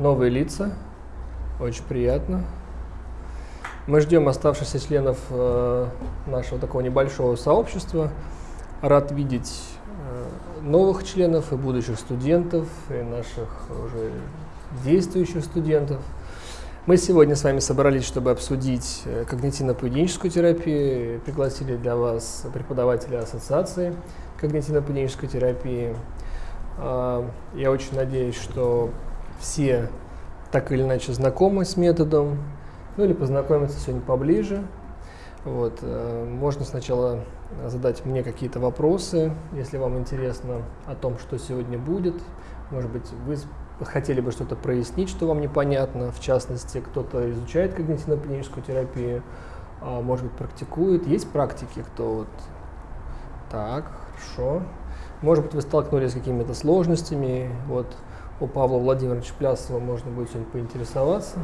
новые лица. Очень приятно. Мы ждем оставшихся членов э, нашего такого небольшого сообщества. Рад видеть э, новых членов и будущих студентов, и наших уже действующих студентов. Мы сегодня с вами собрались, чтобы обсудить э, когнитивно-поведенческую терапию. Пригласили для вас преподавателя Ассоциации когнитивно-поведенческой терапии. А, я очень надеюсь, что все так или иначе знакомы с методом, ну или познакомиться сегодня поближе. Вот. Э, можно сначала задать мне какие-то вопросы, если вам интересно о том, что сегодня будет. Может быть, вы хотели бы что-то прояснить, что вам непонятно. В частности, кто-то изучает когнитивно-поведенческую терапию, а может быть, практикует. Есть практики, кто вот так, хорошо. Может быть, вы столкнулись с какими-то сложностями. Вот у Павла Владимировича Плясова можно будет сегодня поинтересоваться.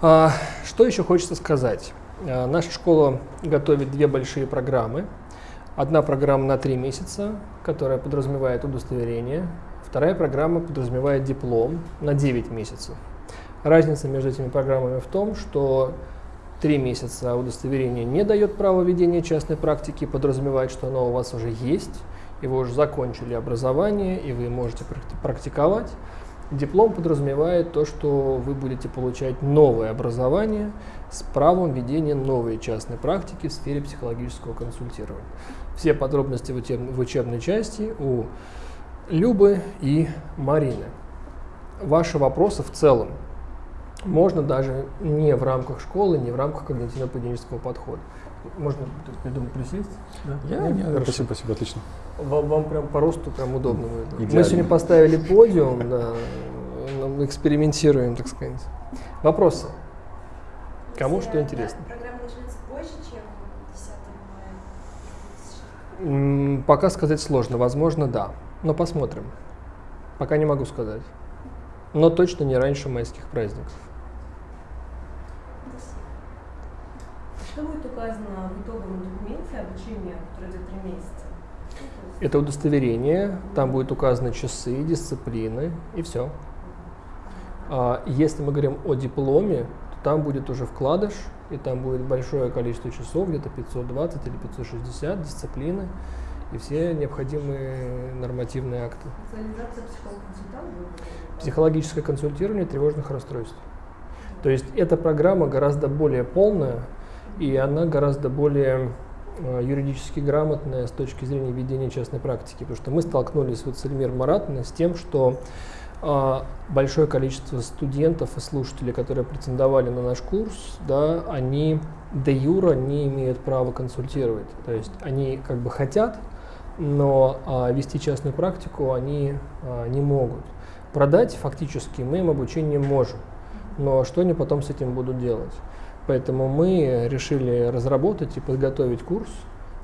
А, что еще хочется сказать? А, наша школа готовит две большие программы. Одна программа на три месяца, которая подразумевает удостоверение. Вторая программа подразумевает диплом на 9 месяцев. Разница между этими программами в том, что три месяца удостоверение не дает права ведения частной практики, подразумевает, что оно у вас уже есть, и вы уже закончили образование, и вы можете практиковать. Диплом подразумевает то, что вы будете получать новое образование с правом ведения новой частной практики в сфере психологического консультирования. Все подробности в, учеб в учебной части у Любы и Марины. Ваши вопросы в целом можно даже не в рамках школы, не в рамках когнитивно-поведенческого подхода. Можно, я думаю, присесть? Да? Я, я, спасибо, спасибо, отлично. Вам, вам прям по росту прям удобно будет. Мы сегодня поставили подиум, да, мы экспериментируем, так сказать. Вопросы? Кому что интересно? Программа начинается позже, чем 10 мая? Пока сказать сложно. Возможно, да. Но посмотрим. Пока не могу сказать. Но точно не раньше майских праздников. Что будет указано в итоговом документе обучения, который идет три месяца? Это удостоверение, там будет указаны часы, дисциплины и все. А если мы говорим о дипломе, то там будет уже вкладыш, и там будет большое количество часов, где-то 520 или 560 дисциплины и все необходимые нормативные акты. Психологическое консультирование тревожных расстройств. То есть эта программа гораздо более полная, и она гораздо более юридически грамотная с точки зрения ведения частной практики. Потому что мы столкнулись вот с Эльмир Маратовной с тем, что э, большое количество студентов и слушателей, которые претендовали на наш курс, да, они де юра не имеют права консультировать. То есть они как бы хотят, но а, вести частную практику они а, не могут. Продать фактически мы им обучение можем, но что они потом с этим будут делать? Поэтому мы решили разработать и подготовить курс,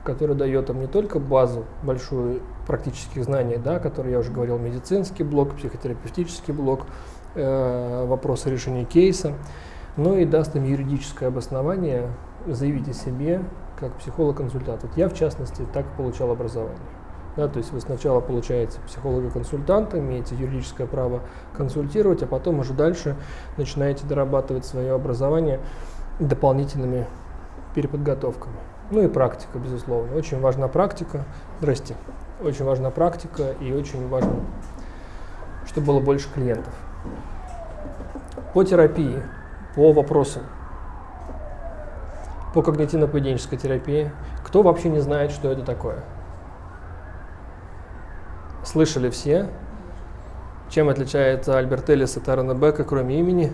который дает им не только базу большую практических знаний, да, которые я уже говорил, медицинский блок, психотерапевтический блок, э, вопросы решения кейса, но и даст им юридическое обоснование заявить о себе как психолог-консультант. Вот я, в частности, так получал образование. Да, то есть вы сначала получаете психолога-консультанта, имеете юридическое право консультировать, а потом уже дальше начинаете дорабатывать свое образование дополнительными переподготовками. Ну и практика, безусловно. Очень важна практика. Здрасте. Очень важна практика и очень важно, чтобы было больше клиентов. По терапии, по вопросам, по когнитивно-поведенческой терапии. Кто вообще не знает, что это такое? Слышали все? Чем отличается Альберт Эллис от Аарона Бека, кроме имени?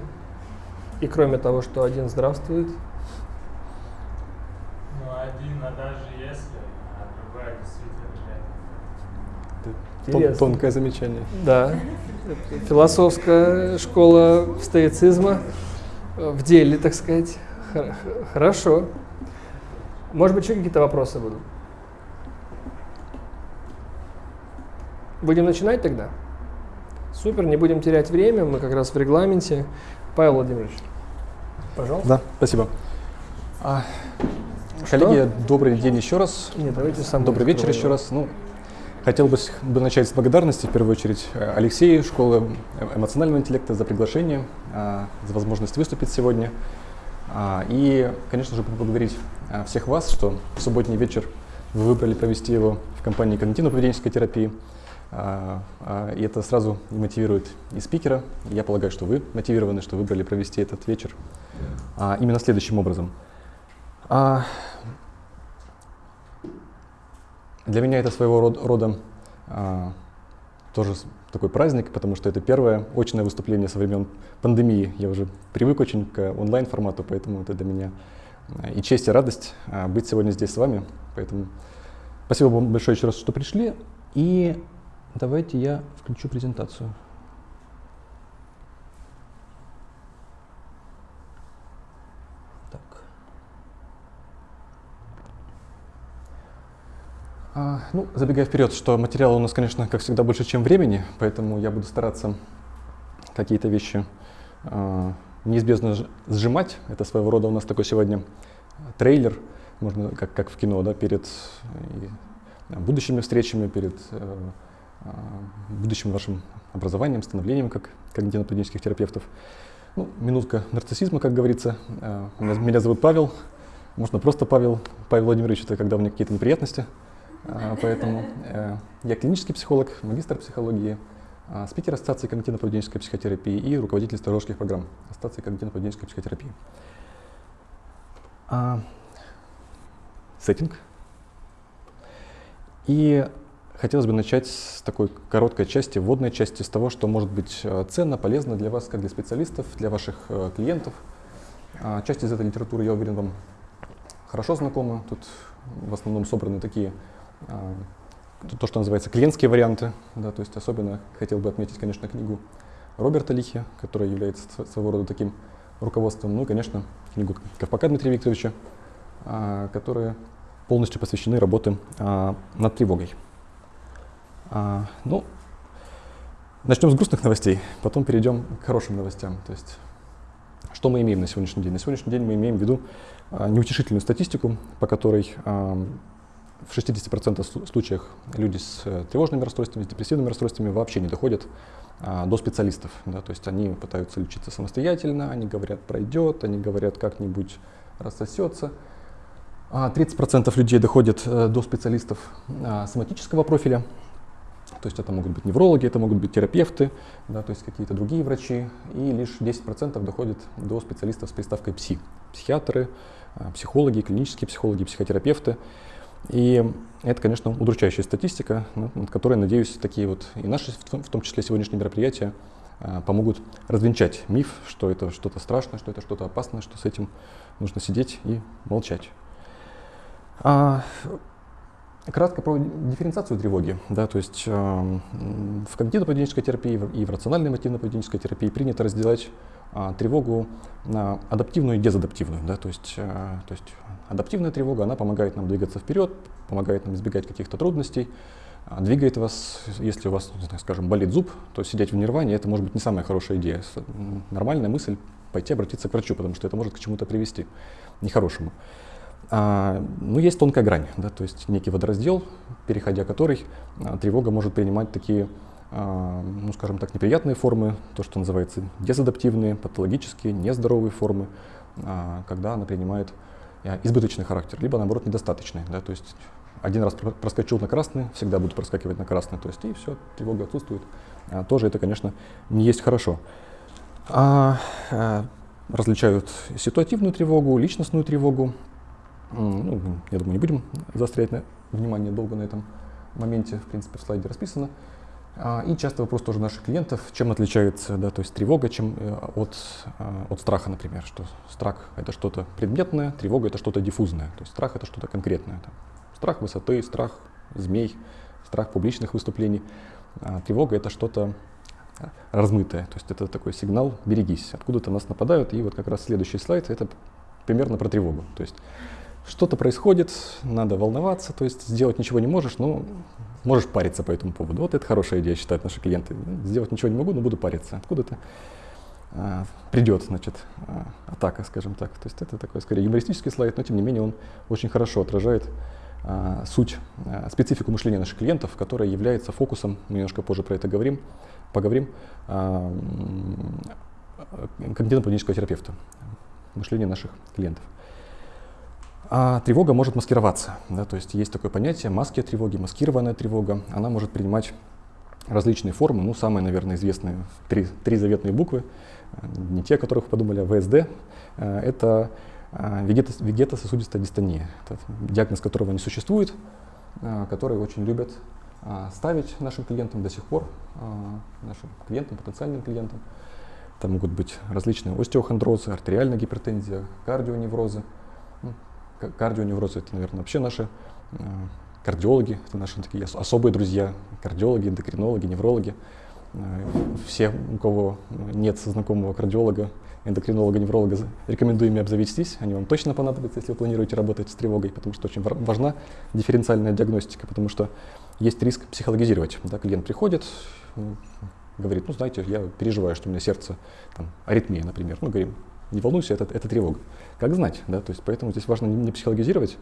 И кроме того, что один здравствует? Ну, один, а даже если, а другая действительно нет. Тонкое замечание. Да. Философская школа стоицизма в деле, так сказать. Хорошо. Может быть, еще какие-то вопросы будут? Будем начинать тогда? Супер, не будем терять время, мы как раз в регламенте. Павел Владимирович, пожалуйста. Да, спасибо. А, коллеги, добрый день еще раз. Нет, давайте сам. Добрый вечер еще раз. Ну, хотел бы, бы начать с благодарности, в первую очередь, э, Алексею, школы эмоционального интеллекта за приглашение, а, за возможность выступить сегодня. А, и, конечно же, поблагодарить а, всех вас, что в субботний вечер вы выбрали провести его в компании когнитивно-поведенческой терапии. И это сразу мотивирует и спикера. Я полагаю, что вы мотивированы, что выбрали провести этот вечер именно следующим образом. Для меня это своего рода, а, тоже такой праздник, потому что это первое очное выступление со времен пандемии. Я уже привык очень к онлайн-формату, поэтому это для меня а, и честь, и радость а, быть сегодня здесь с вами. Поэтому спасибо вам большое еще раз, что пришли. И давайте я включу презентацию. А, ну, забегая вперед, что материала у нас, конечно, как всегда, больше, чем времени, поэтому я буду стараться какие-то вещи а, неизбежно сжимать. Это своего рода у нас такой сегодня трейлер, можно как, как в кино, да, перед и, будущими встречами, перед э, э, будущим вашим образованием, становлением как когнитивно-поведенческих терапевтов. Ну, минутка нарциссизма, как говорится. Меня, меня зовут Павел, можно просто Павел. Павел Владимирович, это когда у меня какие-то неприятности – а, поэтому э, я клинический психолог, магистр психологии, а, спикер Ассоциации когнитивно-поведенческой психотерапии и руководитель стажерских программ Ассоциации когнитивно-поведенческой психотерапии. А, сеттинг. И хотелось бы начать с такой короткой части, вводной части, с того, что может быть э, ценно, полезно для вас, как для специалистов, для ваших э, клиентов. Часть из этой литературы, я уверен, вам хорошо знакома. Тут в основном собраны такие а, то, что называется клиентские варианты. Да, то есть особенно хотел бы отметить, конечно, книгу Роберта Лихи, которая является своего рода таким руководством. Ну и, конечно, книгу Ковпака Дмитрия Викторовича, а, которые полностью посвящены работе а, над тревогой. Ну, начнем с грустных новостей, потом перейдем к хорошим новостям. То есть, что мы имеем на сегодняшний день? На сегодняшний день мы имеем в виду неутешительную статистику, по которой в 60% случаях люди с э, тревожными расстройствами, с депрессивными расстройствами вообще не доходят а, до специалистов. Да, то есть они пытаются лечиться самостоятельно, они говорят пройдет, они говорят как-нибудь рассосется. А 30% людей доходят а, до специалистов а, соматического профиля, то есть это могут быть неврологи, это могут быть терапевты, да, то есть какие-то другие врачи, и лишь 10% доходят до специалистов с приставкой пси, психиатры, а, психологи, клинические психологи, психотерапевты. И это, конечно, удручающая статистика, над которой, надеюсь, такие вот и наши, в том числе сегодняшние мероприятия, а, помогут развенчать миф, что это что-то страшное, что это что-то опасное, что с этим нужно сидеть и молчать. Кратко про дифференциацию тревоги. Да, то есть э, в когнитивно-поведенческой терапии и в рациональной мотивно-поведенческой терапии принято разделять э, тревогу на адаптивную и дезадаптивную. Да, то есть, э, то есть Адаптивная тревога, она помогает нам двигаться вперед, помогает нам избегать каких-то трудностей, а, двигает вас, если у вас, скажем, болит зуб, то сидеть в нирване это может быть не самая хорошая идея. Нормальная мысль пойти обратиться к врачу, потому что это может к чему-то привести нехорошему. А, ну, есть тонкая грань, да, то есть некий водораздел, переходя который а, тревога может принимать такие, а, ну, скажем так, неприятные формы, то, что называется дезадаптивные, патологические, нездоровые формы, а, когда она принимает Э, избыточный характер, либо наоборот недостаточный. Да, то есть один раз проскочил на красный, всегда буду проскакивать на красный, то есть и все, тревога отсутствует. А, тоже это, конечно, не есть хорошо. А, а, различают ситуативную тревогу, личностную тревогу. Ну, я думаю, не будем заострять на, внимание долго на этом моменте, в принципе, в слайде расписано. А, и часто вопрос тоже наших клиентов, чем отличается да, то есть тревога чем, э, от, а, от страха, например, что страх это что-то предметное, тревога это что-то диффузное, то есть страх это что-то конкретное. Там, страх высоты, страх змей, страх публичных выступлений, а тревога это что-то размытое, то есть это такой сигнал «берегись», откуда-то нас нападают, и вот как раз следующий слайд это примерно про тревогу, то есть что-то происходит, надо волноваться, то есть сделать ничего не можешь, но можешь париться по этому поводу. Вот это хорошая идея, считают наши клиенты. Сделать ничего не могу, но буду париться. Откуда-то а, придет, значит, а, атака, скажем так. То есть это такой, скорее, юмористический слайд, но тем не менее он очень хорошо отражает а, суть, а, специфику мышления наших клиентов, которая является фокусом, мы немножко позже про это говорим, поговорим, а, когнитивно-поведенческого терапевта, мышление наших клиентов. А тревога может маскироваться, да, то есть есть такое понятие маски тревоги, маскированная тревога, она может принимать различные формы, ну, самые, наверное, известные три, три заветные буквы, не те, о которых подумали, а ВСД, это вегетососудистая дистония, это диагноз которого не существует, который очень любят ставить нашим клиентам до сих пор, нашим клиентам, потенциальным клиентам. Это могут быть различные остеохондрозы, артериальная гипертензия, кардионеврозы. Кардионеврозы это, наверное, вообще наши кардиологи, это наши такие особые друзья, кардиологи, эндокринологи, неврологи. Все, у кого нет знакомого кардиолога, эндокринолога, невролога, рекомендую ими обзавестись. Они вам точно понадобятся, если вы планируете работать с тревогой, потому что очень важна дифференциальная диагностика, потому что есть риск психологизировать. Да, клиент приходит, говорит, ну, знаете, я переживаю, что у меня сердце, там, аритмия, например. Ну, говорим, не волнуйся, это, это тревога. Как знать, да, то есть поэтому здесь важно не, не психологизировать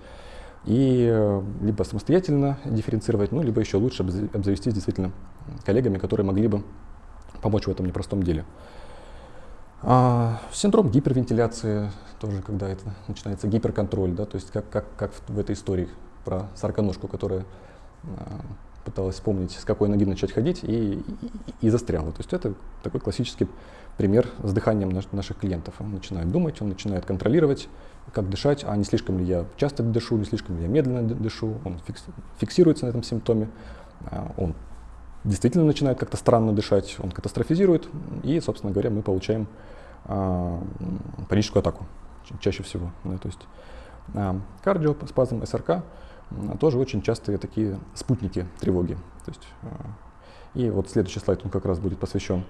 и э, либо самостоятельно дифференцировать, ну, либо еще лучше обзавестись действительно коллегами, которые могли бы помочь в этом непростом деле. А, синдром гипервентиляции, тоже когда это начинается гиперконтроль, да, то есть как, как, как в, этой истории про сороконожку, которая а, пыталась вспомнить, с какой ноги начать ходить и, и, и застряла. То есть это такой классический пример с дыханием наш, наших клиентов. Он начинает думать, он начинает контролировать, как дышать, а не слишком ли я часто дышу, не слишком ли я медленно дышу. Он фикс, фиксируется на этом симптоме, а, он действительно начинает как-то странно дышать, он катастрофизирует, и, собственно говоря, мы получаем а, паническую атаку чаще всего. То есть а, кардиоспазм, СРК тоже очень частые такие спутники тревоги. То есть, и вот следующий слайд, он как раз будет посвящен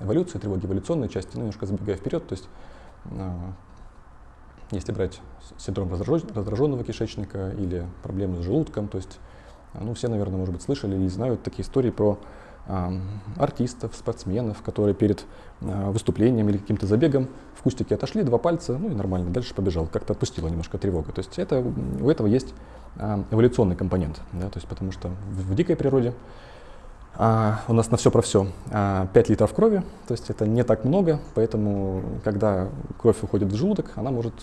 эволюции тревоги, эволюционной части, ну, немножко забегая вперед, то есть а, если брать синдром раздраженного кишечника или проблемы с желудком, то есть ну, все, наверное, может быть, слышали или знают такие истории про артистов, спортсменов, которые перед а, выступлением или каким-то забегом в кустике отошли, два пальца, ну и нормально, дальше побежал, как-то отпустила немножко тревога. То есть это, у этого есть а, эволюционный компонент, да, то есть потому что в, в дикой природе а, у нас на все про все а, 5 литров крови, то есть это не так много, поэтому когда кровь уходит в желудок, она может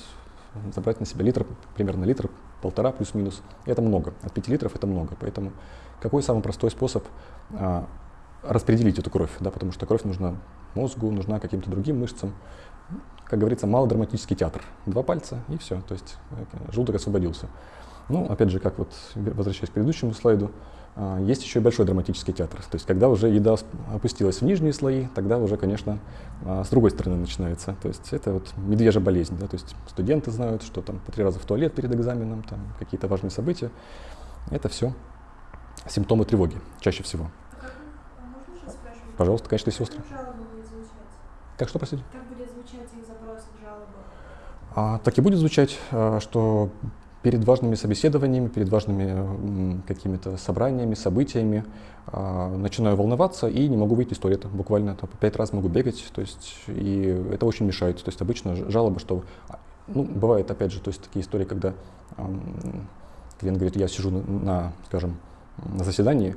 забрать на себя литр, примерно литр, полтора плюс-минус. Это много, от 5 литров это много, поэтому какой самый простой способ а, распределить эту кровь, да, потому что кровь нужна мозгу, нужна каким-то другим мышцам. Как говорится, малодраматический театр. Два пальца и все, то есть э, желудок освободился. Ну, опять же, как вот, возвращаясь к предыдущему слайду, есть еще и большой драматический театр. То есть, когда уже еда опустилась в нижние слои, тогда уже, конечно, а, с другой стороны начинается. То есть, это вот медвежья болезнь. Да? То есть, студенты знают, что там по три раза в туалет перед экзаменом, там какие-то важные события. Это все симптомы тревоги чаще всего. Пожалуйста, конечно, если остро. Как что, простите? Как будет звучать их запрос жалобам? А, так и будет звучать, а, что перед важными собеседованиями, перед важными какими-то собраниями, событиями а, начинаю волноваться и не могу выйти из туалета. Буквально там, пять раз могу бегать, то есть, и это очень мешает. То есть обычно жалоба, что, а, ну, бывает, опять же, то есть такие истории, когда клиент говорит, я сижу на, на скажем, на заседании,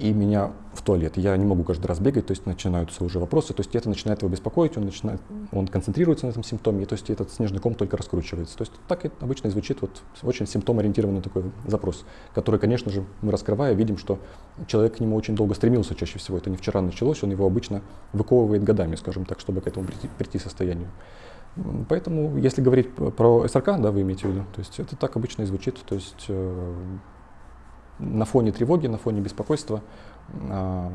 и меня в туалет. Я не могу каждый раз бегать, то есть начинаются уже вопросы, то есть это начинает его беспокоить, он, начинает, он концентрируется на этом симптоме, и, то есть этот снежный ком только раскручивается. То есть так это обычно звучит вот очень симптомоориентированный такой запрос, который, конечно же, мы раскрывая, видим, что человек к нему очень долго стремился чаще всего. Это не вчера началось, он его обычно выковывает годами, скажем так, чтобы к этому прийти, прийти состоянию. Поэтому, если говорить про СРК, да, вы имеете в виду, то есть это так обычно и звучит, то есть э, на фоне тревоги, на фоне беспокойства а,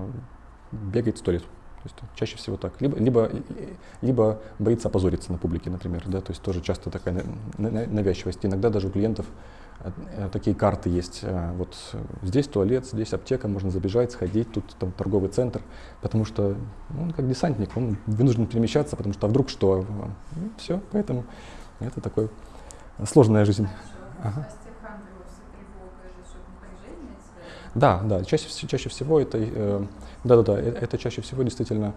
бегает в туалет. То есть чаще всего так. Либо, либо, либо боится опозориться на публике, например. Да? То есть тоже часто такая навязчивость. Иногда даже у клиентов э, такие карты есть. А, вот здесь туалет, здесь аптека, можно забежать, сходить, тут там торговый центр. Потому что он как десантник, он вынужден перемещаться, потому что а вдруг что? Ну, все, поэтому это такой сложная жизнь. Ага. Да, да, чаще, чаще всего это, э, да, да, да, это чаще всего действительно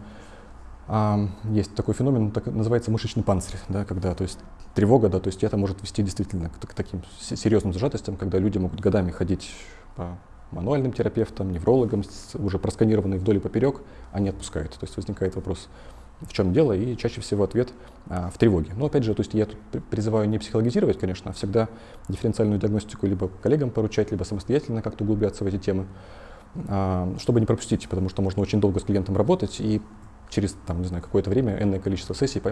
а, есть такой феномен, так, называется мышечный панцирь, да, когда, то есть тревога, да, то есть это может вести действительно к, к таким серьезным зажатостям, когда люди могут годами ходить по мануальным терапевтам, неврологам, уже просканированные вдоль и поперек, не отпускают. То есть возникает вопрос, в чем дело, и чаще всего ответ а, в тревоге. Но опять же, то есть я тут призываю не психологизировать, конечно, а всегда дифференциальную диагностику либо коллегам поручать, либо самостоятельно как-то углубляться в эти темы, а, чтобы не пропустить, потому что можно очень долго с клиентом работать и через, там, не знаю, какое-то время, энное количество сессий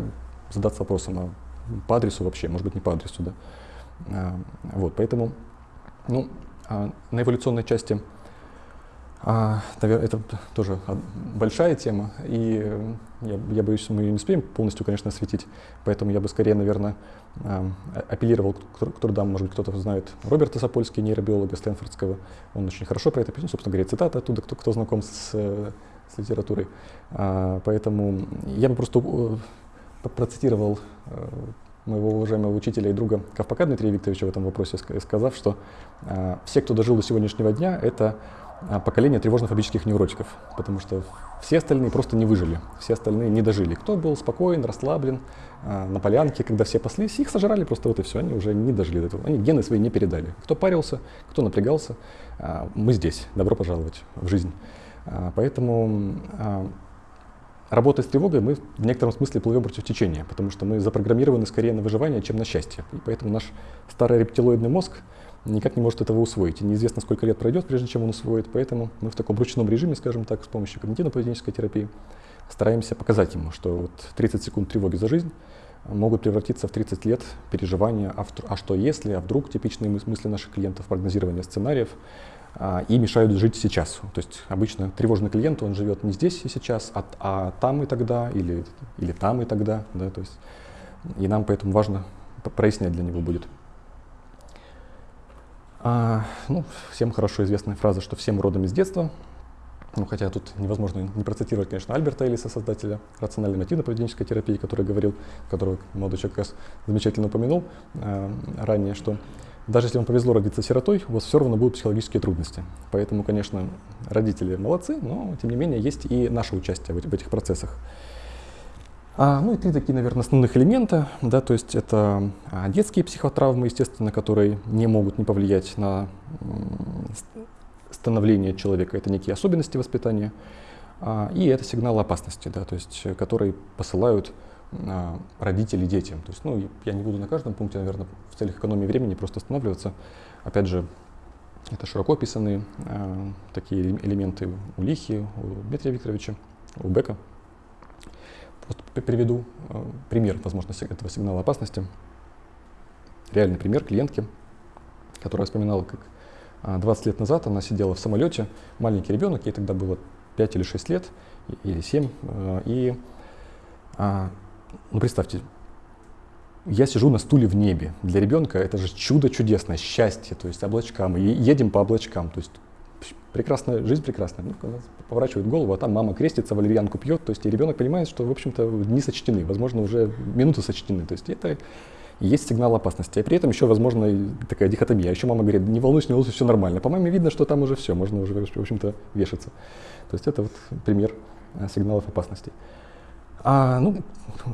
задаться вопросом, а по адресу вообще, может быть, не по адресу, да. А, вот, поэтому, ну, на эволюционной части а, это тоже большая тема, и э, я, я боюсь, мы ее не успеем полностью, конечно, осветить, поэтому я бы скорее, наверное, а, апеллировал к, трудам, может быть, кто-то знает Роберта Сапольски, нейробиолога Стэнфордского, он очень хорошо про это пишет, собственно говоря, цитата оттуда, кто, кто знаком с, с литературой. А, поэтому я бы просто э, процитировал э, моего уважаемого учителя и друга Ковпака Дмитрия Викторовича в этом вопросе, сказав, что э, все, кто дожил до сегодняшнего дня, это э, поколение тревожно-фобических невротиков, потому что все остальные просто не выжили, все остальные не дожили. Кто был спокоен, расслаблен, э, на полянке, когда все паслись, их сожрали просто вот и все, они уже не дожили до этого, они гены свои не передали. Кто парился, кто напрягался, э, мы здесь, добро пожаловать в жизнь. Поэтому Работая с тревогой, мы в некотором смысле плывем против течения, потому что мы запрограммированы скорее на выживание, чем на счастье. И поэтому наш старый рептилоидный мозг никак не может этого усвоить. И неизвестно, сколько лет пройдет, прежде чем он усвоит. Поэтому мы в таком ручном режиме, скажем так, с помощью когнитивно-поведенческой терапии стараемся показать ему, что вот 30 секунд тревоги за жизнь могут превратиться в 30 лет переживания, а, а что если, а вдруг типичные мысли наших клиентов, прогнозирование сценариев, а, и мешают жить сейчас. То есть обычно тревожный клиент, он живет не здесь и сейчас, а, а там и тогда, или, или там и тогда. Да, то есть, и нам поэтому важно прояснять для него будет. А, ну, всем хорошо известная фраза, что всем родом из детства. Ну, хотя тут невозможно не процитировать, конечно, Альберта Элиса, создателя рациональной мотивно-поведенческой терапии, который говорил, которого молодой человек как раз замечательно упомянул э, ранее, что даже если вам повезло родиться сиротой, у вас все равно будут психологические трудности. Поэтому, конечно, родители молодцы, но тем не менее есть и наше участие в, в этих процессах. А, ну и три такие, наверное, основных элемента, да, то есть это а, детские психотравмы, естественно, которые не могут не повлиять на становление человека, это некие особенности воспитания, а, и это сигналы опасности, да, то есть которые посылают родителей детям. То есть, ну, я не буду на каждом пункте, наверное, в целях экономии времени просто останавливаться. Опять же, это широко описанные э, такие элементы у Лихи, у Дмитрия Викторовича, у Бека. Вот приведу э, пример, возможно, этого сигнала опасности. Реальный пример клиентки, которая вспоминала, как 20 лет назад она сидела в самолете, маленький ребенок, ей тогда было 5 или 6 лет, или 7, э, и ну, представьте, я сижу на стуле в небе. Для ребенка это же чудо чудесное, счастье, то есть облачка. Мы едем по облачкам, то есть прекрасная жизнь прекрасная. Ну, поворачивает голову, а там мама крестится, валерьянку пьет, то есть и ребенок понимает, что, в общем-то, дни сочтены, возможно, уже минуты сочтены. То есть это есть сигнал опасности. А при этом еще, возможно, такая дихотомия. А еще мама говорит, не волнуйся, не волнуйся, все нормально. По маме видно, что там уже все, можно уже, в общем-то, вешаться. То есть это вот пример э, сигналов опасности. А, ну,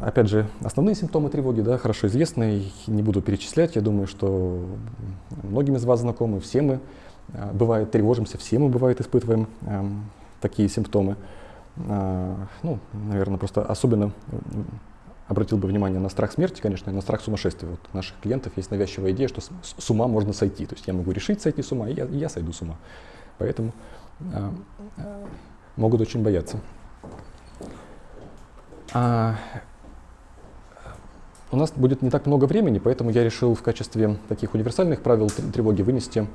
опять же, основные симптомы тревоги, да, хорошо известны, не буду перечислять, я думаю, что многим из вас знакомы, все мы, бывает, тревожимся, все мы, бывает, испытываем а, такие симптомы. А, ну, наверное, просто особенно обратил бы внимание на страх смерти, конечно, и на страх сумасшествия. Вот у наших клиентов есть навязчивая идея, что с, с ума можно сойти. То есть я могу решить сойти с ума, и я, и я сойду с ума. Поэтому а, а, могут очень бояться. А, у нас будет не так много времени, поэтому я решил в качестве таких универсальных правил тревоги вынести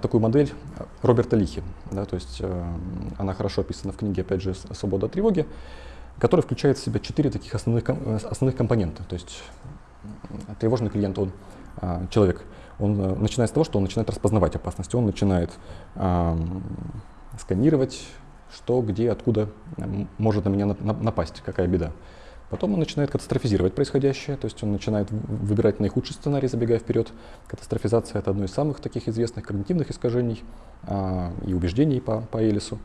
такую модель Роберта Лихи. Да, то есть а, она хорошо описана в книге, опять же, «Свобода от тревоги», которая включает в себя четыре таких основных, основных компонента. То есть тревожный клиент, он а, человек, он а, начинает с того, что он начинает распознавать опасность, он начинает а, сканировать что, где, откуда может на меня напасть, какая беда. Потом он начинает катастрофизировать происходящее, то есть он начинает выбирать наихудший сценарий, забегая вперед. Катастрофизация — это одно из самых таких известных когнитивных искажений а, и убеждений по, по Элису.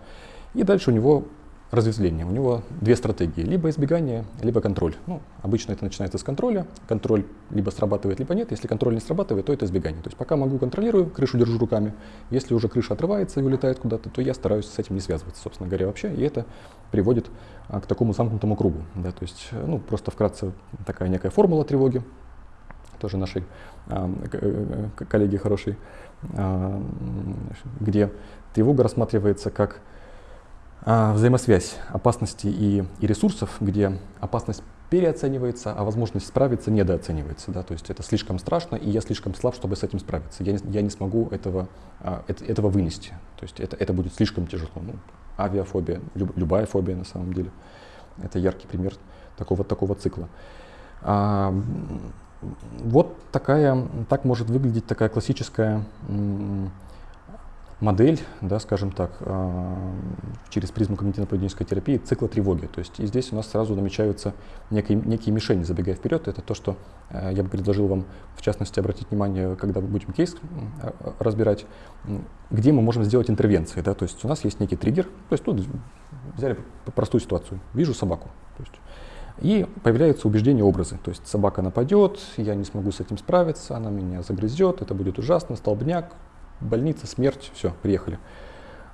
И дальше у него разветвление. У него две стратегии. Либо избегание, либо контроль. Ну, обычно это начинается с контроля. Контроль либо срабатывает, либо нет. Если контроль не срабатывает, то это избегание. То есть пока могу, контролирую, крышу держу руками. Если уже крыша отрывается и улетает куда-то, то я стараюсь с этим не связываться, собственно говоря, вообще. И это приводит а, к такому замкнутому кругу. Да? То есть, э, ну, просто вкратце такая некая формула тревоги, тоже нашей а, э, коллеги хорошей, а, где тревога рассматривается как взаимосвязь опасности и, и ресурсов, где опасность переоценивается, а возможность справиться недооценивается. Да? То есть это слишком страшно, и я слишком слаб, чтобы с этим справиться. Я не, я не смогу этого, а, это, этого вынести. То есть это, это будет слишком тяжело. Ну, авиафобия, люб, любая фобия на самом деле. Это яркий пример такого, такого цикла. А, вот такая, так может выглядеть такая классическая модель, да, скажем так, а, через призму когнитивно-поведенческой терапии цикла тревоги. То есть и здесь у нас сразу намечаются некие, некие мишени, забегая вперед. Это то, что э, я бы предложил вам, в частности, обратить внимание, когда мы будем кейс э, разбирать, где мы можем сделать интервенции. Да? То есть у нас есть некий триггер, то есть тут взяли простую ситуацию, вижу собаку. То есть, и появляются убеждения, образы. То есть собака нападет, я не смогу с этим справиться, она меня загрызет, это будет ужасно, столбняк, больница, смерть, все, приехали.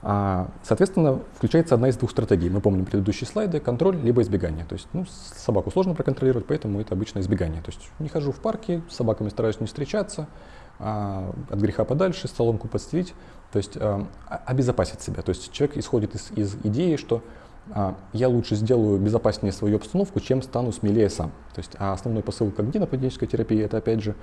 А, соответственно, включается одна из двух стратегий. Мы помним предыдущие слайды, контроль либо избегание. То есть ну, собаку сложно проконтролировать, поэтому это обычно избегание. То есть не хожу в парке, с собаками стараюсь не встречаться, а, от греха подальше, соломку подстелить, то есть а, обезопасить себя. То есть человек исходит из, из идеи, что я лучше сделаю безопаснее свою обстановку, чем стану смелее сам. То есть а основной посыл когнитивно-поведенческой терапии это опять же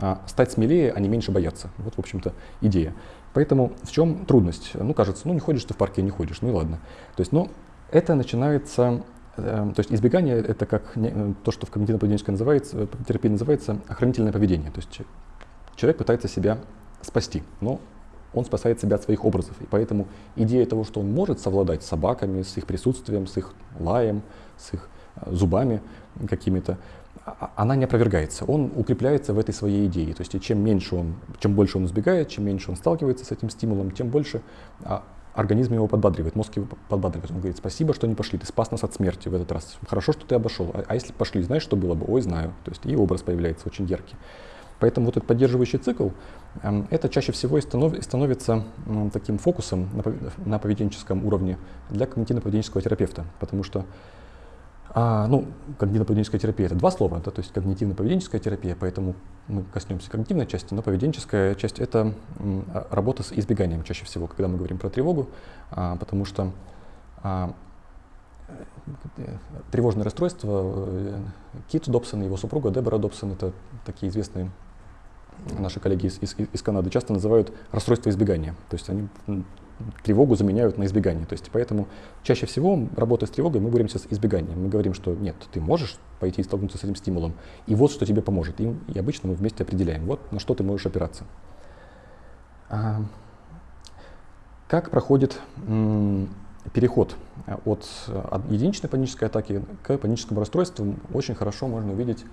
а, стать смелее, а не меньше бояться. Вот, в общем-то, идея. Поэтому в чем трудность? Ну, кажется, ну не ходишь ты в парке, не ходишь, ну и ладно. То есть, ну, это начинается, э, то есть избегание это как э, то, что в когнитивно-поведенческой называется, терапии называется охранительное поведение. То есть человек пытается себя спасти, но он спасает себя от своих образов. И поэтому идея того, что он может совладать с собаками, с их присутствием, с их лаем, с их э, зубами какими-то, она не опровергается. Он укрепляется в этой своей идее. То есть чем меньше он, чем больше он избегает, чем меньше он сталкивается с этим стимулом, тем больше а, организм его подбадривает, мозг его подбадривает. Он говорит, спасибо, что не пошли, ты спас нас от смерти в этот раз. Хорошо, что ты обошел. А, а если пошли, знаешь, что было бы? Ой, знаю. То есть и образ появляется очень яркий. Поэтому вот этот поддерживающий цикл, эм, это чаще всего и становится таким фокусом на поведенческом уровне для когнитивно-поведенческого терапевта, потому что а, ну, когнитивно-поведенческая терапия это два слова, да, то есть когнитивно-поведенческая терапия, поэтому мы коснемся когнитивной части, но поведенческая часть это а, работа с избеганием чаще всего, когда мы говорим про тревогу, а, потому что а, тревожное расстройство э, Кит Добсон и его супруга Дебора Добсон это такие известные наши коллеги из, из, из Канады часто называют расстройство избегания. То есть они тревогу заменяют на избегание. То есть поэтому чаще всего, работая с тревогой, мы боремся с избеганием. Мы говорим, что нет, ты можешь пойти и столкнуться с этим стимулом, и вот что тебе поможет. И, и обычно мы вместе определяем, вот на что ты можешь опираться. А, как проходит переход от, от единичной панической атаки к паническому расстройству, очень хорошо можно увидеть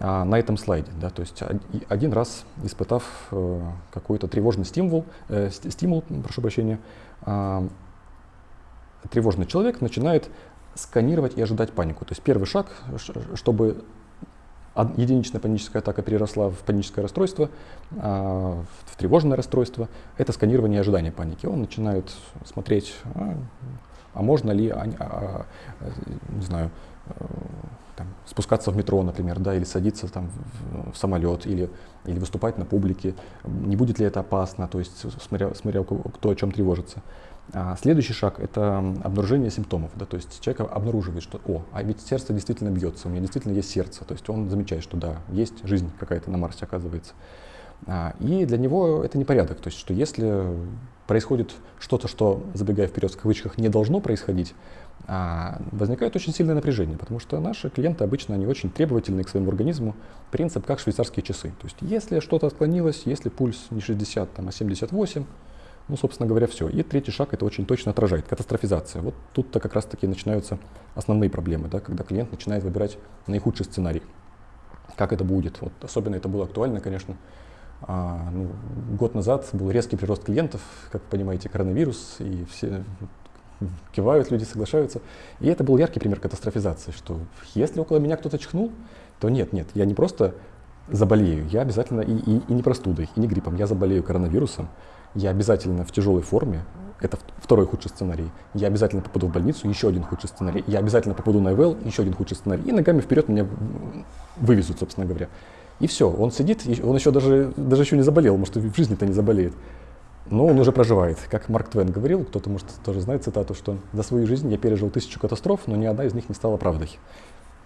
а, на этом слайде. Да, то есть один раз испытав э, какой-то тревожный стимул, э, стимул, прошу прощения, э, тревожный человек начинает сканировать и ожидать панику. То есть первый шаг, чтобы единичная паническая атака переросла в паническое расстройство, а, в тревожное расстройство, это сканирование и ожидание паники. Он начинает смотреть, а, а можно ли, а, а, не знаю, там, спускаться в метро, например, да, или садиться там, в, в самолет, или, или выступать на публике, не будет ли это опасно, то есть смотря, смотря кто о чем тревожится. А следующий шаг – это обнаружение симптомов. Да, то есть человек обнаруживает, что «О, а ведь сердце действительно бьется, у меня действительно есть сердце». То есть он замечает, что да, есть жизнь какая-то на Марсе, оказывается. А, и для него это непорядок. То есть что если происходит что-то, что, забегая вперед в кавычках, не должно происходить, а, возникает очень сильное напряжение, потому что наши клиенты обычно они очень требовательны к своему организму. Принцип как швейцарские часы. То есть если что-то отклонилось, если пульс не 60, там, а 78, ну, собственно говоря, все. И третий шаг это очень точно отражает, катастрофизация. Вот тут-то как раз-таки начинаются основные проблемы, да, когда клиент начинает выбирать наихудший сценарий. Как это будет? Вот особенно это было актуально, конечно, а, ну, год назад был резкий прирост клиентов, как вы понимаете, коронавирус, и все кивают люди, соглашаются. И это был яркий пример катастрофизации, что если около меня кто-то чихнул, то нет, нет, я не просто заболею, я обязательно и, и, и не простудой, и не гриппом, я заболею коронавирусом, я обязательно в тяжелой форме, это второй худший сценарий, я обязательно попаду в больницу, еще один худший сценарий, я обязательно попаду на ИВЛ, еще один худший сценарий, и ногами вперед меня вывезут, собственно говоря. И все, он сидит, он еще даже, даже еще не заболел, может, в жизни-то не заболеет. Но он уже проживает. Как Марк Твен говорил, кто-то, может, тоже знает цитату, что за свою жизнь я пережил тысячу катастроф, но ни одна из них не стала правдой.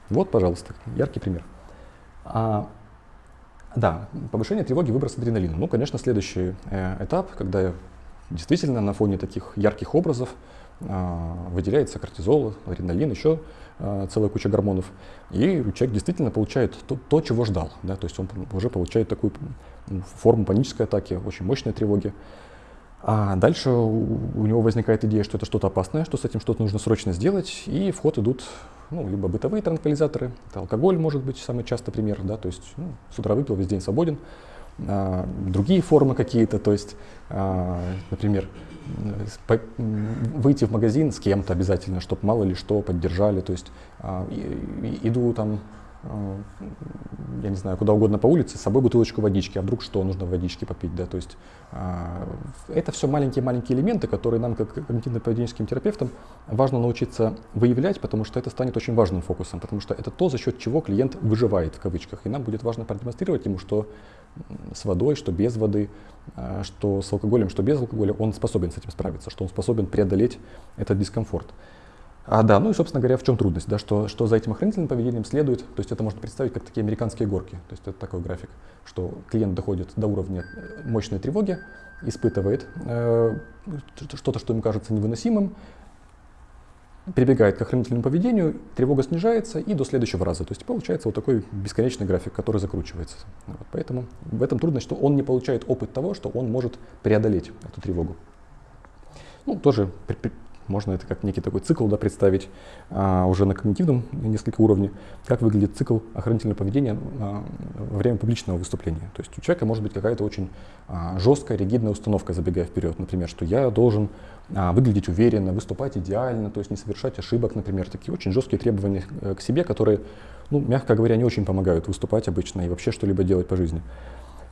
Вот, пожалуйста, яркий пример. А, да, повышение тревоги, выброс адреналина. Ну, конечно, следующий э, этап, когда действительно на фоне таких ярких образов э, выделяется кортизол, адреналин, еще целая куча гормонов. И человек действительно получает то, то, чего ждал. Да? То есть он уже получает такую форму панической атаки, очень мощной тревоги. А дальше у него возникает идея, что это что-то опасное, что с этим что-то нужно срочно сделать, и в ход идут ну, либо бытовые транквилизаторы, это алкоголь может быть самый частый пример, да, то есть ну, с утра выпил, весь день свободен. А, другие формы какие-то, то есть, а, например, выйти в магазин с кем-то обязательно, чтобы мало ли что поддержали, то есть а, иду там Э, я не знаю, куда угодно по улице, с собой бутылочку водички, а вдруг что, нужно водички попить, да, то есть а, это все маленькие-маленькие элементы, которые нам, как когнитивно-поведенческим терапевтам, важно научиться выявлять, потому что это станет очень важным фокусом, потому что это то, за счет чего клиент выживает, в кавычках, и нам будет важно продемонстрировать ему, что с водой, что без воды, а, что с алкоголем, что без алкоголя, он способен с этим справиться, что он способен преодолеть этот дискомфорт. А, да, ну и, собственно говоря, в чем трудность, да, что, что за этим охранительным поведением следует, то есть это можно представить как такие американские горки, то есть это такой график, что клиент доходит до уровня э, мощной тревоги, испытывает э, что-то, что ему кажется невыносимым, прибегает к охранительному поведению, тревога снижается и до следующего раза. То есть получается вот такой бесконечный график, который закручивается. Вот, поэтому в этом трудность, что он не получает опыт того, что он может преодолеть эту тревогу. Ну, тоже можно это как некий такой цикл да, представить а, уже на когнитивном несколько уровне, как выглядит цикл охранительного поведения а, во время публичного выступления. То есть у человека может быть какая-то очень а, жесткая, ригидная установка, забегая вперед. Например, что я должен а, выглядеть уверенно, выступать идеально, то есть не совершать ошибок, например. Такие очень жесткие требования э, к себе, которые, ну, мягко говоря, не очень помогают выступать обычно и вообще что-либо делать по жизни.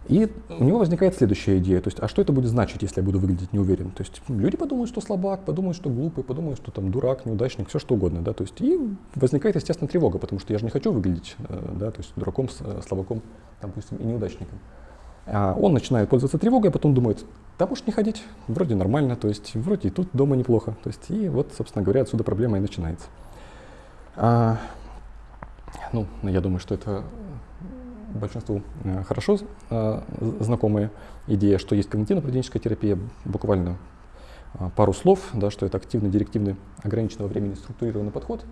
И у него возникает следующая идея, то есть, а что это будет значить, если я буду выглядеть неуверен? То есть люди подумают, что слабак, подумают, что глупый, подумают, что там дурак, неудачник, все что угодно, да, то есть и возникает, естественно, тревога, потому что я же не хочу выглядеть, э, да, то есть дураком, э, слабаком, допустим, и неудачником. А он начинает пользоваться тревогой, а потом думает, да, может не ходить, вроде нормально, то есть вроде и тут дома неплохо, то есть и вот, собственно говоря, отсюда проблема и начинается. А, ну, я думаю, что это большинству э, хорошо э, знакомая идея, что есть когнитивно-поведенческая терапия, буквально э, пару слов, да, что это активный, директивный, ограниченного времени структурированный подход.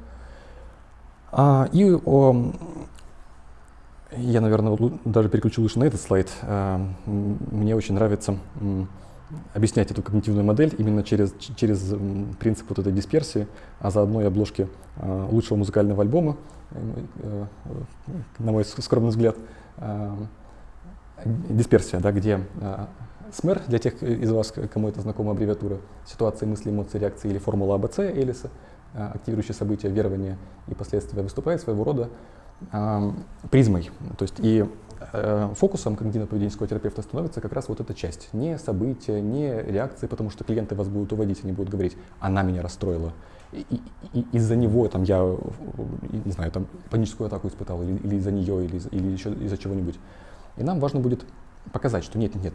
А, и о, я, наверное, даже переключу лучше на этот слайд. Мне очень нравится объяснять эту когнитивную модель именно через, через принцип вот этой дисперсии, а заодно и обложки лучшего музыкального альбома на мой скромный взгляд, э, дисперсия, да, где э, СМЭР, для тех из вас, кому это знакома аббревиатура, ситуация мысли, эмоции, реакции или формула АБЦ Элиса, активирующие события, верования и последствия, выступает своего рода призмой. То есть и фокусом когнитивно-поведенческого терапевта становится как раз вот эта часть. Не события, не реакции, потому что клиенты вас будут уводить, они будут говорить, она меня расстроила, из-за него там я, не знаю, там паническую атаку испытал, или, или из-за нее, или, или еще из-за чего-нибудь. И нам важно будет показать, что нет, нет, нет,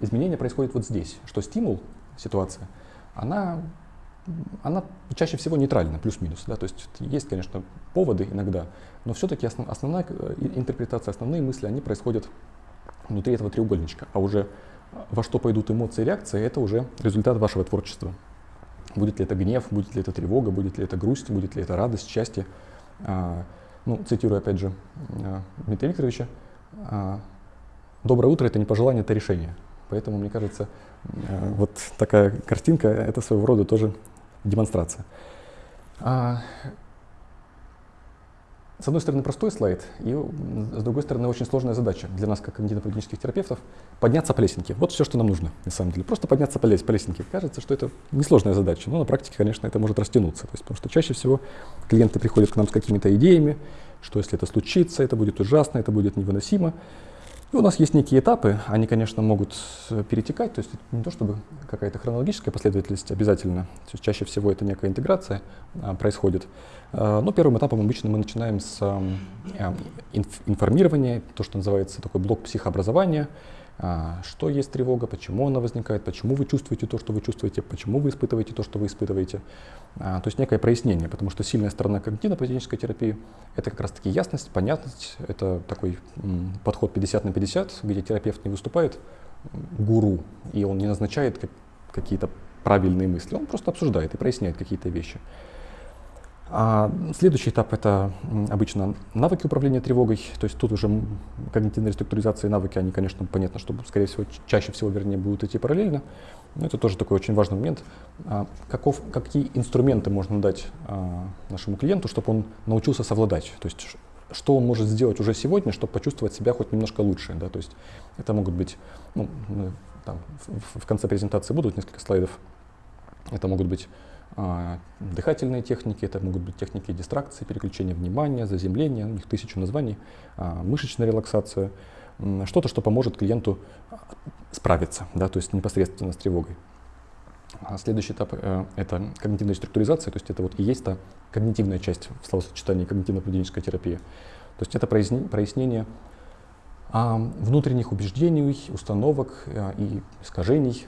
изменение происходит вот здесь, что стимул, ситуация, она, она чаще всего нейтральна, плюс-минус. Да? То есть есть, конечно, поводы иногда, но все-таки основ, основная э, интерпретация, основные мысли, они происходят внутри этого треугольничка. А уже во что пойдут эмоции и реакции, это уже результат вашего творчества. Будет ли это гнев, будет ли это тревога, будет ли это грусть, будет ли это радость, счастье. А, ну, цитирую опять же а, Дмитрия Викторовича, а, «Доброе утро – это не пожелание, это решение». Поэтому, мне кажется, вот такая картинка – это своего рода тоже демонстрация. С одной стороны, простой слайд, и с другой стороны, очень сложная задача для нас, как когнитивно-поведенческих терапевтов, подняться по лесенке. Вот все, что нам нужно, на самом деле. Просто подняться по, лес, по лесенке. Кажется, что это несложная задача, но на практике, конечно, это может растянуться. То есть, потому что чаще всего клиенты приходят к нам с какими-то идеями, что если это случится, это будет ужасно, это будет невыносимо. И у нас есть некие этапы, они, конечно, могут э, перетекать, то есть не то чтобы какая-то хронологическая последовательность обязательно, то есть чаще всего это некая интеграция а, происходит. А, но первым этапом обычно мы начинаем с а, инф информирования, то, что называется такой блок психообразования, что есть тревога, почему она возникает, почему вы чувствуете то, что вы чувствуете, почему вы испытываете то, что вы испытываете. А, то есть некое прояснение, потому что сильная сторона когнитивно-поведенческой терапии — это как раз-таки ясность, понятность, это такой подход 50 на 50, где терапевт не выступает гуру, и он не назначает какие-то правильные мысли, он просто обсуждает и проясняет какие-то вещи. А следующий этап — это обычно навыки управления тревогой. То есть тут уже когнитивная реструктуризация и навыки, они, конечно, понятно, что, скорее всего, чаще всего, вернее, будут идти параллельно. Но это тоже такой очень важный момент. А каков, какие инструменты можно дать а, нашему клиенту, чтобы он научился совладать? То есть что он может сделать уже сегодня, чтобы почувствовать себя хоть немножко лучше. Да? То есть это могут быть, ну, там, в, конце презентации будут несколько слайдов. Это могут быть дыхательные техники, это могут быть техники дистракции, переключения внимания, заземления, у них тысячу названий, а, мышечная релаксация, что-то, что поможет клиенту справиться, да, то есть непосредственно с тревогой. А следующий этап э, это когнитивная структуризация, то есть это вот и есть та когнитивная часть в словосочетании когнитивно-поведенческая терапия. То есть это прояснение внутренних убеждений, установок и искажений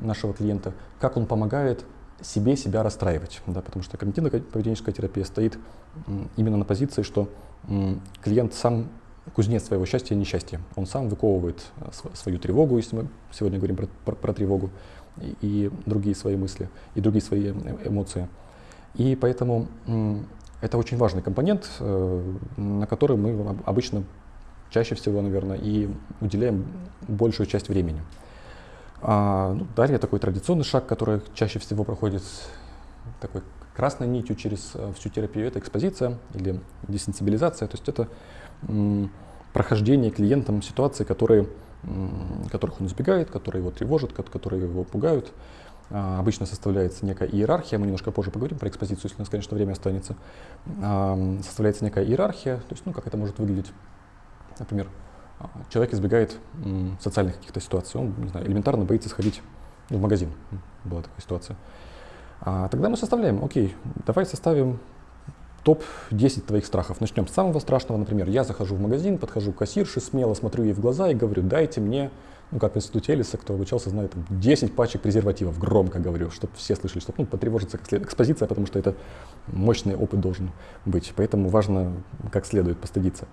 нашего клиента, как он помогает себе себя расстраивать, да, потому что когнитивно-поведенческая терапия стоит именно на позиции, что клиент сам кузнец своего счастья и несчастья. Он сам выковывает э, свою тревогу, если мы сегодня говорим про, про, про тревогу, и, и другие свои мысли, и другие свои э, эмоции. И поэтому это очень важный компонент, э, на который мы обычно чаще всего, наверное, и уделяем большую часть времени. А, ну, далее такой традиционный шаг, который чаще всего проходит такой красной нитью через э, всю терапию, это экспозиция или десенсибилизация. То есть это прохождение клиентам ситуаций, которые, которых он избегает, которые его тревожат, которые его пугают. А, обычно составляется некая иерархия, мы немножко позже поговорим про экспозицию, если у нас, конечно, время останется. А, составляется некая иерархия, то есть, ну, как это может выглядеть. Например, человек избегает социальных каких-то ситуаций, он, не знаю, элементарно боится сходить в магазин. Была такая ситуация. А тогда мы составляем, окей, давай составим топ-10 твоих страхов. Начнем с самого страшного, например, я захожу в магазин, подхожу к кассирше, смело смотрю ей в глаза и говорю, дайте мне, ну как в институте Элиса, кто обучался, знает, там, 10 пачек презервативов, громко говорю, чтобы все слышали, чтобы ну, потревожиться как следует. Экспозиция, потому что это мощный опыт должен быть, поэтому важно как следует постыдиться.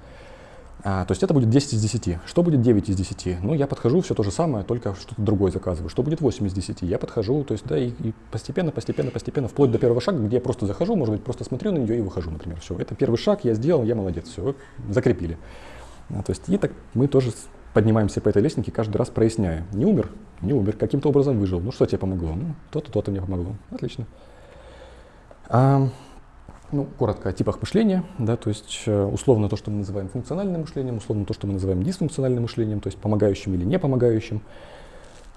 А, то есть это будет 10 из 10. Что будет 9 из 10? Ну, я подхожу, все то же самое, только что-то другое заказываю. Что будет 8 из 10? Я подхожу, то есть, да, и, и постепенно, постепенно, постепенно, вплоть до первого шага, где я просто захожу, может быть, просто смотрю на нее и выхожу, например. Все, это первый шаг, я сделал, я молодец, все, закрепили. А, то есть, и так мы тоже поднимаемся по этой лестнике, каждый раз проясняя. Не умер, не умер, каким-то образом выжил. Ну, что тебе помогло? Ну, то-то, то-то мне помогло. Отлично. А, ну, коротко о типах мышления, да, то есть э, условно то, что мы называем функциональным мышлением, условно то, что мы называем дисфункциональным мышлением, то есть помогающим или не помогающим.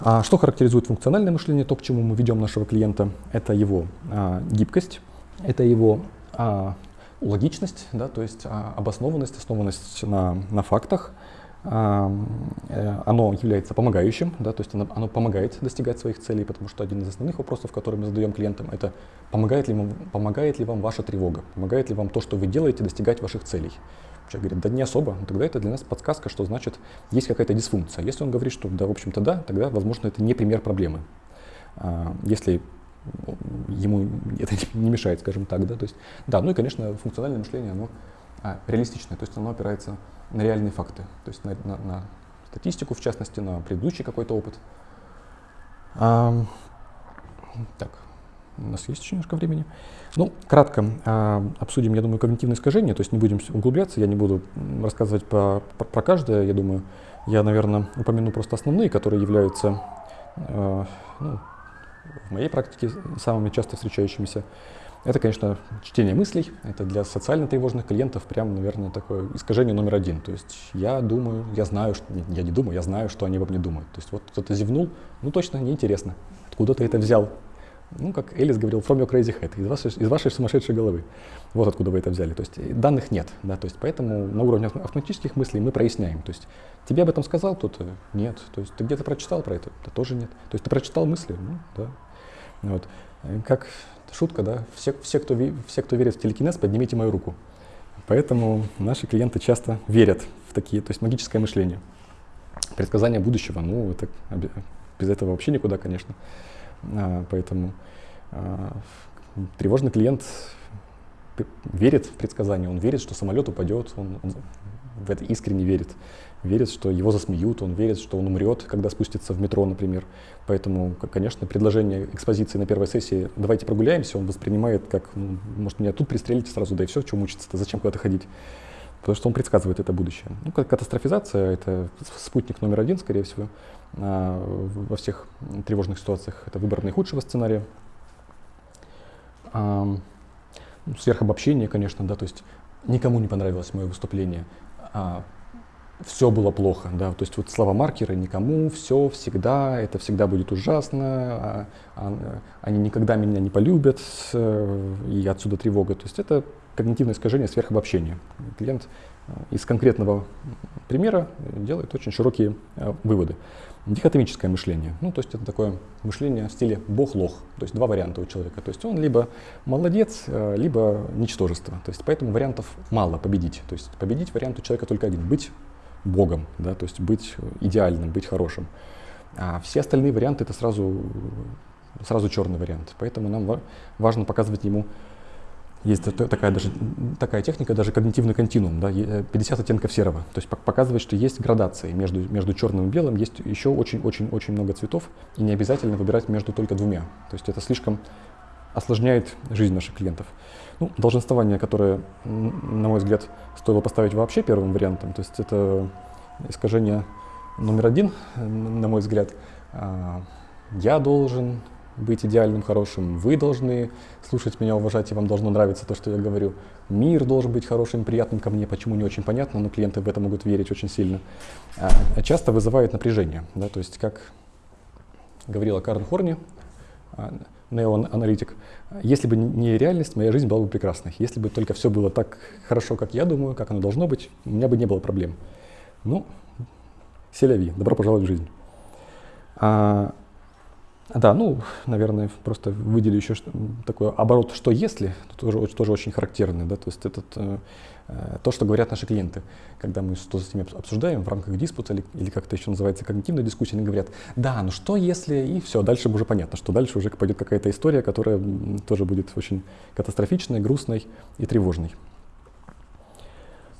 А что характеризует функциональное мышление, то, к чему мы ведем нашего клиента, это его а, гибкость, это его а, логичность, да, то есть а, обоснованность, основанность на, на фактах, оно является помогающим, да, то есть оно, оно помогает достигать своих целей, потому что один из основных вопросов, который мы задаем клиентам, это помогает ли, вам, помогает ли вам ваша тревога, помогает ли вам то, что вы делаете, достигать ваших целей. Человек говорит, да не особо, но тогда это для нас подсказка, что значит есть какая-то дисфункция. Если он говорит, что да, в общем-то да, тогда, возможно, это не пример проблемы. А, если ему это не мешает, скажем так, да, то есть, да, ну и, конечно, функциональное мышление, оно а, реалистичное, то есть оно опирается на реальные факты, то есть на, на, на статистику, в частности, на предыдущий какой-то опыт. А, так, у нас есть еще немножко времени. Ну, кратко а, обсудим, я думаю, когнитивное искажение, то есть не будем углубляться, я не буду рассказывать про, про, про каждое, я думаю, я, наверное, упомяну просто основные, которые являются а, ну, в моей практике самыми часто встречающимися. Это, конечно, чтение мыслей. Это для социально тревожных клиентов прям, наверное, такое искажение номер один. То есть я думаю, я знаю, что, я не думаю, я знаю, что они обо мне думают. То есть вот кто-то зевнул, ну точно неинтересно. Откуда ты это взял? Ну, как Элис говорил, from your crazy head, из вашей, из вашей сумасшедшей головы. Вот откуда вы это взяли. То есть данных нет, да, то есть поэтому на уровне автоматических мыслей мы проясняем. То есть тебе об этом сказал кто-то? Нет. То есть ты где-то прочитал про это? Да тоже нет. То есть ты прочитал мысли? Ну, да. Вот. Как шутка, да, все, все, кто, все, кто верит в телекинез, поднимите мою руку. Поэтому наши клиенты часто верят в такие, то есть магическое мышление. Предсказание будущего, ну, это, без этого вообще никуда, конечно. А, поэтому а, тревожный клиент верит в предсказание, он верит, что самолет упадет, он, он в это искренне верит верит, что его засмеют, он верит, что он умрет, когда спустится в метро, например. Поэтому, конечно, предложение экспозиции на первой сессии «давайте прогуляемся» он воспринимает как, ну, может, меня тут пристрелите сразу, да и все, что мучиться-то, зачем куда-то ходить? Потому что он предсказывает это будущее. Ну, катастрофизация — это спутник номер один, скорее всего, а, во всех тревожных ситуациях. Это выбор наихудшего сценария. Ну, сверхобобщение, конечно, да, то есть никому не понравилось мое выступление. А, все было плохо, да, то есть вот слова маркеры никому, все, всегда, это всегда будет ужасно, а, а, они никогда меня не полюбят, э, и отсюда тревога. То есть это когнитивное искажение сверхобобщения. Клиент э, из конкретного примера делает очень широкие э, выводы. Дихотомическое мышление, ну то есть это такое мышление в стиле бог-лох, то есть два варианта у человека. То есть он либо молодец, либо ничтожество. То есть поэтому вариантов мало победить. То есть победить вариант у человека только один, быть Богом, да, то есть быть идеальным, быть хорошим. А все остальные варианты это сразу, сразу черный вариант. Поэтому нам важно показывать ему, есть такая, даже, такая техника, даже когнитивный континуум, да, 50 оттенков серого. То есть показывать, что есть градации между, между черным и белым, есть еще очень-очень-очень много цветов, и не обязательно выбирать между только двумя. То есть это слишком осложняет жизнь наших клиентов. Ну, долженствование, которое, на мой взгляд, стоило поставить вообще первым вариантом, то есть это искажение номер один, на мой взгляд. А, я должен быть идеальным, хорошим, вы должны слушать меня, уважать, и вам должно нравиться то, что я говорю. Мир должен быть хорошим, приятным ко мне, почему не очень понятно, но клиенты в это могут верить очень сильно. А, часто вызывает напряжение, да, то есть как говорила Карен Хорни, а, неоаналитик, если бы не реальность, моя жизнь была бы прекрасной. Если бы только все было так хорошо, как я думаю, как оно должно быть, у меня бы не было проблем. Ну, селяви, добро пожаловать в жизнь. А, да, ну, наверное, просто выделю еще такой оборот «что если», тоже, тоже очень характерный, да, то есть этот, э, э, то, что говорят наши клиенты, когда мы что с ними обсуждаем в рамках диспута или, или как это еще называется, когнитивная дискуссия, они говорят, да, ну что если, и все, дальше уже понятно, что дальше уже пойдет какая-то история, которая тоже будет очень катастрофичной, грустной и тревожной.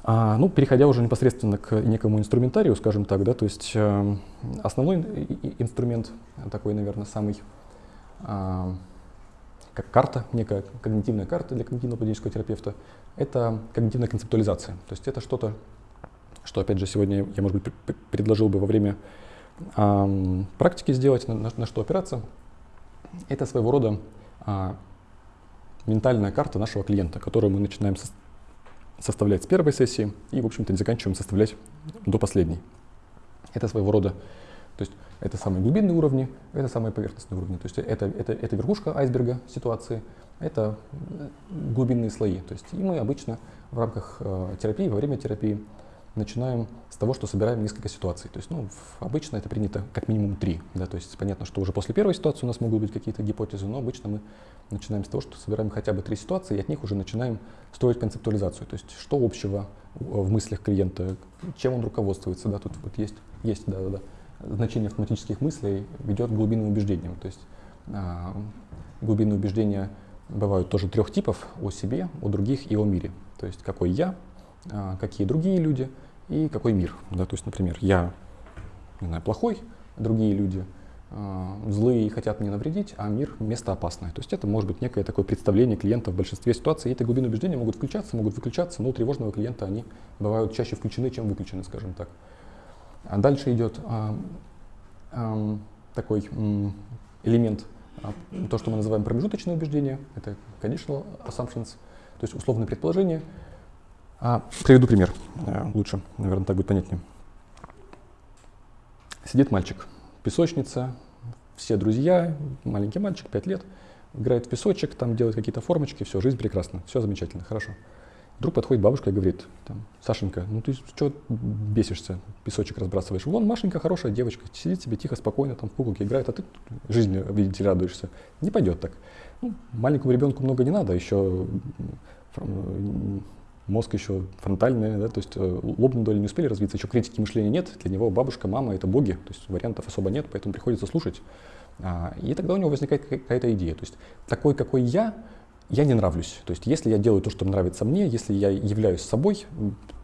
А, ну, переходя уже непосредственно к некому инструментарию, скажем так, да, то есть э, основной инструмент, такой, наверное, самый, э, как карта, некая когнитивная карта для когнитивно-поведенческого терапевта, это когнитивная концептуализация. То есть это что-то, что, опять же, сегодня я, может быть, предложил бы во время э, практики сделать, на, на, что опираться. Это своего рода э, ментальная карта нашего клиента, которую мы начинаем составлять с первой сессии и, в общем-то, заканчиваем составлять до последней. Это своего рода, то есть это самые глубинные уровни, это самые поверхностные уровни. То есть это, это, это верхушка айсберга ситуации, это глубинные слои. То есть и мы обычно в рамках э, терапии, во время терапии начинаем с того, что собираем несколько ситуаций. То есть, ну, обычно это принято как минимум три. Да? То есть понятно, что уже после первой ситуации у нас могут быть какие-то гипотезы, но обычно мы начинаем с того, что собираем хотя бы три ситуации, и от них уже начинаем строить концептуализацию. То есть что общего в мыслях клиента, чем он руководствуется. Да? Тут вот есть, есть да, да, да. значение автоматических мыслей ведет к глубинным убеждениям. То есть а, глубинные убеждения бывают тоже трех типов о себе, о других и о мире. То есть какой я, а, какие другие люди и какой мир. Да? То есть, например, я не знаю, плохой, другие люди злые и хотят мне навредить, а мир место опасное. То есть это может быть некое такое представление клиента в большинстве ситуаций. И эти глубины убеждения могут включаться, могут выключаться, но у тревожного клиента они бывают чаще включены, чем выключены, скажем так. А дальше идет э, э, такой э, элемент А, то, что мы называем промежуточные убеждения, это conditional assumptions, то есть условные предположения. А, приведу пример, а, лучше, наверное, так будет понятнее. Сидит мальчик, песочница, все друзья, маленький мальчик, 5 лет, играет в песочек, там делает какие-то формочки, все, жизнь прекрасна, все замечательно, хорошо. Вдруг подходит бабушка и говорит, там, Сашенька, ну ты что бесишься, песочек разбрасываешь? Вон Машенька хорошая девочка, сидит себе тихо, спокойно, там в куколки играет, а ты жизнью, видите, радуешься. Не пойдет так. Ну, маленькому ребенку много не надо, еще мозг еще фронтальный, да, то есть э, лобные доли не успели развиться, еще критики мышления нет, для него бабушка, мама — это боги, то есть вариантов особо нет, поэтому приходится слушать. А, и тогда у него возникает какая-то идея, то есть такой, какой я, я не нравлюсь. То есть если я делаю то, что нравится мне, если я являюсь собой,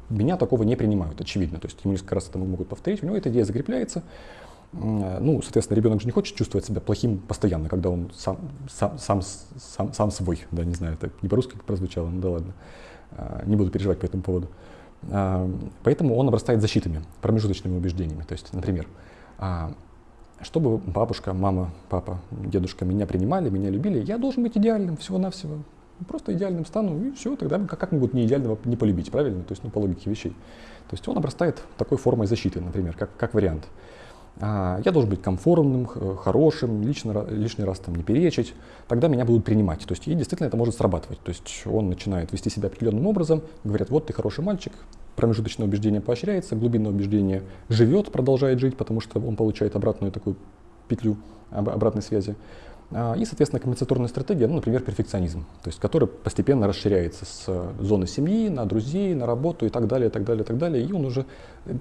меня такого не принимают, очевидно. То есть ему несколько раз это могут повторить, у него эта идея закрепляется. Ну, соответственно, ребенок же не хочет чувствовать себя плохим постоянно, когда он сам, сам, сам, сам, сам свой, да, не знаю, это не по-русски прозвучало, ну да ладно. А, не буду переживать по этому поводу. А, поэтому он обрастает защитами, промежуточными убеждениями. То есть, например, а, чтобы бабушка, мама, папа, дедушка меня принимали, меня любили, я должен быть идеальным всего-навсего. Просто идеальным стану, и все, тогда как, как могут не идеального не полюбить, правильно? То есть, ну, по логике вещей. То есть он обрастает такой формой защиты, например, как, как вариант. А, я должен быть комфортным, хорошим, лично, лишний раз там не перечить, тогда меня будут принимать. То есть и действительно это может срабатывать. То есть он начинает вести себя определенным образом, говорят, вот ты хороший мальчик, промежуточное убеждение поощряется, глубинное убеждение живет, продолжает жить, потому что он получает обратную такую петлю обратной связи. А, и, соответственно, компенсаторная стратегия, ну, например, перфекционизм, то есть который постепенно расширяется с зоны семьи на друзей, на работу и так далее, и так далее, и так далее. И он уже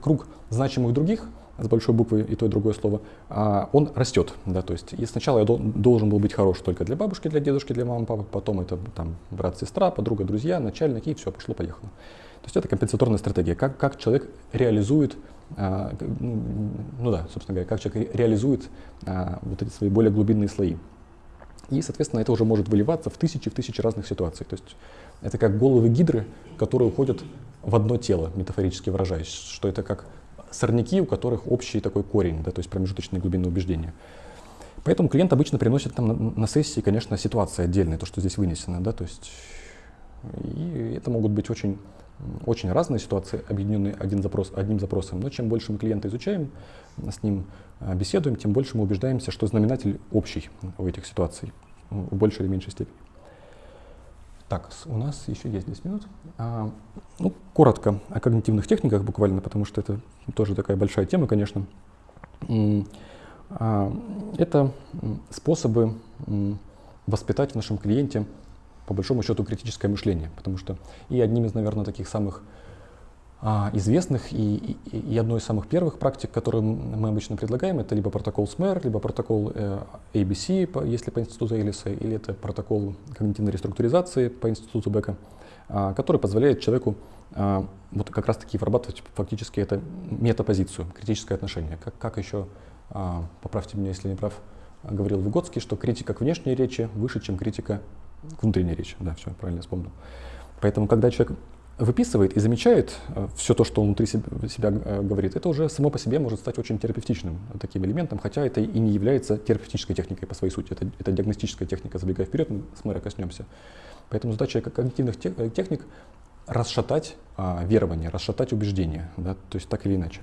круг значимых других с большой буквы и то, и другое слово, а, он растет. Да, то есть и сначала я должен был быть хорош только для бабушки, для дедушки, для мамы, папы, потом это там брат, сестра, подруга, друзья, начальник, и все, пошло-поехало. То есть это компенсаторная стратегия, как, как человек реализует, а, ну да, собственно говоря, как человек реализует а, вот эти свои более глубинные слои. И, соответственно, это уже может выливаться в тысячи, в тысячи разных ситуаций. То есть это как головы гидры, которые уходят в одно тело, метафорически выражаясь, что это как сорняки, у которых общий такой корень, да, то есть промежуточные глубинные убеждения. Поэтому клиент обычно приносит там на, на сессии, конечно, ситуации отдельные, то, что здесь вынесено, да, то есть и это могут быть очень, очень разные ситуации, объединенные один запрос, одним запросом. Но чем больше мы клиента изучаем, с ним а, беседуем, тем больше мы убеждаемся, что знаменатель общий у этих ситуаций в большей или меньшей степени. Так, у нас еще есть 10 минут. А, ну, коротко о когнитивных техниках буквально, потому что это тоже такая большая тема, конечно. А, это способы воспитать в нашем клиенте, по большому счету, критическое мышление, потому что и одним из, наверное, таких самых известных и, и, и одной из самых первых практик, которую мы обычно предлагаем, это либо протокол СМЭР, либо протокол э, ABC, по, если по институту Элиса, или это протокол когнитивной реструктуризации по институту Бека, а, который позволяет человеку а, вот как раз-таки вырабатывать фактически это метапозицию, критическое отношение. Как, как еще, а, поправьте меня, если не прав, говорил Выгодский, что критика к внешней речи выше, чем критика к внутренней речи. Да, все, правильно вспомнил. Поэтому, когда человек выписывает и замечает э, все то, что он внутри себя, э, говорит, это уже само по себе может стать очень терапевтичным таким элементом, хотя это и не является терапевтической техникой по своей сути. Это, это диагностическая техника, забегая вперед, мы с мэра коснемся. Поэтому задача когнитивных э, техник расшатать а, верование, расшатать убеждения, да, то есть так или иначе.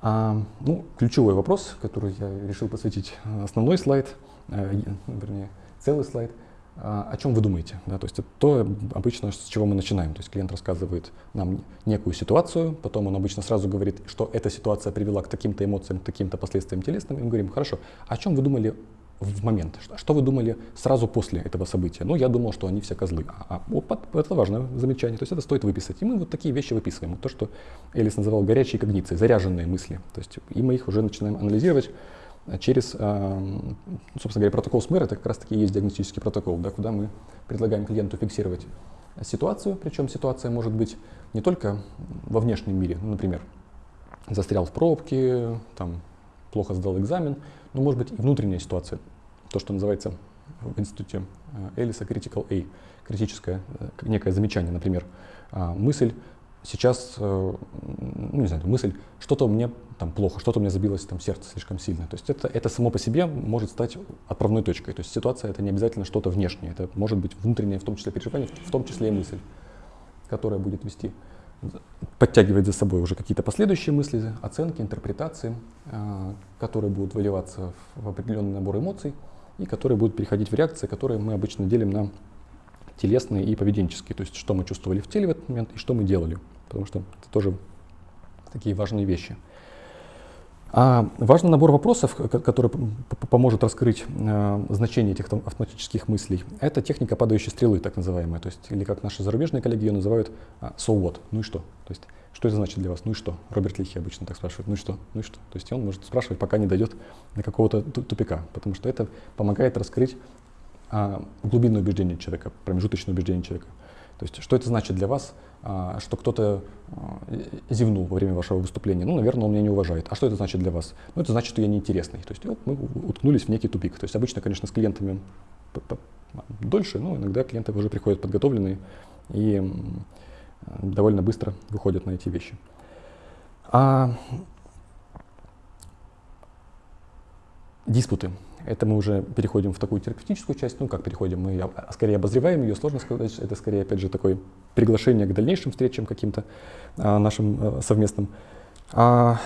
А, ну, ключевой вопрос, который я решил посвятить основной слайд, а, вернее, целый слайд – о чем вы думаете. Да? То есть это то обычно, с чего мы начинаем. То есть клиент рассказывает нам некую ситуацию, потом он обычно сразу говорит, что эта ситуация привела к таким-то эмоциям, к таким-то последствиям телесным, и мы говорим, хорошо, о чем вы думали в момент? Что вы думали сразу после этого события? Ну, я думал, что они все козлы. А, а, это важное замечание, то есть это стоит выписать. И мы вот такие вещи выписываем. То, что Элис называл горячие когниции, заряженные мысли. То есть и мы их уже начинаем анализировать через, а, собственно говоря, протокол СМЭР, это как раз таки и есть диагностический протокол, да, куда мы предлагаем клиенту фиксировать ситуацию, причем ситуация может быть не только во внешнем мире, ну, например, застрял в пробке, там, плохо сдал экзамен, но может быть и внутренняя ситуация, то, что называется в институте а, Элиса critical A, критическое, э, некое замечание, например, а, мысль сейчас, э, ну, не знаю, мысль, что-то мне там плохо, что-то меня забилось там сердце слишком сильно. То есть это, это само по себе может стать отправной точкой. То есть ситуация это не обязательно что-то внешнее, это может быть внутреннее, в том числе переживание, в том числе и мысль, которая будет вести, подтягивать за собой уже какие-то последующие мысли, оценки, интерпретации, э, которые будут выливаться в определенный набор эмоций и которые будут переходить в реакции, которые мы обычно делим на телесные и поведенческие. То есть что мы чувствовали в теле в этот момент и что мы делали. Потому что это тоже такие важные вещи. А важный набор вопросов, который поможет раскрыть э, значение этих автоматических мыслей, это техника падающей стрелы, так называемая. То есть, или как наши зарубежные коллеги ее называют а, so what, ну и что. То есть, что это значит для вас, ну и что. Роберт Лихи обычно так спрашивает, ну и что, ну и что. То есть он может спрашивать, пока не дойдет до какого-то тупика, потому что это помогает раскрыть а, глубинное убеждение человека, промежуточное убеждение человека. То есть, что это значит для вас, а, что кто-то а, зевнул во время вашего выступления? Ну, наверное, он меня не уважает. А что это значит для вас? Ну, это значит, что я неинтересный. То есть, вот мы уткнулись в некий тупик. То есть, обычно, конечно, с клиентами дольше, но иногда клиенты уже приходят подготовленные и довольно быстро выходят на эти вещи. А диспуты. Это мы уже переходим в такую терапевтическую часть. Ну, как переходим? Мы скорее обозреваем ее, сложно сказать. Это скорее, опять же, такое приглашение к дальнейшим встречам каким-то а, нашим а, совместным. А,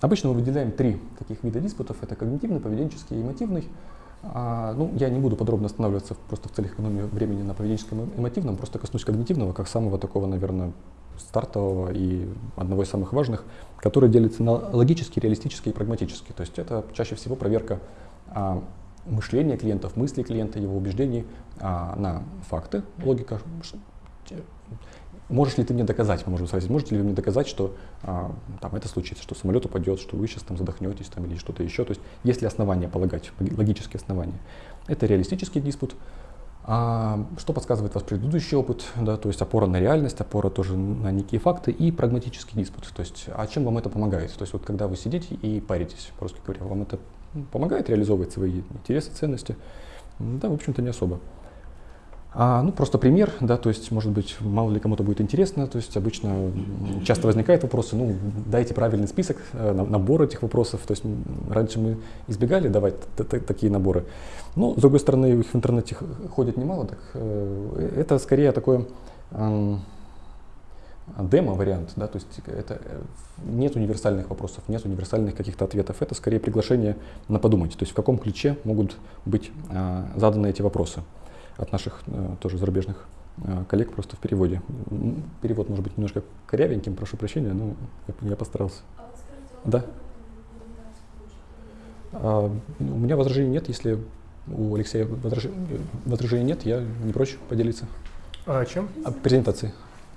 обычно мы выделяем три таких вида диспутов. Это когнитивный, поведенческий и эмотивный. А, ну, я не буду подробно останавливаться просто в целях экономии времени на поведенческом и эмотивном, просто коснусь когнитивного, как самого такого, наверное, стартового и одного из самых важных, который делится на логический, реалистический и прагматический. То есть это чаще всего проверка а, мышления клиентов, мыслей клиента, его убеждений а, на факты, логика. Можешь ли ты мне доказать, мы можем спросить, можете ли вы мне доказать, что а, там это случится, что самолет упадет, что вы сейчас там задохнетесь там, или что-то еще. То есть есть ли основания полагать, логические основания. Это реалистический диспут. А что подсказывает вас предыдущий опыт, да, то есть опора на реальность, опора тоже на некие факты и прагматический диспут. То есть, а чем вам это помогает? То есть, вот когда вы сидите и паритесь, по-русски говоря, вам это помогает реализовывать свои интересы, ценности? Да, в общем-то, не особо. А, ну, просто пример, да, то есть, может быть, мало ли кому-то будет интересно, то есть, обычно часто возникают вопросы, ну, дайте правильный список, э, набор этих вопросов, то есть, раньше мы избегали давать такие наборы, но, с другой стороны, их в интернете ходит немало, так э, это скорее такое демо-вариант, да, то есть, это э, нет универсальных вопросов, нет универсальных каких-то ответов, это скорее приглашение на подумать, то есть, в каком ключе могут быть а, заданы эти вопросы от наших э, тоже зарубежных э, коллег просто в переводе. Перевод может быть немножко корявеньким, прошу прощения, но я, я постарался. А вот скажите, да? А, у меня возражений нет, если у Алексея возражений, возражений нет, я не прочь поделиться. А о чем? О презентации.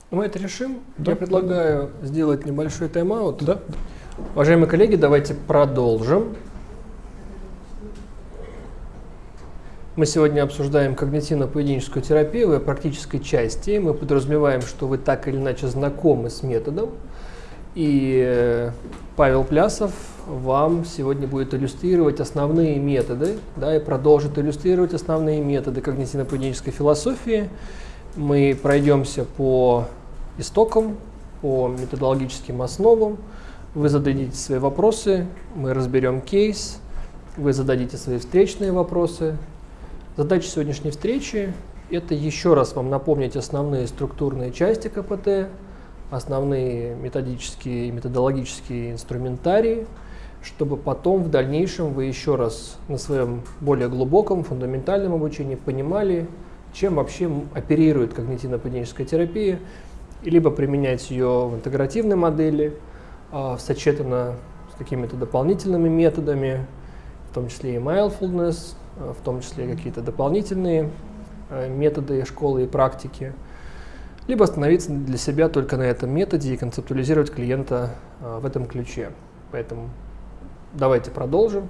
Мы это решим. Да, я предлагаю да. сделать небольшой тайм-аут. Да. Уважаемые коллеги, давайте продолжим. Мы сегодня обсуждаем когнитивно-поведенческую терапию в практической части. Мы подразумеваем, что вы так или иначе знакомы с методом. И э, Павел Плясов вам сегодня будет иллюстрировать основные методы, да, и продолжит иллюстрировать основные методы когнитивно-поведенческой философии. Мы пройдемся по истокам, по методологическим основам. Вы зададите свои вопросы, мы разберем кейс, вы зададите свои встречные вопросы, Задача сегодняшней встречи – это еще раз вам напомнить основные структурные части КПТ, основные методические и методологические инструментарии, чтобы потом в дальнейшем вы еще раз на своем более глубоком, фундаментальном обучении понимали, чем вообще оперирует когнитивно-поведенческая терапия, либо применять ее в интегративной модели, а, сочетанно с какими-то дополнительными методами, в том числе и mindfulness, в том числе какие-то дополнительные э, методы школы и практики, либо остановиться для себя только на этом методе и концептуализировать клиента э, в этом ключе. Поэтому давайте продолжим.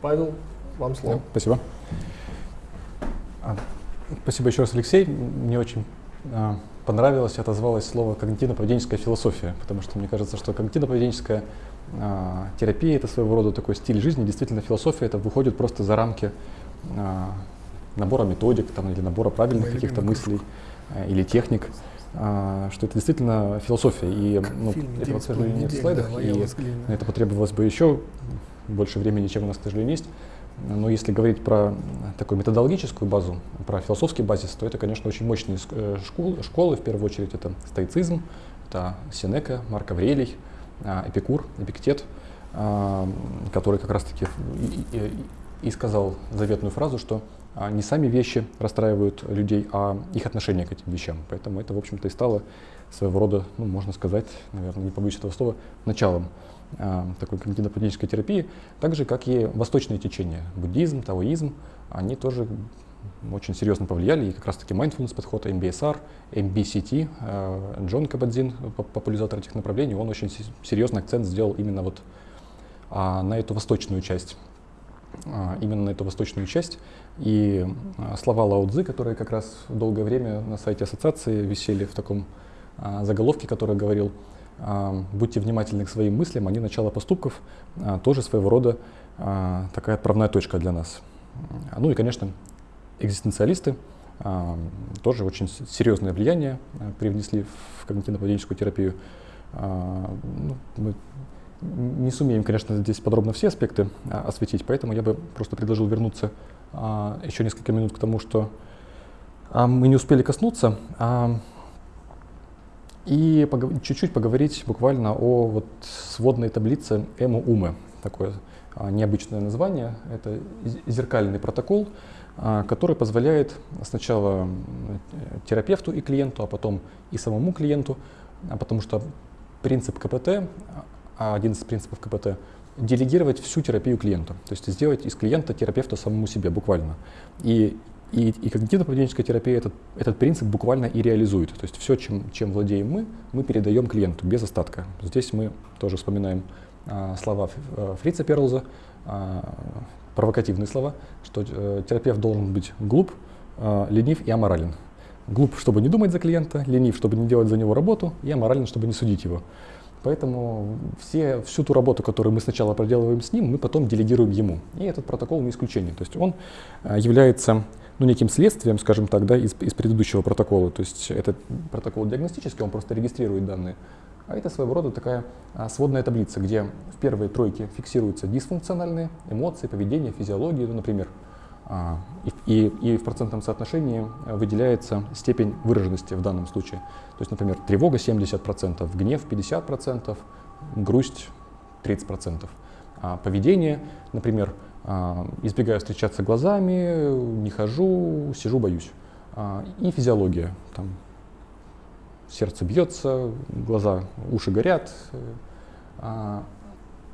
Павел, вам слово. Спасибо. А, спасибо еще раз, Алексей. Мне очень а, понравилось, отозвалось слово когнитивно-поведенческая философия, потому что мне кажется, что когнитивно-поведенческая терапия это своего рода такой стиль жизни. Действительно, философия это выходит просто за рамки а, набора методик там, или набора правильных каких-то мыслей а, или техник. а, что это действительно философия. И ну, Фильм этого, к «Девять с сожалению, нет в недель», слайдах, да, и на это потребовалось бы еще больше времени, чем у нас, к сожалению, есть. Но если говорить про такую методологическую базу, про философский базис, то это, конечно, очень мощные э, школы. школы. В первую очередь это стоицизм, это Сенека, Марк Аврелий, а, Эпикур, Эпиктет, а, который как раз-таки и, сказал заветную фразу, что а, не сами вещи расстраивают людей, а их отношение к этим вещам. Поэтому это, в общем-то, и стало своего рода, ну, можно сказать, наверное, не побоюсь этого слова, началом а, такой когнитивно-поведенческой терапии, так же, как и восточные течения, буддизм, таоизм, они тоже очень серьезно повлияли, и как раз-таки mindfulness подход, MBSR, MBCT, э, Джон Кабадзин, поп- популяризатор этих направлений, он очень се- серьезный акцент сделал именно вот а, на эту восточную часть. А, именно на эту восточную часть. И а, слова Лао Цзы, которые как раз долгое время на сайте ассоциации висели в таком заголовке, который говорил «Будьте внимательны к своим мыслям, они начало поступков», тоже своего рода такая отправная точка для нас. Ну и, конечно, экзистенциалисты а, тоже очень серьезное влияние а, привнесли в когнитивно-поведенческую терапию. А, ну, мы не сумеем, конечно, здесь подробно все аспекты осветить, поэтому я бы просто предложил вернуться еще несколько минут к тому, что мы не успели коснуться, и чуть-чуть поговорить буквально о вот сводной таблице ЭМУ-УМы. Такое а, необычное название. Это зеркальный протокол, который позволяет сначала терапевту и клиенту, а потом и самому клиенту, а потому что принцип КПТ, а один из принципов КПТ, делегировать всю терапию клиенту, то есть сделать из клиента терапевта самому себе буквально. И, и, и когнитивно-поведенческая терапия этот, этот принцип буквально и реализует. То есть все, чем, чем владеем мы, мы передаем клиенту без остатка. Здесь мы тоже вспоминаем а, слова э, Фрица Перлза, а, провокативные слова, что э, терапевт должен быть глуп, а, ленив и аморален. Глуп, чтобы не думать за клиента, ленив, чтобы не делать за него работу, и аморален, чтобы не судить его. Поэтому все, всю ту работу, которую мы сначала проделываем с ним, мы потом делегируем ему. И этот протокол не исключение. То есть он а, является ну, неким следствием, скажем так, да, из, из предыдущего протокола. То есть это протокол диагностический, он просто регистрирует данные. А это своего рода такая а, сводная таблица, где в первой тройке фиксируются дисфункциональные эмоции, поведение, физиология, ну, например. А, и, и- в процентном соотношении а, выделяется степень выраженности в данном случае. То есть, например, тревога 70%, гнев 50%, грусть 30%. А поведение, например, избегаю встречаться глазами, не хожу, сижу, боюсь. И физиология, там, сердце бьется, глаза, уши горят. а,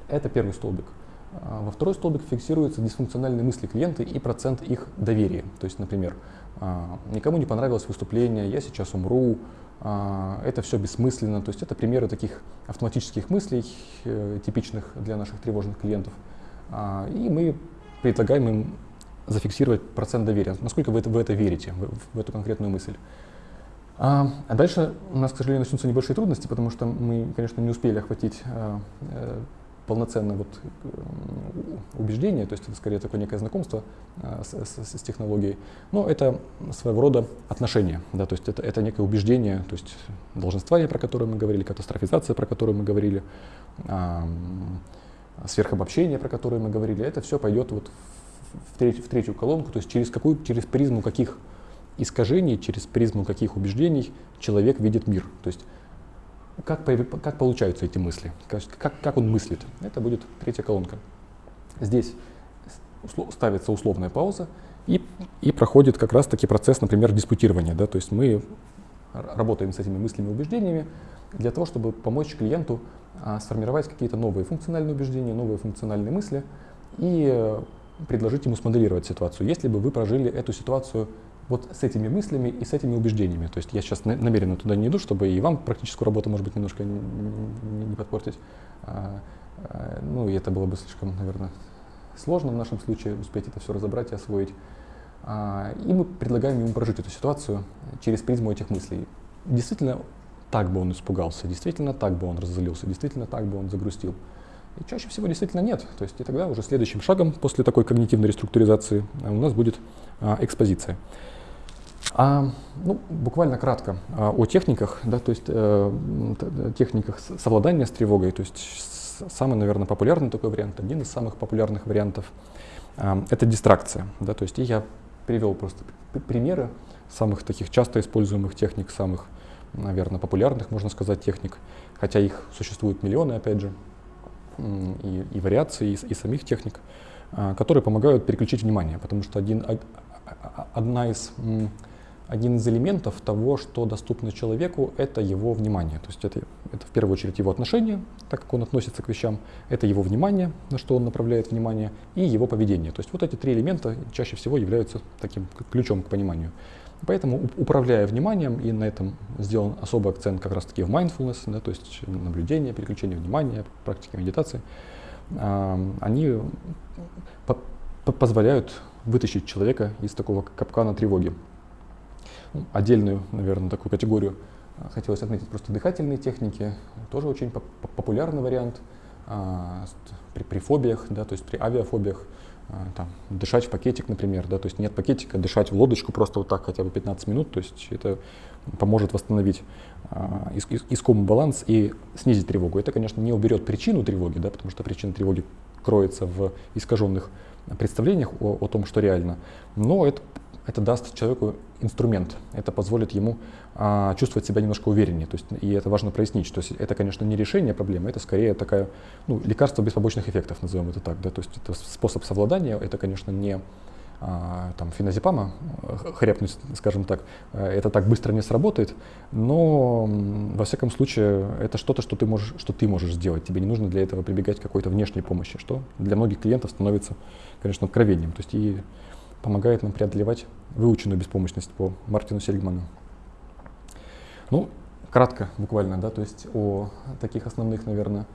Это первый столбик. А Во второй столбик фиксируются дисфункциональные мысли клиента и процент их доверия. То есть, например, а, никому не понравилось выступление, я сейчас умру, это все бессмысленно. То есть это примеры таких автоматических мыслей, э, типичных для наших тревожных клиентов. И мы предлагаем им зафиксировать процент доверия. Насколько вы в это верите, в эту конкретную мысль. А, а дальше у нас, к сожалению, начнутся небольшие трудности, потому что мы, конечно, не успели охватить а, э, полноценно вот, э, убеждение, то есть это скорее такое некое знакомство а, с, с- с технологией, но это своего рода отношение, да, то есть это, это некое убеждение, то есть долженствование, про которое мы говорили, катастрофизация, про которую мы говорили, сверхобобщение, про которое мы говорили, это все пойдет вот в, третью, в третью колонку, то есть через какую, через призму каких искажений, через призму каких убеждений человек видит мир. То есть как, как получаются эти мысли, как, как, он мыслит. Это будет третья колонка. Здесь ставится условная пауза и, и проходит как раз-таки процесс, например, диспутирования. Да? То есть мы работаем с этими мыслями и убеждениями для того, чтобы помочь клиенту а, сформировать какие-то новые функциональные убеждения, новые функциональные мысли и э, предложить ему смоделировать ситуацию. Если бы вы прожили эту ситуацию вот с этими мыслями и с этими убеждениями. То есть я сейчас на- намеренно туда не иду, чтобы и вам практическую работу, может быть, немножко не, подпортить. А, а, ну, и это было бы слишком, наверное, сложно в нашем случае успеть это все разобрать и освоить. А, и мы предлагаем ему прожить эту ситуацию через призму этих мыслей. Действительно, так бы он испугался, действительно так бы он разозлился, действительно так бы он загрустил. И чаще всего действительно нет. То есть и тогда уже следующим шагом после такой когнитивной реструктуризации у нас будет экспозиция. А, ну, буквально кратко а, о техниках, да, то есть э, техниках совладания с тревогой, то есть самый, наверное, популярный такой вариант, один из самых популярных вариантов, э, это дистракция, да, то есть и я привел просто примеры самых таких часто используемых техник, самых, наверное, популярных, можно сказать, техник, хотя их существует миллионы, опять же, и, и вариаций, и, и самих техник, э, которые помогают переключить внимание, потому что один, одна из один из элементов того, что доступно человеку, это его внимание. То есть это, это в первую очередь его отношение, так как он относится к вещам, это его внимание, на что он направляет внимание, и его поведение. То есть вот эти три элемента чаще всего являются таким ключом к пониманию. Поэтому, управляя вниманием, и на этом сделан особый акцент как раз-таки в mindfulness, да, то есть наблюдение, переключение внимания, практики медитации, они позволяют вытащить человека из такого капкана тревоги отдельную, наверное, такую категорию а, хотелось отметить просто дыхательные техники, тоже очень популярный вариант а, при, при фобиях, да, то есть при авиафобиях, а, там, дышать в пакетик, например, да, то есть нет пакетика, дышать в лодочку просто вот так хотя бы 15 минут, то есть это поможет восстановить а, иск, искомый баланс и снизить тревогу. Это, конечно, не уберет причину тревоги, да, потому что причина тревоги кроется в искаженных представлениях о, о том, что реально, но это это даст человеку инструмент, это позволит ему а, чувствовать себя немножко увереннее. То есть, и это важно прояснить, что это, конечно, не решение проблемы, это скорее такая, ну, лекарство без побочных эффектов, назовем это так. Да? То есть это способ совладания, это, конечно, не а, там, феназепама хряпнуть, скажем так, э, это так быстро не сработает, но во всяком случае это что-то, что ты можешь, что ты можешь сделать. Тебе не нужно для этого прибегать к какой-то внешней помощи, что для многих клиентов становится, конечно, откровением. То есть и помогает нам преодолевать выученную беспомощность по Мартину Сельгману. Ну, кратко, буквально, да, то есть о таких основных, наверное,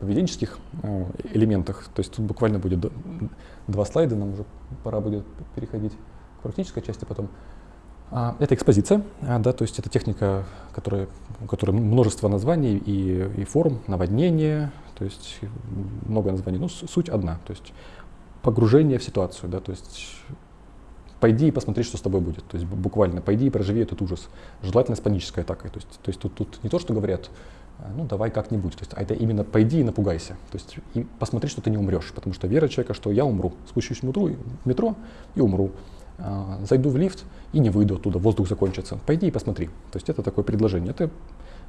поведенческих а, элементах. То есть тут буквально будет два слайда, нам уже пора будет переходить к практической части потом. А, это экспозиция, а, да, то есть это техника, которая, у которой множество названий и, и форм, наводнение, то есть много названий, но суть одна. То есть погружение в ситуацию, да, то есть пойди и посмотри, что с тобой будет. То есть буквально пойди и проживи этот ужас. Желательно с панической атакой. То есть, то есть тут, тут не то, что говорят, «А, ну давай как-нибудь. То есть, а это именно пойди и напугайся. То есть и посмотри, что ты не умрешь. Потому что вера человека, что я умру. Спущусь в метро, и умру. А, зайду в лифт и не выйду оттуда, воздух закончится. Пойди и посмотри. То есть это такое предложение. Это,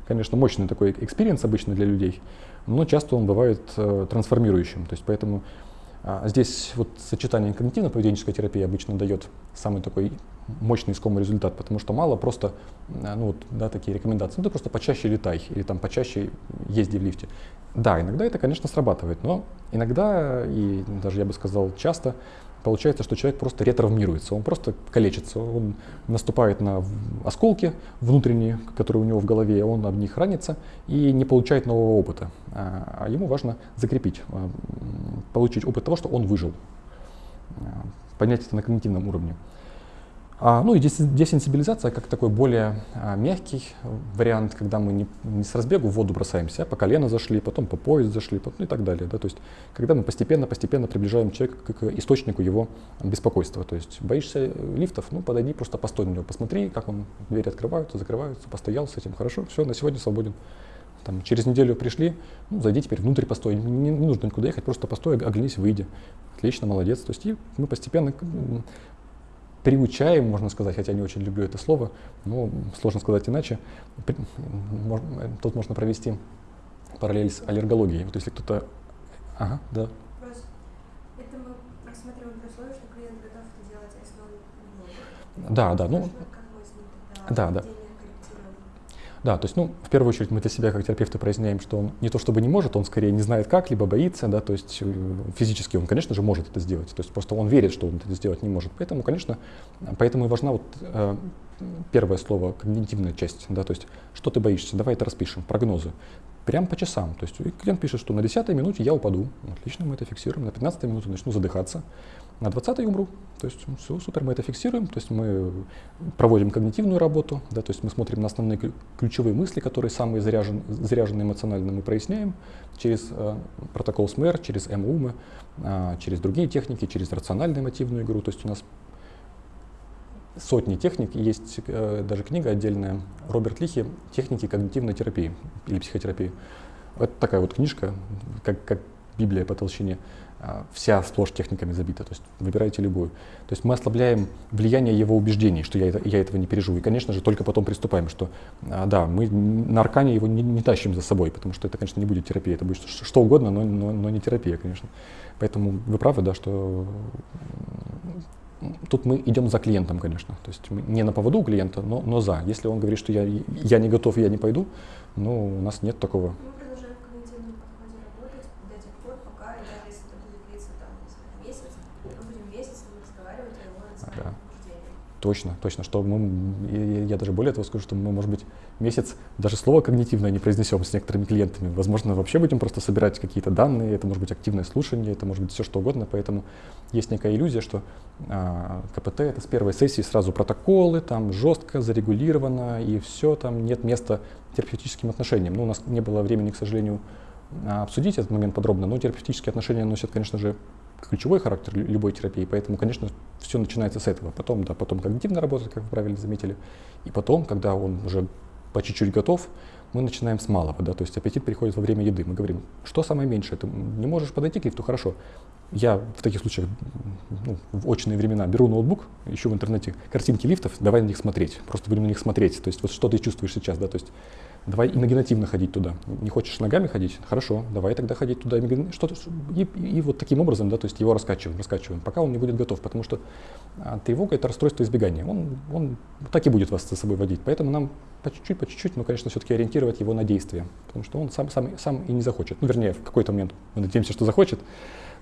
конечно, мощный такой experience обычно для людей, но часто он бывает э, трансформирующим. То есть поэтому здесь вот сочетание когнитивно-поведенческой терапии обычно дает самый такой мощный искомый результат, потому что мало просто, а, ну вот, да, такие рекомендации, ну ты просто почаще летай или там почаще езди в лифте. Да, иногда это, конечно, срабатывает, но иногда, и даже я бы сказал часто, получается, что человек просто ретравмируется, он просто калечится, он наступает на осколки внутренние, которые у него в голове, он об них ранится и не получает нового опыта. А, а ему важно закрепить, а, получить опыт того, что он выжил, а, понять это на когнитивном уровне. А, ну и десенсибилизация как такой более а, мягкий вариант, когда мы не, не с разбегу в воду бросаемся, а по колено зашли, потом по пояс зашли, потом, ну и так далее. Да? То есть когда мы постепенно-постепенно приближаем человека к, источнику его беспокойства. То есть боишься лифтов, ну подойди, просто постой на него, посмотри, как он, двери открываются, закрываются, постоял с этим, хорошо, все, на сегодня свободен. Там, через неделю пришли, ну, зайди теперь внутрь постой, не, не нужно никуда ехать, просто постой, оглянись, выйди. Отлично, молодец. То есть и мы постепенно приучаем, можно сказать, хотя не очень люблю это слово, но сложно сказать иначе. Тут можно провести параллель с аллергологией. Вот если кто-то... Ага, да. Это мы рассматриваем при условии, что клиент готов это делать, а если он не Да, да, ну... Да, да. Да, то есть, ну, в первую очередь мы для себя как терапевты проясняем, что он не то чтобы не может, он скорее не знает как, либо боится, да, то есть э, физически он, конечно же, может это сделать, то есть просто он верит, что он это сделать не может. Поэтому, конечно, поэтому и важна вот э, первое слово, когнитивная часть, да, то есть что ты боишься, давай это распишем, прогнозы. Прям по часам. То есть клиент пишет, что на 10 минуте я упаду. Отлично, мы это фиксируем. На 15 минуте начну задыхаться на 20 умру. То есть все, супер, мы это фиксируем, то есть мы проводим когнитивную работу, да, то есть мы смотрим на основные ключевые мысли, которые самые заряжен, заряжены эмоционально, мы проясняем через э, протокол СМР, через МУМы, э, через другие техники, через рациональную мотивную игру. То есть у нас сотни техник, есть э, даже книга отдельная Роберт Лихи «Техники когнитивной терапии» или психотерапии. Это такая вот книжка, как, как Библия по толщине. А, вся сплошь техниками забита, то есть выбирайте любую. То есть мы ослабляем влияние его убеждений, что я, это, я этого не переживу. И, конечно же, только потом приступаем, что а, да, мы на аркане его не, не тащим за собой, потому что это, конечно, не будет терапия, это будет что, что угодно, но, но, но не терапия, конечно. Поэтому вы правы, да, что тут мы идем за клиентом, конечно. То есть мы не на поводу у клиента, но, но за. Если он говорит, что я, я не готов, я не пойду, ну, у нас нет такого Точно, точно, что мы, я даже более того скажу, что мы, может быть, месяц даже слово когнитивное не произнесем с некоторыми клиентами. Возможно, вообще будем просто собирать какие-то данные, это может быть активное слушание, это может быть все что угодно, поэтому есть некая иллюзия, что а, КПТ это с первой сессии сразу протоколы, там жестко зарегулировано и все, там нет места терапевтическим отношениям. Ну, у нас не было времени, к сожалению, обсудить этот момент подробно, но терапевтические отношения носят, конечно же, ключевой характер любой терапии, поэтому, конечно, все начинается с этого. Потом, да, потом когнитивно работать, как вы правильно заметили, и потом, когда он уже по чуть-чуть готов, мы начинаем с малого, да, то есть аппетит приходит во время еды. Мы говорим, что самое меньшее, ты не можешь подойти к лифту, хорошо. Я в таких случаях, ну, в очные времена, беру ноутбук, ищу в интернете картинки лифтов, давай на них смотреть, просто будем на них смотреть, то есть вот что ты чувствуешь сейчас, да, то есть давай имагинативно ходить туда. Не хочешь ногами ходить? Хорошо, давай тогда ходить туда что-то, и, и, вот таким образом, да, то есть его раскачиваем, раскачиваем, пока он не будет готов, потому что а, тревога это расстройство избегания, он, он так и будет вас за собой водить, поэтому нам по чуть-чуть, по чуть-чуть, но, конечно, все-таки ориентировать его на действие, потому что он сам, сам, сам и не захочет, ну, вернее, в какой-то момент мы надеемся, что захочет,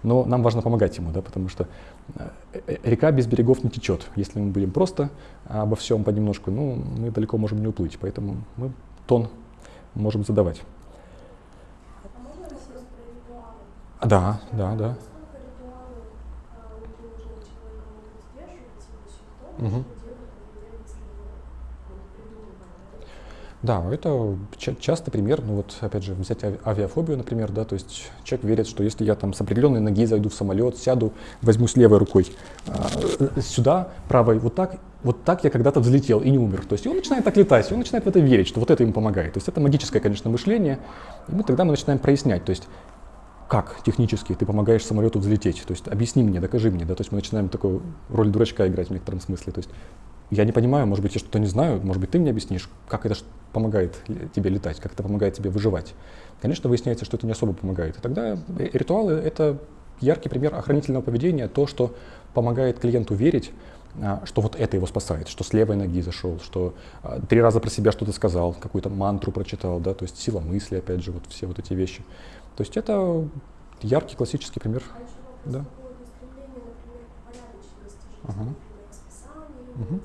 но нам важно помогать ему, да, потому что э, э, река без берегов не течет. Если мы будем просто обо всем понемножку, ну, мы далеко можем не уплыть, поэтому мы тон можем задавать. А да, да, да. Угу. Да, это часто пример, ну вот опять же взять авиафобию, например, да, то есть человек верит, что если я там с определенной ноги зайду в самолет, сяду, возьму с левой рукой э, сюда, правой вот так, вот так я когда-то взлетел и не умер. То есть он начинает так летать, он начинает в это верить, что вот это ему помогает. То есть это магическое, конечно, мышление, и мы тогда мы начинаем прояснять, то есть как технически ты помогаешь самолету взлететь, то есть объясни мне, докажи мне, да, то есть мы начинаем такую роль дурачка играть в некотором смысле, то есть я не понимаю, может быть, я что-то не знаю, может быть, ты мне объяснишь, как это помогает тебе летать, как это помогает тебе выживать. Конечно, выясняется, что это не особо помогает. И тогда э, ритуалы — это яркий пример охранительного поведения, то, что помогает клиенту верить, а, что вот это его спасает, что с левой ноги зашел, что а, три раза про себя что-то сказал, какую-то мантру прочитал, да, то есть сила мысли, опять же, вот все вот эти вещи. То есть это яркий классический пример. А да. Ага. Угу.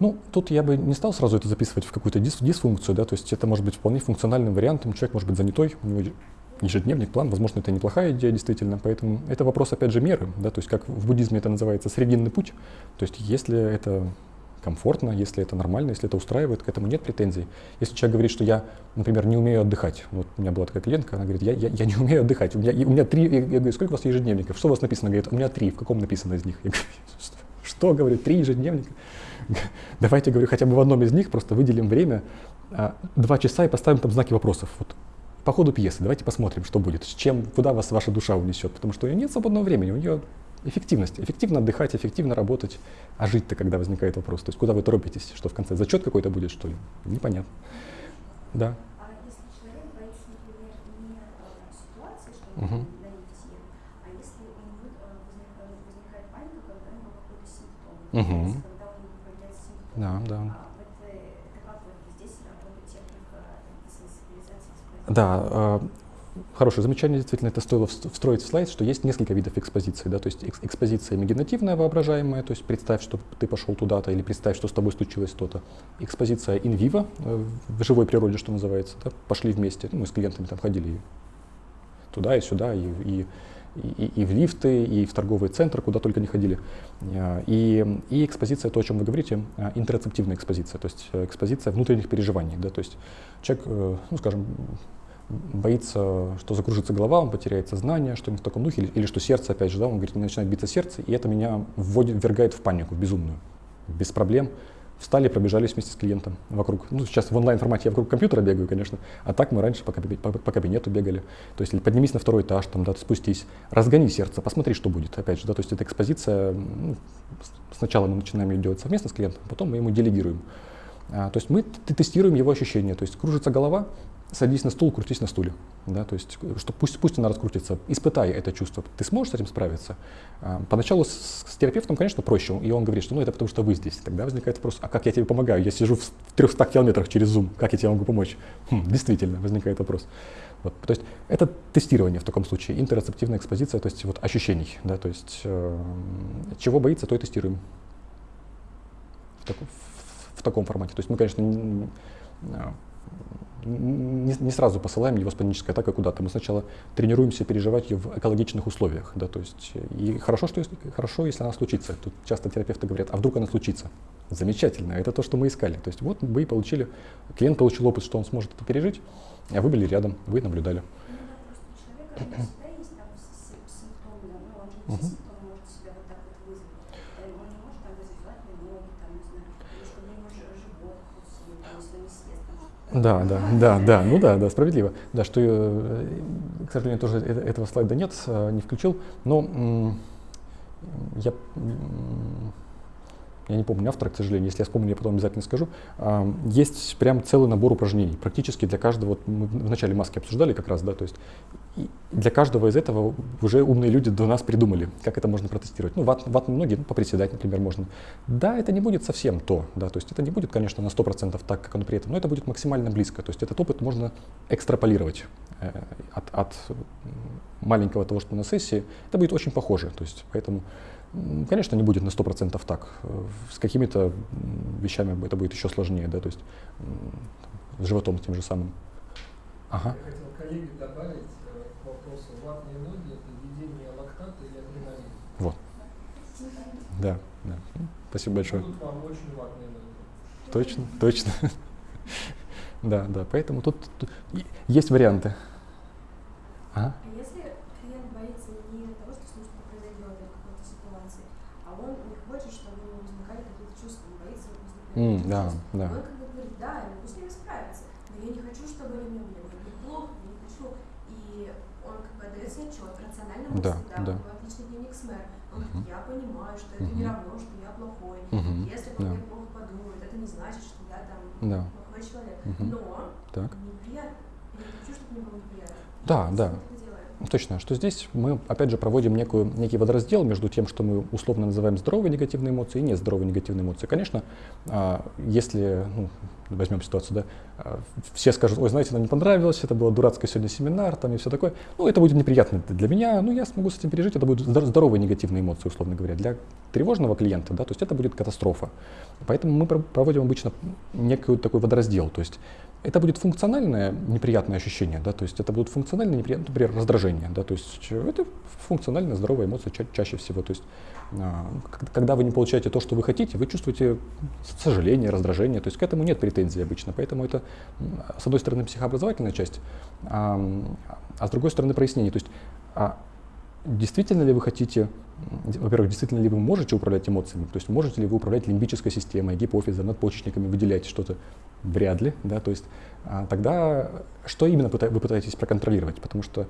Ну, тут я бы не стал сразу это записывать в какую-то дис дисфункцию, да, то есть это может быть вполне функциональным вариантом, человек может быть занятой, у него ежедневник, план, возможно, это неплохая идея действительно, поэтому это вопрос, опять же, меры, да, то есть как в буддизме это называется срединный путь, то есть если это комфортно, если это нормально, если это устраивает, к этому нет претензий. Если человек говорит, что я, например, не умею отдыхать, вот у меня была такая клиентка, она говорит, я, я, я не умею отдыхать, у меня, у меня три, я говорю, сколько у вас ежедневников, что у вас написано? Говорит, у меня три, в каком написано из них? Я говорю, что говорит, три ежедневника? Давайте, говорю, хотя бы в одном из них просто выделим время, а, два часа и поставим там знаки вопросов. Вот по ходу пьесы давайте посмотрим, что будет, с чем, куда вас ваша душа унесет, потому что у нее нет свободного времени, у нее эффективность. Эффективно отдыхать, эффективно работать. А жить-то, когда возникает вопрос? То есть куда вы торопитесь? Что в конце зачет какой-то будет, что ли? Непонятно. Да. А если человек боится, например, не ситуации, что угу. а если у него возникает, возникает паника, когда у него какой-то симптом, угу. когда у него появляется симптом. Да, да. А это, это как вот здесь работает техника сенсибилизации? Да, а, Хорошее замечание, действительно, это стоило встроить в слайд, что есть несколько видов экспозиции. Да? То есть экспозиция имагинативная, воображаемая, то есть представь, что ты пошел туда-то, или представь, что с тобой случилось то-то. Экспозиция in vivo, э, в живой природе, что называется, да? пошли вместе. Ну, мы с клиентами там ходили туда и сюда, и, и, и, и в лифты, и в торговый центр, куда только не ходили. Э, и, и экспозиция, то, о чем вы говорите, э, интерцептивная экспозиция, то есть экспозиция внутренних переживаний. Да? То есть человек, ну, скажем, боится, что закружится голова, он потеряет сознание, что-нибудь в таком духе, или, или что сердце, опять же, да, он говорит, начинает биться сердце, и это меня вводит, ввергает в панику, в безумную, без проблем. Встали, пробежались вместе с клиентом вокруг. Ну, сейчас в онлайн-формате я вокруг компьютера бегаю, конечно, а так мы раньше по, по, по кабинету бегали. То есть поднимись на второй этаж, там, да, спустись, разгони сердце, посмотри, что будет. Опять же, да, то есть это экспозиция, ну, сначала мы начинаем ее делать совместно с клиентом, потом мы ему делегируем. А, то есть мы тестируем его ощущения, то есть кружится голова, садись на стул, крутись на стуле. Да, то есть, что пусть, пусть она раскрутится, испытай это чувство. Ты сможешь с этим справиться? А, поначалу с, с терапевтом, конечно, проще, и он говорит, что ну это потому что вы здесь. Тогда возникает вопрос, а как я тебе помогаю? Я сижу в 300 километрах через Zoom, как я тебе могу помочь? Хм, действительно, возникает вопрос. Вот, то есть это тестирование в таком случае, интерцептивная экспозиция, то есть вот ощущений, да, то есть э, чего боится, то и тестируем в, так, в, в таком формате. То есть мы, конечно, не, не, сразу посылаем его с панической атакой куда-то. Мы сначала тренируемся переживать ее в экологичных условиях. Да, то есть, и хорошо, что если, хорошо, если она случится. Тут часто терапевты говорят, а вдруг она случится? Замечательно, это то, что мы искали. То есть вот вы и получили, клиент получил опыт, что он сможет это пережить, а вы были рядом, вы наблюдали. Угу. Да, да, да, да, ну да, да, справедливо. Да, что, э, к сожалению, тоже этого слайда нет, э, не включил, но я я не помню автора, к сожалению, если я вспомню, я потом обязательно скажу, есть прям целый набор упражнений, практически для каждого, вот мы начале маски обсуждали как раз, да, то есть для каждого из этого уже умные люди до нас придумали, как это можно протестировать. Ну, ват, ват многие, ну, поприседать, например, можно. Да, это не будет совсем то, да, то есть это не будет, конечно, на 100% так, как оно при этом, но это будет максимально близко, то есть этот опыт можно экстраполировать э, от, от маленького того, что на сессии, это будет очень похоже, то есть поэтому Конечно, не будет на 100% так. С какими-то вещами это будет еще сложнее, да, то есть с животом тем же самым. Ага. Я хотел коллеге добавить э, к вопросу ватные ноги, это введение лактата или адреналина. Вот. Да, да. Спасибо большое. Будут вам очень ватные ноги. Точно, точно. Да, да, поэтому тут, тут есть варианты. Ага. Mm, да, да. Он как бы говорит, да, я могу с ними справиться, но я не хочу, чтобы они мне были плохо, я не хочу. И он как бы отдает себе отчет, рационально мысли, да, да, да. у него отличный дневник СМЭР. Он uh-huh. говорит, я понимаю, что это uh-huh. не равно, что я плохой. Uh-huh. Если он да. мне плохо подумает, это не значит, что я там да. плохой человек. Uh-huh. Но так. неприятно. Я не хочу, чтобы мне было неприятно. Да, да. Точно, что здесь мы, опять же, проводим некую, некий водораздел между тем, что мы условно называем здоровые негативные эмоции и нездоровые негативные эмоции. Конечно, а, если, ну, возьмем ситуацию, да, а, все скажут, ой, знаете, нам не понравилось, это было дурацкое сегодня семинар, там и все такое, ну, это будет неприятно для меня, ну, я смогу с этим пережить, это будут здоровые негативные эмоции, условно говоря. Для тревожного клиента, да, то есть это будет катастрофа. Поэтому мы проводим обычно некий такой водораздел, то есть это будет функциональное неприятное ощущение, да, то есть это будут функциональные неприятные, например, раздражение, да, то есть это функциональная здоровая эмоция ча чаще всего, то есть а, когда вы не получаете то, что вы хотите, вы чувствуете сожаление, раздражение, то есть к этому нет претензий обычно, поэтому это с одной стороны психообразовательная часть, а, а с другой стороны прояснение, то есть а действительно ли вы хотите во-первых, действительно ли вы можете управлять эмоциями, то есть можете ли вы управлять лимбической системой, гипофизом, надпочечниками, выделять что-то? Вряд ли, да, то есть а, тогда что именно вы пытаетесь проконтролировать, потому что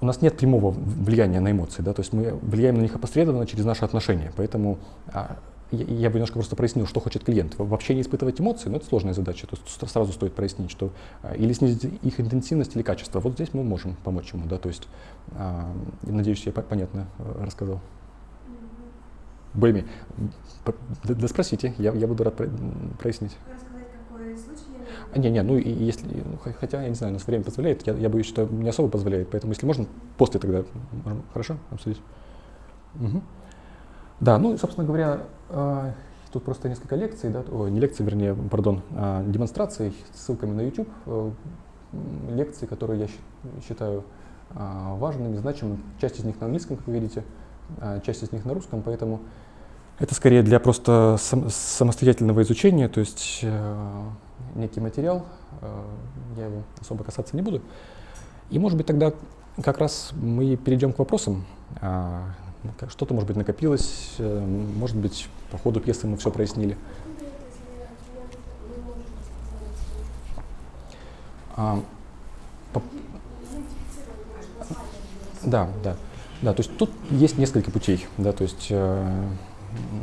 у нас нет прямого влияния на эмоции, да, то есть мы влияем на них опосредованно через наши отношения, поэтому а, я бы немножко просто прояснил, что хочет клиент. Вообще не испытывать эмоции, но это сложная задача. То есть сразу стоит прояснить, что а, или снизить их интенсивность или качество. Вот здесь мы можем помочь ему. Да? То есть, а, надеюсь, я понятно э, рассказал. Более да, да спросите, я, я буду рад прояснить. А, не, не, ну и если, ну, хотя, я не знаю, у нас время позволяет, я, я боюсь, что не особо позволяет, поэтому если можно, после тогда, хорошо, обсудить. Угу. Да, ну, собственно говоря, а, тут просто несколько лекций, да, о, не лекций, вернее, пардон, а демонстраций с ссылками на YouTube, э, лекции, которые я считаю а, важными, значимыми. Часть из них на английском, как вы видите, часть из них на русском, поэтому это скорее для просто самостоятельного изучения, то есть э, некий материал, э, я его особо касаться не буду. И, может быть, тогда как раз мы перейдем к вопросам. Как- Что-то, может быть, накопилось, э, может быть, по ходу пьесы мы все прояснили. А, по- Да, да. Да, то есть тут есть несколько путей, да, то есть, э,